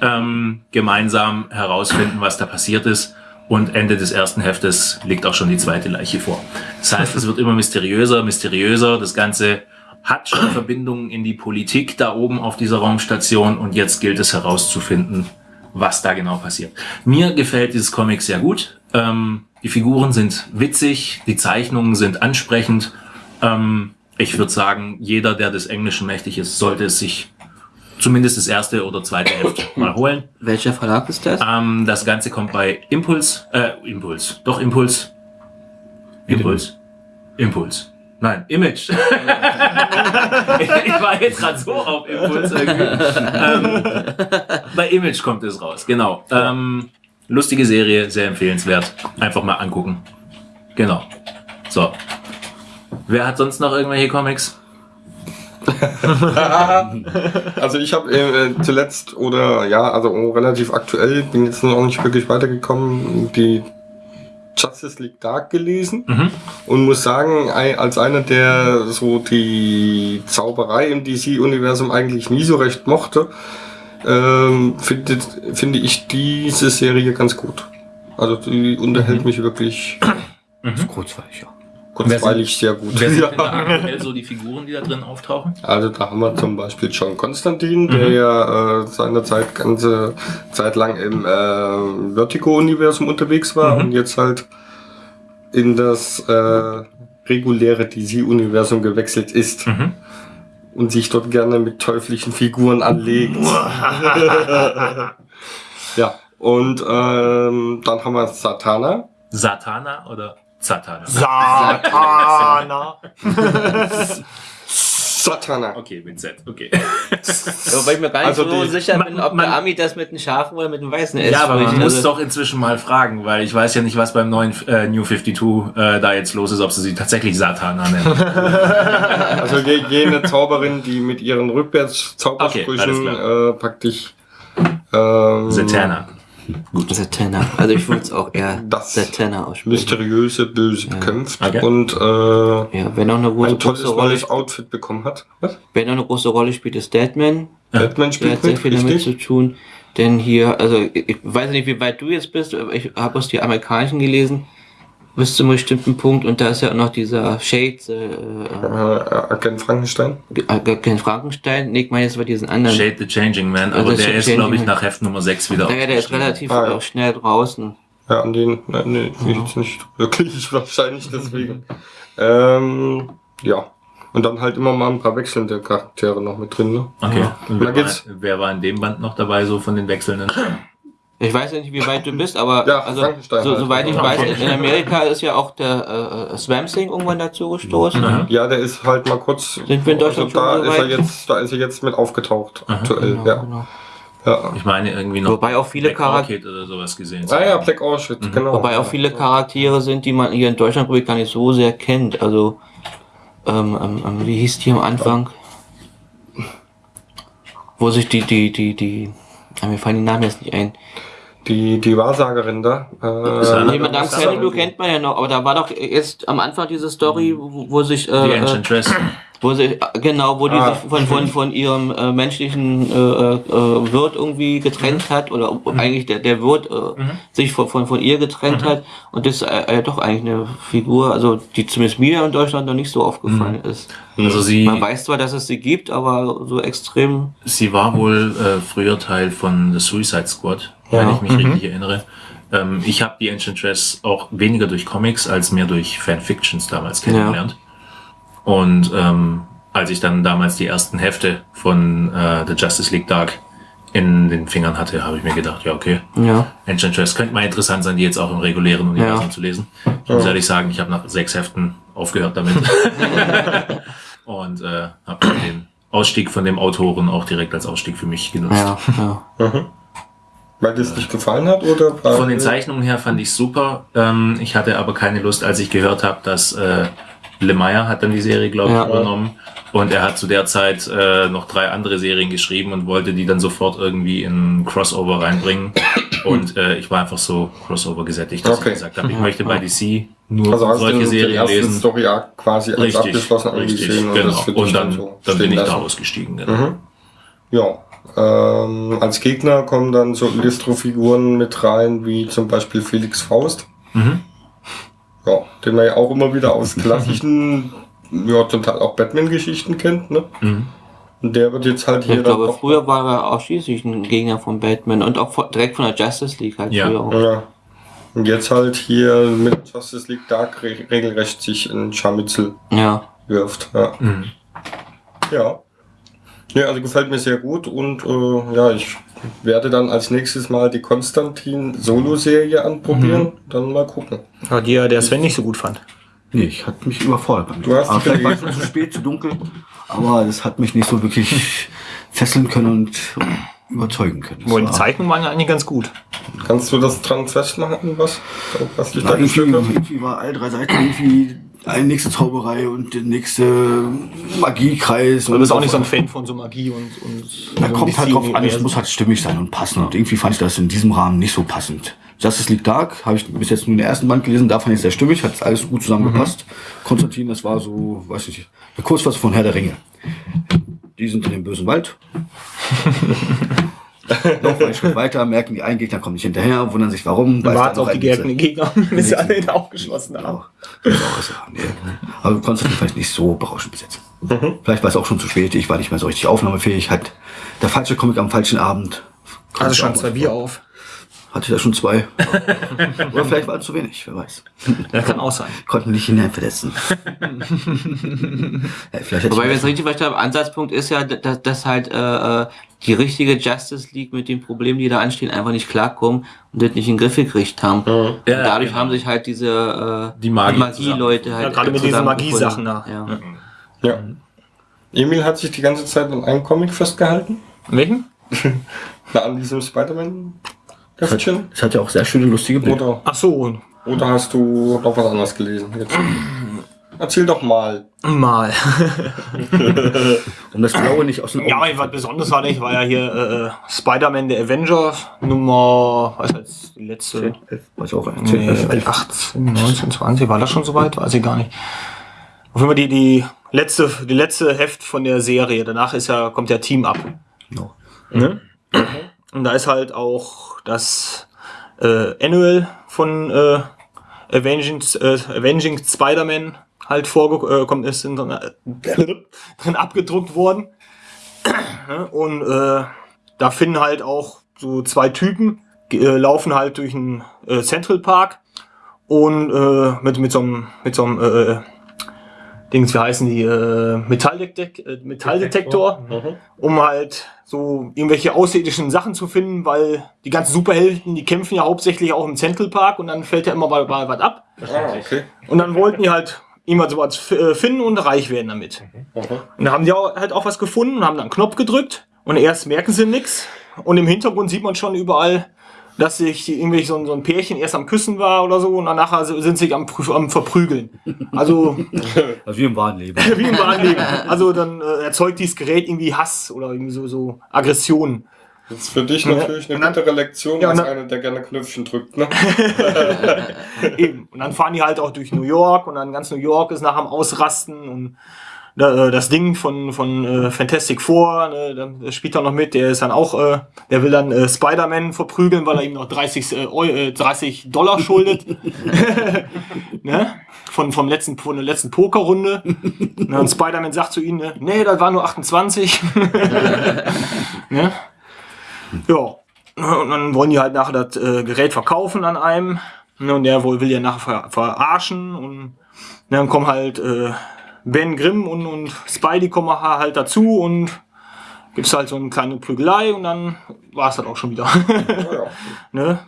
ähm, gemeinsam herausfinden, was da passiert ist. Und Ende des ersten Heftes liegt auch schon die zweite Leiche vor. Das heißt, es wird immer mysteriöser, mysteriöser. Das Ganze hat schon Verbindungen in die Politik da oben auf dieser Raumstation und jetzt gilt es herauszufinden, was da genau passiert. Mir gefällt dieses Comic sehr gut. Ähm, die Figuren sind witzig, die Zeichnungen sind ansprechend. Ähm, ich würde sagen, jeder, der des Englischen mächtig ist, sollte es sich zumindest das erste oder zweite Heft mal holen. Welcher Verlag ist das? Ähm, das Ganze kommt bei Impuls, äh, Impuls, doch Impuls. Impuls. Impuls. Nein, Image. ich war jetzt gerade so auf Impuls irgendwie. ähm, bei Image kommt es raus, genau. Ähm, lustige Serie, sehr empfehlenswert. Einfach mal angucken. Genau. So. Wer hat sonst noch irgendwelche Comics? Also ich habe äh, zuletzt oder ja, also relativ aktuell, bin jetzt noch nicht wirklich weitergekommen, die Justice League Dark gelesen Mhm. und muss sagen, als einer, der so die Zauberei im DC-Universum eigentlich nie so recht mochte, ähm, finde ich diese Serie ganz gut. Also die unterhält mich wirklich Kurzweilig, ja. Kurzweilig sehr gut. Wer sind Ja. denn da aktuell so die Figuren, die da drin auftauchen? Also da haben wir zum Beispiel John Konstantin, der ja äh, seinerzeit ganze Zeit lang im äh, Vertigo-Universum unterwegs war Mhm. und jetzt halt in das äh, reguläre DC-Universum gewechselt ist Mhm. und sich dort gerne mit teuflischen Figuren anlegt. ja, und ähm, dann haben wir Satana. Satana oder Satana? Satana. Satana. okay, mit Z, okay. Wobei ich mir gar nicht Also so die- sicher bin, man- ob man- der Ami das mit einem Schafen oder mit einem weißen S Ja, aber man spricht. muss Also- doch inzwischen mal fragen, weil ich weiß ja nicht, was beim neuen äh, New 52 äh, da jetzt los ist, ob sie sie tatsächlich Satana nennen. Also je- jene Zauberin, die mit ihren Rückwärts-Zaubersprüchen Okay, äh, praktisch ähm, Satana. Satana. Also ich würde es auch eher Das Satana aussprechen. mysteriöse Böse bekämpft Okay. und äh, Ja, wer noch eine große, ein tolles große Rolle, neues Outfit bekommen hat. Was? wer noch eine große Rolle spielt, ist Deadman. Batman Der hat spielt sehr mit, viel damit richtig? zu tun. Denn hier, also ich, ich weiß nicht, wie weit du jetzt bist, aber ich habe aus die amerikanischen gelesen, bis zu einem bestimmten Punkt und da ist ja auch noch dieser Shade, äh, Äh, Agent Frankenstein. äh, kein Frankenstein, nee, ich meine jetzt bei diesen anderen. Shade the Changing Man, Also aber das der ist glaube ich, nach Heft Nummer 6 wieder Naja, der ist relativ Ah, ja. auch schnell draußen. Ja, an den, nein, nee, will ich nicht wirklich, wahrscheinlich deswegen. ähm, ja. Und dann halt immer mal ein paar wechselnde Charaktere noch mit drin, ne? Okay. Und Da wer, geht's- war, wer war in dem Band noch dabei, so von den wechselnden? Ich weiß ja nicht, wie weit du bist, aber Ja, also, so, halt. soweit ich weiß, in Amerika ist ja auch der äh, Swam Thing irgendwann dazu gestoßen. Mhm. Ja, der ist halt mal kurz. Sind wir in Deutschland also da schon so ist er weit? jetzt, da ist er jetzt mit aufgetaucht, aktuell, Genau, ja. genau. ja. Ich meine irgendwie noch Wobei auch viele Charaktere oder sowas gesehen. Ah ja, Black Orchid, genau. Wobei auch viele Charaktere sind, die man hier in Deutschland glaube ich, gar nicht so sehr kennt. Also, ähm, ähm, ähm, wie hieß die am Anfang? Wo sich die, die, die, die, ah, mir fallen die Namen jetzt nicht ein. Die, die Wahrsagerin da. Äh, Ist Nee, Madame Xanadu kennt man ja noch, aber da war doch jetzt am Anfang diese Story, wo, wo sich, Die äh, äh, Ancient Dress. wo sie, äh, genau, wo die Ah. sich von, von, von ihrem äh, menschlichen äh, äh, Wirt irgendwie getrennt hat, oder eigentlich der, der Wirt äh, sich von, von, von ihr getrennt hat, und das ist äh, äh, doch eigentlich eine Figur, also die zumindest mir in Deutschland noch nicht so aufgefallen ist. Also sie, Man weiß zwar, dass es sie gibt, aber so extrem. sie war wohl äh, früher Teil von The Suicide Squad, wenn Ja. ich mich richtig erinnere. Ähm, ich habe die Ancient Dress auch weniger durch Comics als mehr durch Fanfictions damals kennengelernt. Und ähm, als ich dann damals die ersten Hefte von äh, The Justice League Dark in den Fingern hatte, habe ich mir gedacht, ja okay, Ja. Ancient Dress könnte mal interessant sein, die jetzt auch im regulären Universum Ja. zu lesen. Ich muss ehrlich sagen, ich habe nach sechs Heften aufgehört damit. Und äh, habe den Ausstieg von dem Autoren auch direkt als Ausstieg für mich genutzt. Ja, ja. Weil dir es nicht gefallen hat, oder? Von den Zeichnungen her fand ich super. Ähm, ich hatte aber keine Lust, als ich gehört habe, dass äh, Lemire hat dann die Serie, glaube ich, Ja. übernommen. Und er hat zu der Zeit äh, noch drei andere Serien geschrieben und wollte die dann sofort irgendwie in Crossover reinbringen. Und äh, ich war einfach so Crossover gesättigt, dass Okay. ich gesagt habe, ich möchte bei DC nur Also hast du solche Serien lesen. Story Arc quasi als Richtig, abgeschlossen richtig, genau. Und dann, so dann bin ich da ausgestiegen. Genau. Mhm. Ja. Ähm, als Gegner kommen dann so Illustro-Figuren mit rein, wie zum Beispiel Felix Faust. Mhm. Ja, den man ja auch immer wieder aus klassischen, ja, zum Teil auch Batman-Geschichten kennt, ne? Mhm. Und der wird jetzt halt hier Ich glaube, dann früher war er ausschließlich ein Gegner von Batman und auch von, direkt von der Justice League halt Ja. früher auch. Ja. Und jetzt halt hier mit Justice League Dark re regelrecht sich in Scharmützel Ja. wirft. Ja. Mhm. Ja. Ja, also gefällt mir sehr gut und äh, ja, ich werde dann als nächstes mal die Konstantin Solo-Serie anprobieren, dann mal gucken. Ja, die ja der Sven nicht so gut fand. Nee, ich hat mich überfordert Du hast Aber dich vielleicht war es zu spät, zu dunkel. Aber das hat mich nicht so wirklich fesseln können und überzeugen können. Das Wohl, die war- Zeichnungen waren ja eigentlich ganz gut. Kannst du das dran festmachen, was, was dich da Ja, irgendwie, irgendwie war alle drei Seiten irgendwie eine nächste Zauberei und der nächste Magiekreis. Du bist auch nicht so ein Fan von so Magie und, und Da so kommt halt drauf an, es muss halt stimmig sein und passen. Und irgendwie fand ich das in diesem Rahmen nicht so passend. Justice League Dark habe ich bis jetzt nur den ersten Band gelesen, da fand ich es sehr stimmig, hat alles gut zusammengepasst. Konstantin, das war so, weiß ich nicht, eine Kurzfassung von Herr der Ringe. Die sind in dem bösen Wald. Laufen einen Schritt weiter, merken, die einen Gegner kommen nicht hinterher, wundern sich warum. weiß Warten dann auf die noch Gegner, Gegner, bis sie alle in Augen geschlossen haben. Auch. Das ist auch so, nee. Aber Konstantin vielleicht nicht so berauschend besetzt. Vielleicht war es auch schon zu spät, ich war nicht mehr so richtig aufnahmefähig, hat der falsche Comic am falschen Abend. Also schon zwei Bier auf. Hatte da schon zwei. Oder vielleicht war es zu wenig, wer weiß. Das kann auch sein. Konnten nicht hineinverletzen. ja, vielleicht Wobei, wenn ich ich es richtig verstanden habe, Ansatzpunkt ist ja, dass, dass halt äh, äh, die richtige Justice League mit den Problemen, die da anstehen, einfach nicht klarkommen und das nicht in den Griff gekriegt haben. und dadurch genau. haben sich halt diese äh, Die Magie-Leute halt Ja, gerade mit diesen. Magie-Sachen da. Ja. Ja. Emil hat sich die ganze Zeit an einem Comic festgehalten. Welchen? Na, an diesem Spider-Man-Heftchen. Es hat ja auch sehr schöne, lustige Bilder. Oder, Ach so, oder hast du noch was anderes gelesen? Jetzt. Erzähl doch mal. mal. Um das Blaue nicht aus den Augen Ja, aber was Besonderes war nicht, war ja hier äh, äh, Spider-Man der Avenger Nummer, was heißt die letzte? Weiß auch ein. Nee, 18, 19, 20, war das schon soweit? Weiß ich gar nicht. Auf jeden Fall die, die letzte, die letzte Heft von der Serie. Danach ist ja, kommt ja Team Up. No. Ne? Und da ist halt auch das äh, Annual von äh, Avenging, äh, Avenging Spider-Man halt vorgekommen ist, in, drin, abgedruckt worden. Und äh, da finden halt auch so zwei Typen, äh, laufen halt durch einen äh, Central Park und äh, mit, mit so einem, mit so einem äh, Dings, wie heißen die, äh, Metalldetek äh, Metalldetektor, um halt so irgendwelche außerirdischen Sachen zu finden, weil die ganzen Superhelden, die kämpfen ja hauptsächlich auch im Central Park und dann fällt ja immer mal, mal was ab. Ah, okay. Und dann wollten die halt irgendwas sowas äh, finden und reich werden damit. Und dann haben die auch, halt auch was gefunden und haben dann einen Knopf gedrückt und erst merken sie nichts und im Hintergrund sieht man schon überall, dass sich irgendwie so ein, so ein Pärchen erst am Küssen war oder so und dann nachher sind sie am, am Verprügeln. Also Also wie im wahren Leben. wie im wahren Leben. Also dann äh, erzeugt dieses Gerät irgendwie Hass oder irgendwie so, so Aggression. Das ist für dich natürlich eine bittere Lektion Ja, als einer, der gerne Knöpfchen drückt. Ne? Eben. Und dann fahren die halt auch durch New York und dann ganz New York ist nachher am Ausrasten und das Ding von, von äh, Fantastic Four, ne, da- das spielt er noch mit, der ist dann auch, äh, der will dann äh, Spider-Man verprügeln, weil er ihm noch 30, äh, Eu- äh, 30 Dollar schuldet. ne? Von, vom letzten, von der letzten Pokerrunde. ne? Und Spider-Man sagt zu ihm, ne, nee, das war nur 28. ne? Ja. Und dann wollen die halt nachher das äh, Gerät verkaufen an einem. Ne, und der wohl will ja nachher ver verarschen. Und ne, dann kommen halt äh, Ben Grimm und, und Spidey kommen halt dazu und gibt's halt so eine kleine Prügelei und dann war es dann auch schon wieder. Ja. ne?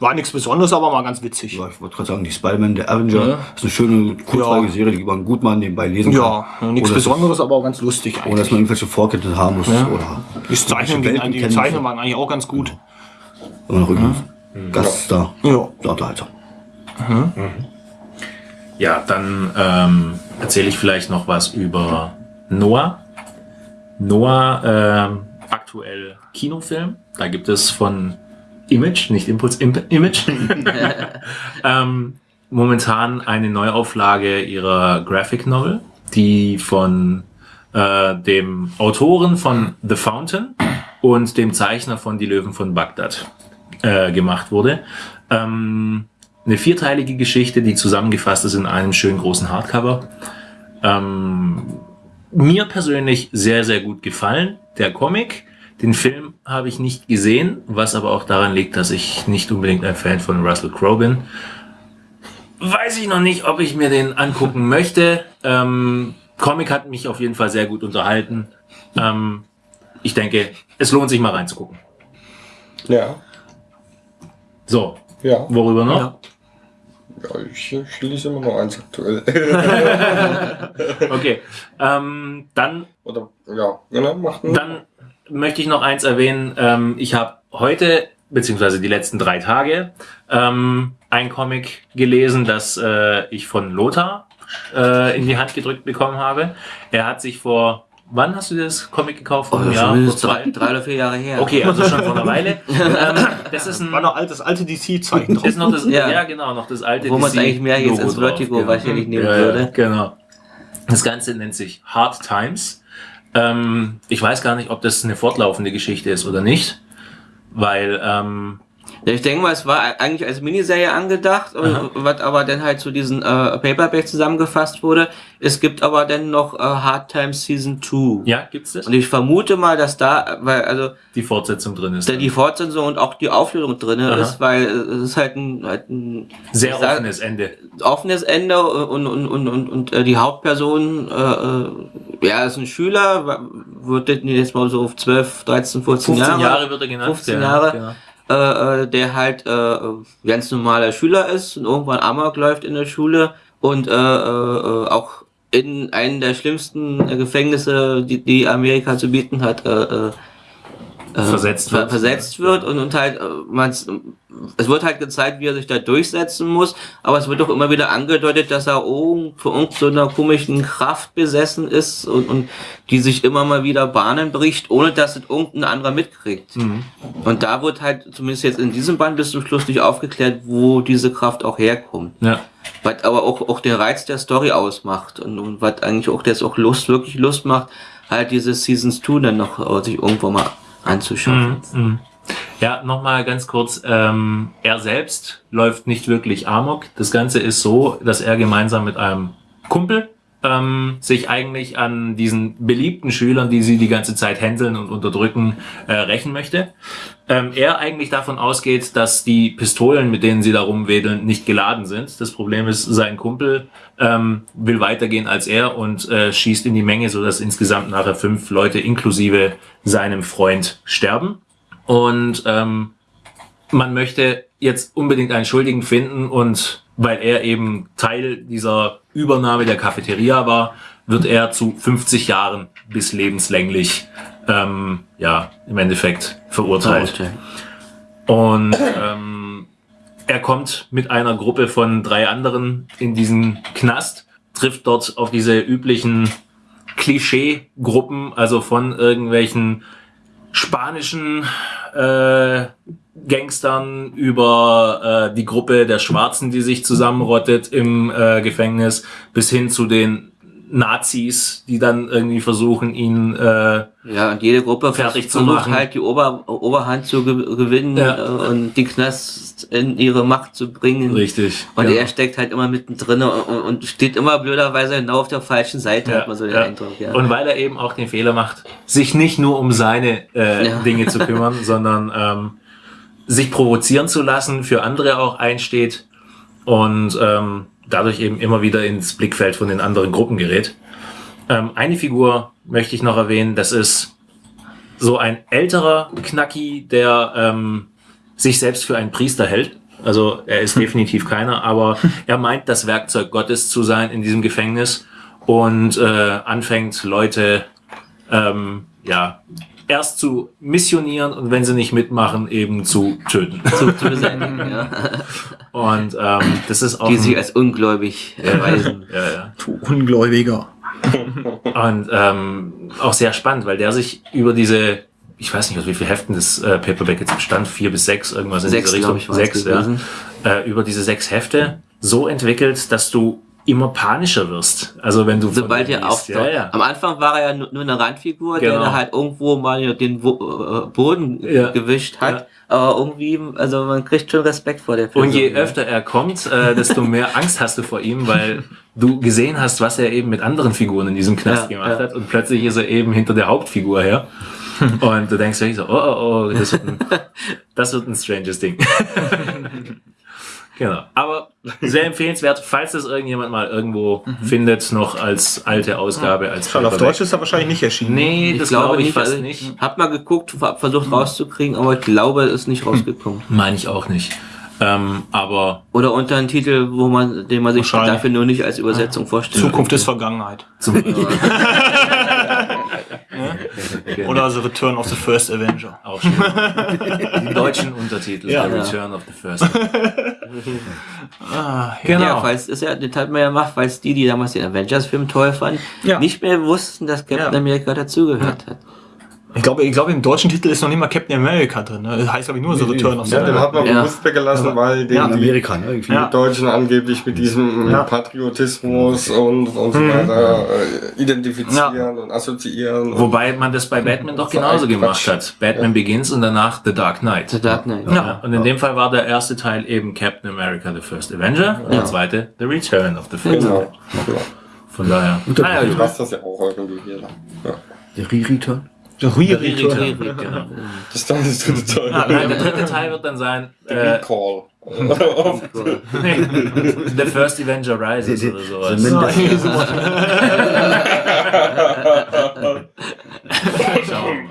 War nichts Besonderes, aber mal ganz witzig. Ja, ich wollte gerade sagen, die Spider-Man, der Avenger, ist eine schöne, kurzweilige Ja. Serie, die man gut mal nebenbei lesen Ja, kann. nichts Ohne dass- Besonderes, aber auch ganz lustig Ohne dass man eigentlich. irgendwelche Vorkenntnisse haben muss. Ja. Oder Die Zeichnungen, die, die muss. waren eigentlich auch ganz gut. Immer noch irgendwie Gaststar. Ja. Der Unterhalter. Ja, dann ähm, erzähle ich vielleicht noch was über Noah. Noah, ähm, aktuell Kinofilm. Da gibt es von Image, nicht Impuls, Imp Image, ähm, momentan eine Neuauflage ihrer Graphic Novel, die von äh, dem Autoren von The Fountain und dem Zeichner von Die Löwen von Bagdad äh, gemacht wurde. Ähm, eine vierteilige Geschichte, die zusammengefasst ist in einem schönen großen Hardcover. Ähm, mir persönlich sehr, sehr gut gefallen, der Comic. Den Film habe ich nicht gesehen, was aber auch daran liegt, dass ich nicht unbedingt ein Fan von Russell Crowe bin. Weiß ich noch nicht, ob ich mir den angucken möchte. Ähm, Comic hat mich auf jeden Fall sehr gut unterhalten. Ähm, ich denke, es lohnt sich mal reinzugucken. Ja. So, Ja. worüber noch? Ja. Ja ich, lese immer noch eins aktuell. Okay, ähm, dann Oder, ja, genau, macht einen. Dann möchte ich noch eins erwähnen. Ähm, ich habe heute beziehungsweise die letzten drei Tage, ähm, ein Comic gelesen, das äh, ich von Lothar äh, in die Hand gedrückt bekommen habe. Er hat sich vor, wann hast du das Comic gekauft? Vor Oh, einem das Jahr? ist Vor zwei? drei, drei oder vier Jahre her. Okay, also schon vor einer Weile. ähm, das ist ein War noch altes, alte DC-Zeichen drauf. ist noch das, ja. Ja. genau, noch das alte Wo man es eigentlich mehr jetzt als drauf, Vertigo genau. wahrscheinlich nehmen Ja, ja, würde. Genau. Das Ganze nennt sich Hard Times. Ähm, ich weiß gar nicht, ob das eine fortlaufende Geschichte ist oder nicht, weil ähm, Ja, ich denke mal, es war eigentlich als Miniserie angedacht, und was aber dann halt zu diesen äh, Paperback zusammengefasst wurde. Es gibt aber dann noch äh, Hard Times Season 2. ja, gibt's das? Und ich vermute mal, dass da, weil, also, Die Fortsetzung drin ist. da die Fortsetzung und auch die Auflösung drinne Aha. ist, weil es ist halt ein, halt ein Sehr sag- offenes Ende. offenes Ende und, und, und, und, und äh, die Hauptperson, äh, äh, ja, ist ein Schüler, wird jetzt mal so auf 12, 13, 14 15 Jahre, Jahre wird er genannt. 15 ja, Jahre. Genau. Äh, äh, der halt äh, ganz normaler Schüler ist und irgendwann Amok läuft in der Schule und äh, äh, äh, auch in einen der schlimmsten äh, Gefängnisse, die, die Amerika zu bieten hat, äh, äh, äh, Versetzt ver wird. versetzt wird und, und halt äh, man's, es wird halt gezeigt, wie er sich da durchsetzen muss, aber es wird auch immer wieder angedeutet, dass er von irgendeiner komischen Kraft besessen ist und, und die sich immer mal wieder Bahnen bricht, ohne dass es irgendein anderer mitkriegt. Mhm. Und da wird halt, zumindest jetzt in diesem Band bis zum Schluss nicht aufgeklärt, wo diese Kraft auch herkommt. Ja. Was aber auch, auch den Reiz der Story ausmacht und, und was eigentlich auch das auch Lust, wirklich Lust macht, halt diese Seasons 2 dann noch äh, sich irgendwo mal anzuschauen. Mhm. Ja, nochmal ganz kurz. Ähm, er selbst läuft nicht wirklich Amok. Das Ganze ist so, dass er gemeinsam mit einem Kumpel ähm, sich eigentlich an diesen beliebten Schülern, die sie die ganze Zeit hänseln und unterdrücken, äh, rächen möchte. Ähm, er eigentlich davon ausgeht, dass die Pistolen, mit denen sie da rumwedeln, nicht geladen sind. Das Problem ist, sein Kumpel ähm, will weitergehen als er und äh, schießt in die Menge, sodass insgesamt nachher fünf Leute inklusive seinem Freund sterben. Und ähm, man möchte jetzt unbedingt einen Schuldigen finden und weil er eben Teil dieser Übernahme der Cafeteria war, wird er zu 50 Jahren bis lebenslänglich ähm, ja im Endeffekt verurteilt. Und ähm, er kommt mit einer Gruppe von drei anderen in diesen Knast, trifft dort auf diese üblichen Klischee-Gruppen, also von irgendwelchen spanischen äh, Gangstern über äh, die Gruppe der Schwarzen, die sich zusammenrottet im äh, Gefängnis, bis hin zu den Nazis, die dann irgendwie versuchen, ihn äh, Ja, und jede Gruppe Fertig zu machen. halt die Ober Oberhand zu ge gewinnen Ja. und die Knast in ihre Macht zu bringen. richtig. Und ja. er steckt halt immer mittendrin und, und steht immer blöderweise genau auf der falschen Seite, hat man so den ja. Eindruck, ja. Und weil er eben auch den Fehler macht, sich nicht nur um seine äh, Ja. Dinge zu kümmern, sondern ähm, sich provozieren zu lassen, für andere auch einsteht und ähm, dadurch eben immer wieder ins Blickfeld von den anderen Gruppen gerät. Ähm, eine Figur möchte ich noch erwähnen, das ist so ein älterer Knacki, der ähm, sich selbst für einen Priester hält. Also er ist definitiv keiner, aber er meint, das Werkzeug Gottes zu sein in diesem Gefängnis und äh, anfängt Leute ähm, ja erst zu missionieren und wenn sie nicht mitmachen, eben zu töten. zu, zu beseitigen, ja. Und ähm, das ist auch Die sich als ungläubig erweisen. ja, ja. Du Ungläubiger. Und ähm, auch sehr spannend, weil der sich über diese, ich weiß nicht, aus wie viel Heften das äh, Paperback jetzt bestand, vier bis sechs, irgendwas in Sechs, dieser glaub Richtung. ich, sechs, ja. Äh, über diese sechs Hefte so entwickelt, dass du immer panischer wirst. Also wenn du Sobald er liest. auftaucht. ja, ja. Am Anfang war er ja nur, nur eine Randfigur, der Genau. da halt irgendwo mal den äh, Boden Ja. gewischt hat. Aber irgendwie, also man kriegt schon Respekt vor der Person. Und je öfter er kommt, äh, desto mehr Angst hast du vor ihm, weil du gesehen hast, was er eben mit anderen Figuren in diesem Knast gemacht hat. Und plötzlich ist er eben hinter der Hauptfigur her. Und du denkst wirklich so, oh, oh, oh, das wird ein, das wird ein stranges Ding. genau. Aber sehr empfehlenswert, falls das irgendjemand mal irgendwo findet, noch als alte Ausgabe, als Schon auf. Deutsch ist er wahrscheinlich nicht erschienen. Nee, das glaube ich fast also nicht. Hab mal geguckt, hab versucht rauszukriegen, aber ich glaube, es ist nicht rausgekommen. Meine ich auch nicht. Ähm, aber Oder unter einem Titel, wo man, den man sich dafür nur nicht als Übersetzung vorstellt. Zukunft ist Vergangenheit. zum, Oder The Return of the First Avenger. Auch schön. Die deutschen Untertitel. Ja. The Return of the First. Ah, Genau. Ja, falls ist ja, das hat man ja gemacht, weil es die, die damals den Avengers-Film toll fanden, Ja. nicht mehr wussten, dass Captain Ja. America dazugehört hat. Ich glaube, ich glaube, im deutschen Titel ist noch nicht mal Captain America drin. Ne? Das heißt, glaube ich, nur The Return of the Ja, den hat man Ja. bewusst weggelassen, weil den Ja. die Amerika, ne? Irgendwie. Ja. Deutschen angeblich mit diesem Ja. Patriotismus und, und so weiter äh, identifizieren und assoziieren. und- Wobei man das bei Batman doch genauso gemacht Quatsch. hat. Batman Begins und danach The Dark Knight. The Dark Knight. Ja. Und in dem Fall war der erste Teil eben Captain America The First Avenger und der zweite The Return of the First Genau. Avenger. Von daher. Naja, Du gut. passt das ja auch irgendwie hier. Ja. Der Re-Return. The Return, genau. Das ist dann das dritte Teil. Nein, der dritte Teil wird dann sein äh, Recall. The First Avenger Rises The- oder the- sowas. the Schauen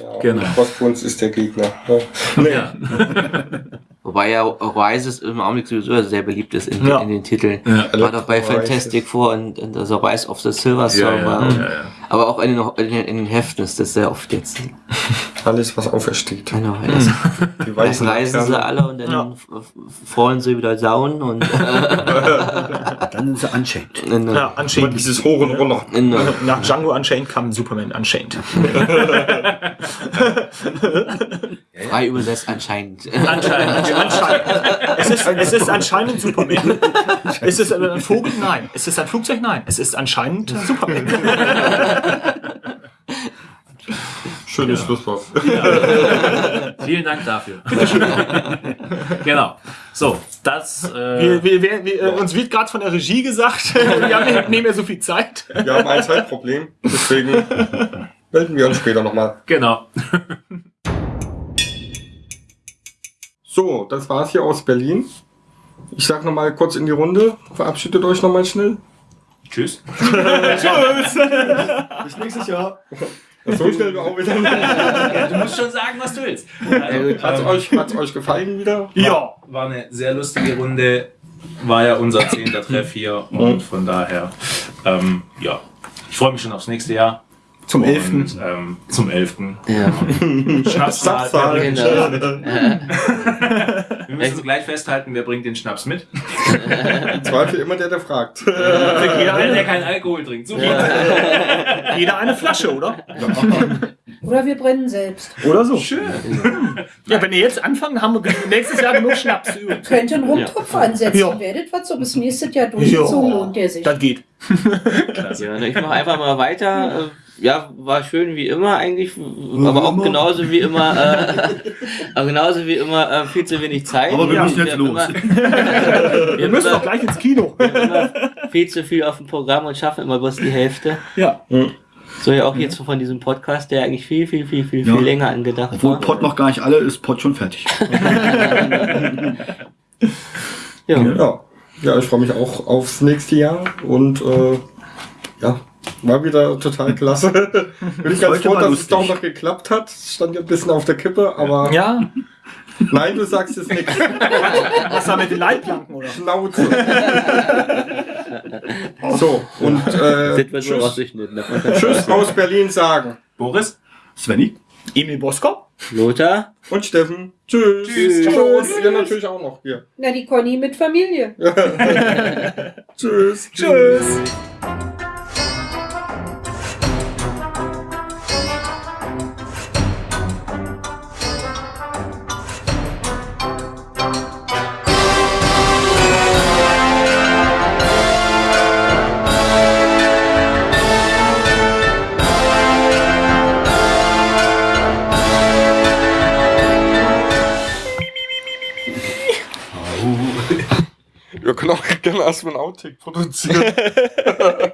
Ja, Genau. Crossbones ist der Gegner. Ja. mal. Ja. Wobei ja Rises im Augenblick sowieso sehr beliebt ist in, Ja. in den Titeln. Ja. War doch bei Fantastic Four und, und also Rise of the Silver Ja, Surfer. ja, und, ja, ja. Aber auch in den, in, den, Heften ist das sehr oft jetzt. Alles, was aufersteht. Genau, erst, Die erst weißen reisen sie alle und dann Ja. fallen sie wieder down und Dann sind sie Unchained. in, Ja, Unchained. dieses Hoch und runter. Nach Django Unchained kam Superman Unchained. frei übersetzt anscheinend. Anscheinend. anscheinend. Es, ist, es ist anscheinend Superman. Ist es ein Vogel? Nein. Ist es ein Flugzeug? Nein. Es ist anscheinend Superman. Schönes Schlusswort. Vielen Dank dafür. genau. So, das. Äh, Wir, wir, wir, wir, äh, uns wird gerade von der Regie gesagt, wir haben nicht mehr so viel Zeit. Wir haben ein Zeitproblem, deswegen melden wir uns später nochmal. genau. So, das war's hier aus Berlin. Ich sag nochmal kurz in die Runde. Verabschiedet euch nochmal schnell. Tschüss. Bis nächstes Jahr. So schnell auch wieder. Du musst schon sagen, was du willst. Hat's euch, hat's euch gefallen wieder? Ja. War eine sehr lustige Runde. War ja unser zehnter Treff hier. Und von daher, ähm, ja. Ich freue mich schon aufs nächste Jahr. Zum 11. Und, ähm, zum 11. Ja. Schnapszahl. Zapfzahl. Genau. Wir müssen gleich festhalten, wer bringt den Schnaps mit. Im Zweifel immer der, der fragt. Wenn er keinen Alkohol trinkt. Super. Jeder eine Flasche, oder? Oder wir brennen selbst. Oder so. Schön. Ja, wenn ihr jetzt anfangen, haben wir nächstes Jahr genug Schnaps. Könnt einen Rumtopf ansetzen. Ja. Werdet was so bis nächstes Jahr durchgezogen lohnt der sich. Das geht. Ja, ne, ich mache einfach mal weiter. Ja, war schön wie immer eigentlich, aber auch genauso wie immer, äh, aber genauso wie immer äh, viel zu wenig Zeit. Aber wir Ja, müssen jetzt haben los. Immer, Wir müssen doch gleich ins Kino. viel zu viel auf dem Programm und schaffen immer bloß die Hälfte. Ja. So ja auch jetzt von diesem Podcast, der eigentlich viel, viel, viel, viel, Ja. viel länger angedacht Obwohl war. Pod noch gar nicht alle ist, Pod schon fertig. Ja. Ja. ja, ich freue mich auch aufs nächste Jahr und äh, ja, war wieder total klasse. Bin ich ganz froh, dass es lustig. doch noch geklappt hat. Stand ja ein bisschen auf der Kippe, aber Ja. nein, du sagst jetzt nichts. Was war mit den Leitplanken, oder? Schnauze. so, und äh, tschüss, du tschüss aus Berlin sagen. Boris? Svenny? Emil Boskop? Lothar? Und Steffen. Tschüss. Tschüss. Ciao. Ihr natürlich auch noch hier. Na, die Conny mit Familie. Tschüss. Tschüss. Wir können auch gerne erstmal einen Outtake produzieren.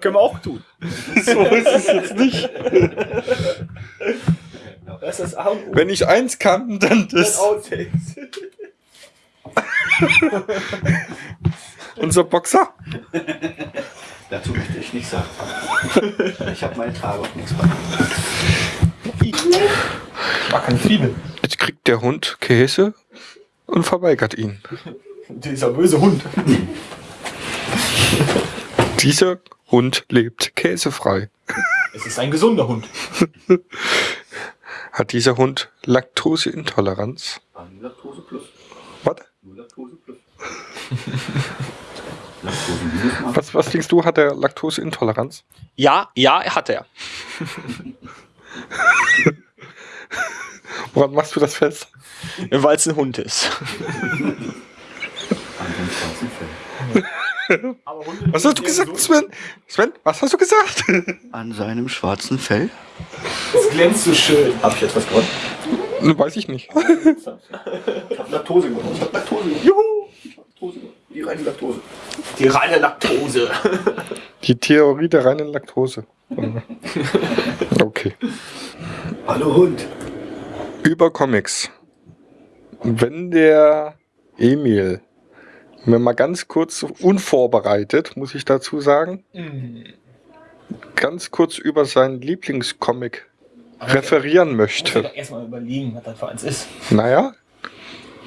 Können wir auch tun. so ist es jetzt nicht. Das ist A und O. Wenn ich eins kann, dann das. Outtakes. Unser Boxer. Dazu möchte ich nichts sagen. Ich habe meine Tage auf nichts bei. War keine Zwiebel. Jetzt kriegt der Hund Käse und verweigert ihn. Dieser böse Hund. Dieser Hund lebt käsefrei. Es ist ein gesunder Hund. Hat dieser Hund Laktoseintoleranz? Laktose plus. Was? Nur Laktose plus. Was, was denkst du, hat er Laktoseintoleranz? Ja, ja, hat er. Woran machst du das fest? Weil es ein Hund ist. Was hast du gesagt, Sven? Sven, was hast du gesagt? An seinem schwarzen Fell. Es glänzt so schön. Hab ich jetzt was gewonnen? Ne, Weiß ich nicht. Ich hab Laktose gewonnen. Ich hab Laktose gewonnen. Juhu! Ich hab Laktose gewonnen. Die reine Laktose. Die reine Laktose. Die Theorie der reinen Laktose. Okay. Hallo Hund. Über Comics. Wenn der Emil mir mal ganz kurz unvorbereitet, muss ich dazu sagen, ganz kurz über seinen Lieblingscomic referieren Muss möchte. doch erstmal überlegen, was das für eins ist. Naja,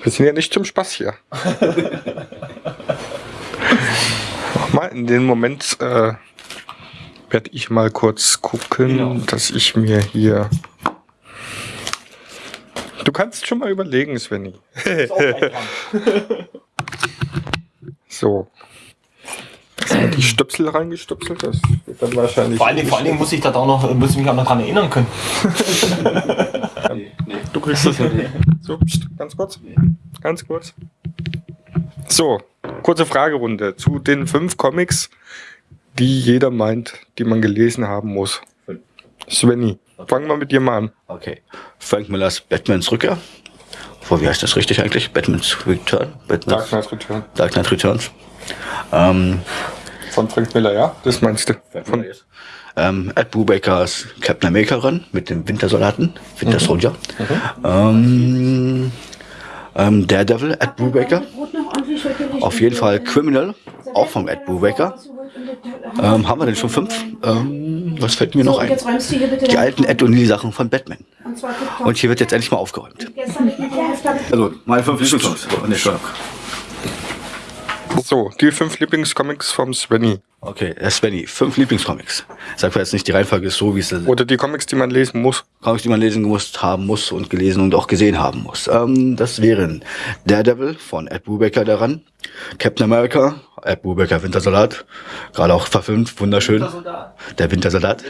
wir sind ja nicht zum Spaß hier. mal in den Moment äh, werde ich mal kurz gucken, Genau. dass ich mir hier. Du kannst schon mal überlegen, Svenny. Ist auch kein Dran. So. Erstmal die Stöpsel reingestöpselt. Das wird dann wahrscheinlich. Vor allen, Dingen, vor allen Dingen muss ich da auch noch, muss ich mich auch noch dran erinnern können. Du kriegst das hin. So, pst, ganz kurz. Ganz kurz. So, kurze Fragerunde zu den fünf Comics, die jeder meint, die man gelesen haben muss. Svenny, fangen wir mit dir mal an. Okay. Frank Millers Batmans Rückkehr. Vor, wie heißt das richtig eigentlich? Batman's Return? Batman's Dark Knight Return. Dark Knight Returns. Ähm, Von Frank Miller, ja? Das meinst du? Von, ähm, Ed Brubakers Captain America ran mit dem Wintersoldaten, Winter Soldier. Ähm, ähm, Daredevil, Ed Brubaker. Auf jeden Fall Criminal, auch vom Ed Brubaker. Ähm, haben wir denn schon fünf? Ähm, was fällt mir noch So, und ein? jetzt räumst du hier bitte Die alten Ed O'Neill Sachen von Batman. Und. Und hier wird jetzt endlich mal aufgeräumt. Gestern mit der Hälfte habe ich Also, meine fünf Lieblingscomics. Nee, Entschuldigung. So, die fünf Lieblingscomics vom Svenny. Okay, äh, Svenny, fünf Lieblingscomics. Sag mir jetzt nicht, die Reihenfolge ist so, wie es ist. Oder die Comics, die man lesen muss. Comics, die man lesen muss, haben muss und gelesen und auch gesehen haben muss. Ähm, das wären Daredevil von Ed Brubaker daran, Captain America, Ed Brubaker Wintersoldat, gerade auch verfilmt, wunderschön. Der Wintersoldat.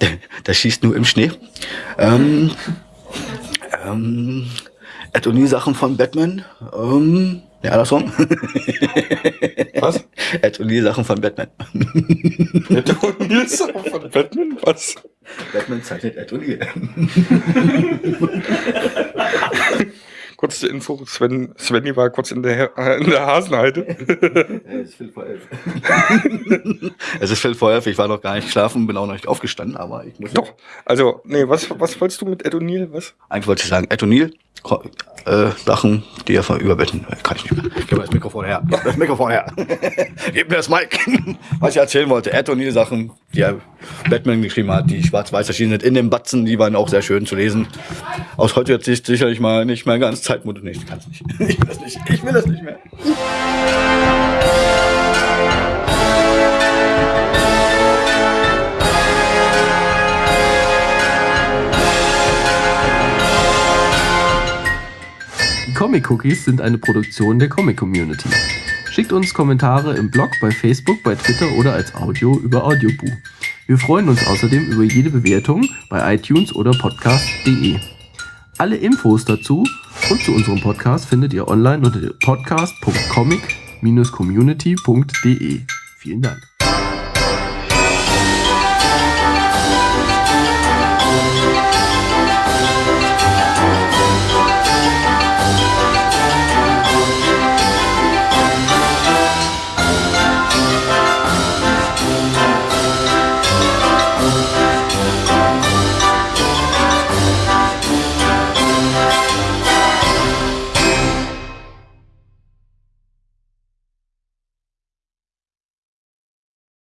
Der, der schießt nur im Schnee. Ähm, ähm, Ed O'Neill Sachen von Batman. Ähm, ja, andersrum. Was? Ed O'Neill Sachen von Batman. Ed O'Neill von Batman? Was? Batman zeichnet Ed O'Neill. Kurze Info, Sven, Svenny war kurz in der, äh, in der Hasenheide. Es ist Viertel vor elf. es ist Viertel vor elf, ich war noch gar nicht schlafen, bin auch noch nicht aufgestanden, aber ich muss. Doch. Also, nee, was, was wolltest du mit Ed O'Neill? Was? Eigentlich wollte ich sagen, Ed O'Neill, äh, Sachen, die er von überbetten. Äh, Kann ich nicht mehr. Gib mir das Mikrofon her. Gib mir das Mikrofon her. Gib mir das Mic. Was ich erzählen wollte, Ed O'Neill Sachen, die er Batman geschrieben hat, die schwarz-weiß erschienen sind in dem Batzen, die waren auch sehr schön zu lesen. Aus heutiger Sicht sicherlich mal nicht mehr ganz Zeitmut. Nee, ich kann's nicht. Ich will das nicht. Ich will das nicht mehr. Comic Cookies sind eine Produktion der Comic Community. Schickt uns Kommentare im Blog, bei Facebook, bei Twitter oder als Audio über Audioboo. Wir freuen uns außerdem über jede Bewertung bei iTunes oder podcast.de. Alle Infos dazu und zu unserem Podcast findet ihr online unter podcast.comic-community.de. Vielen Dank.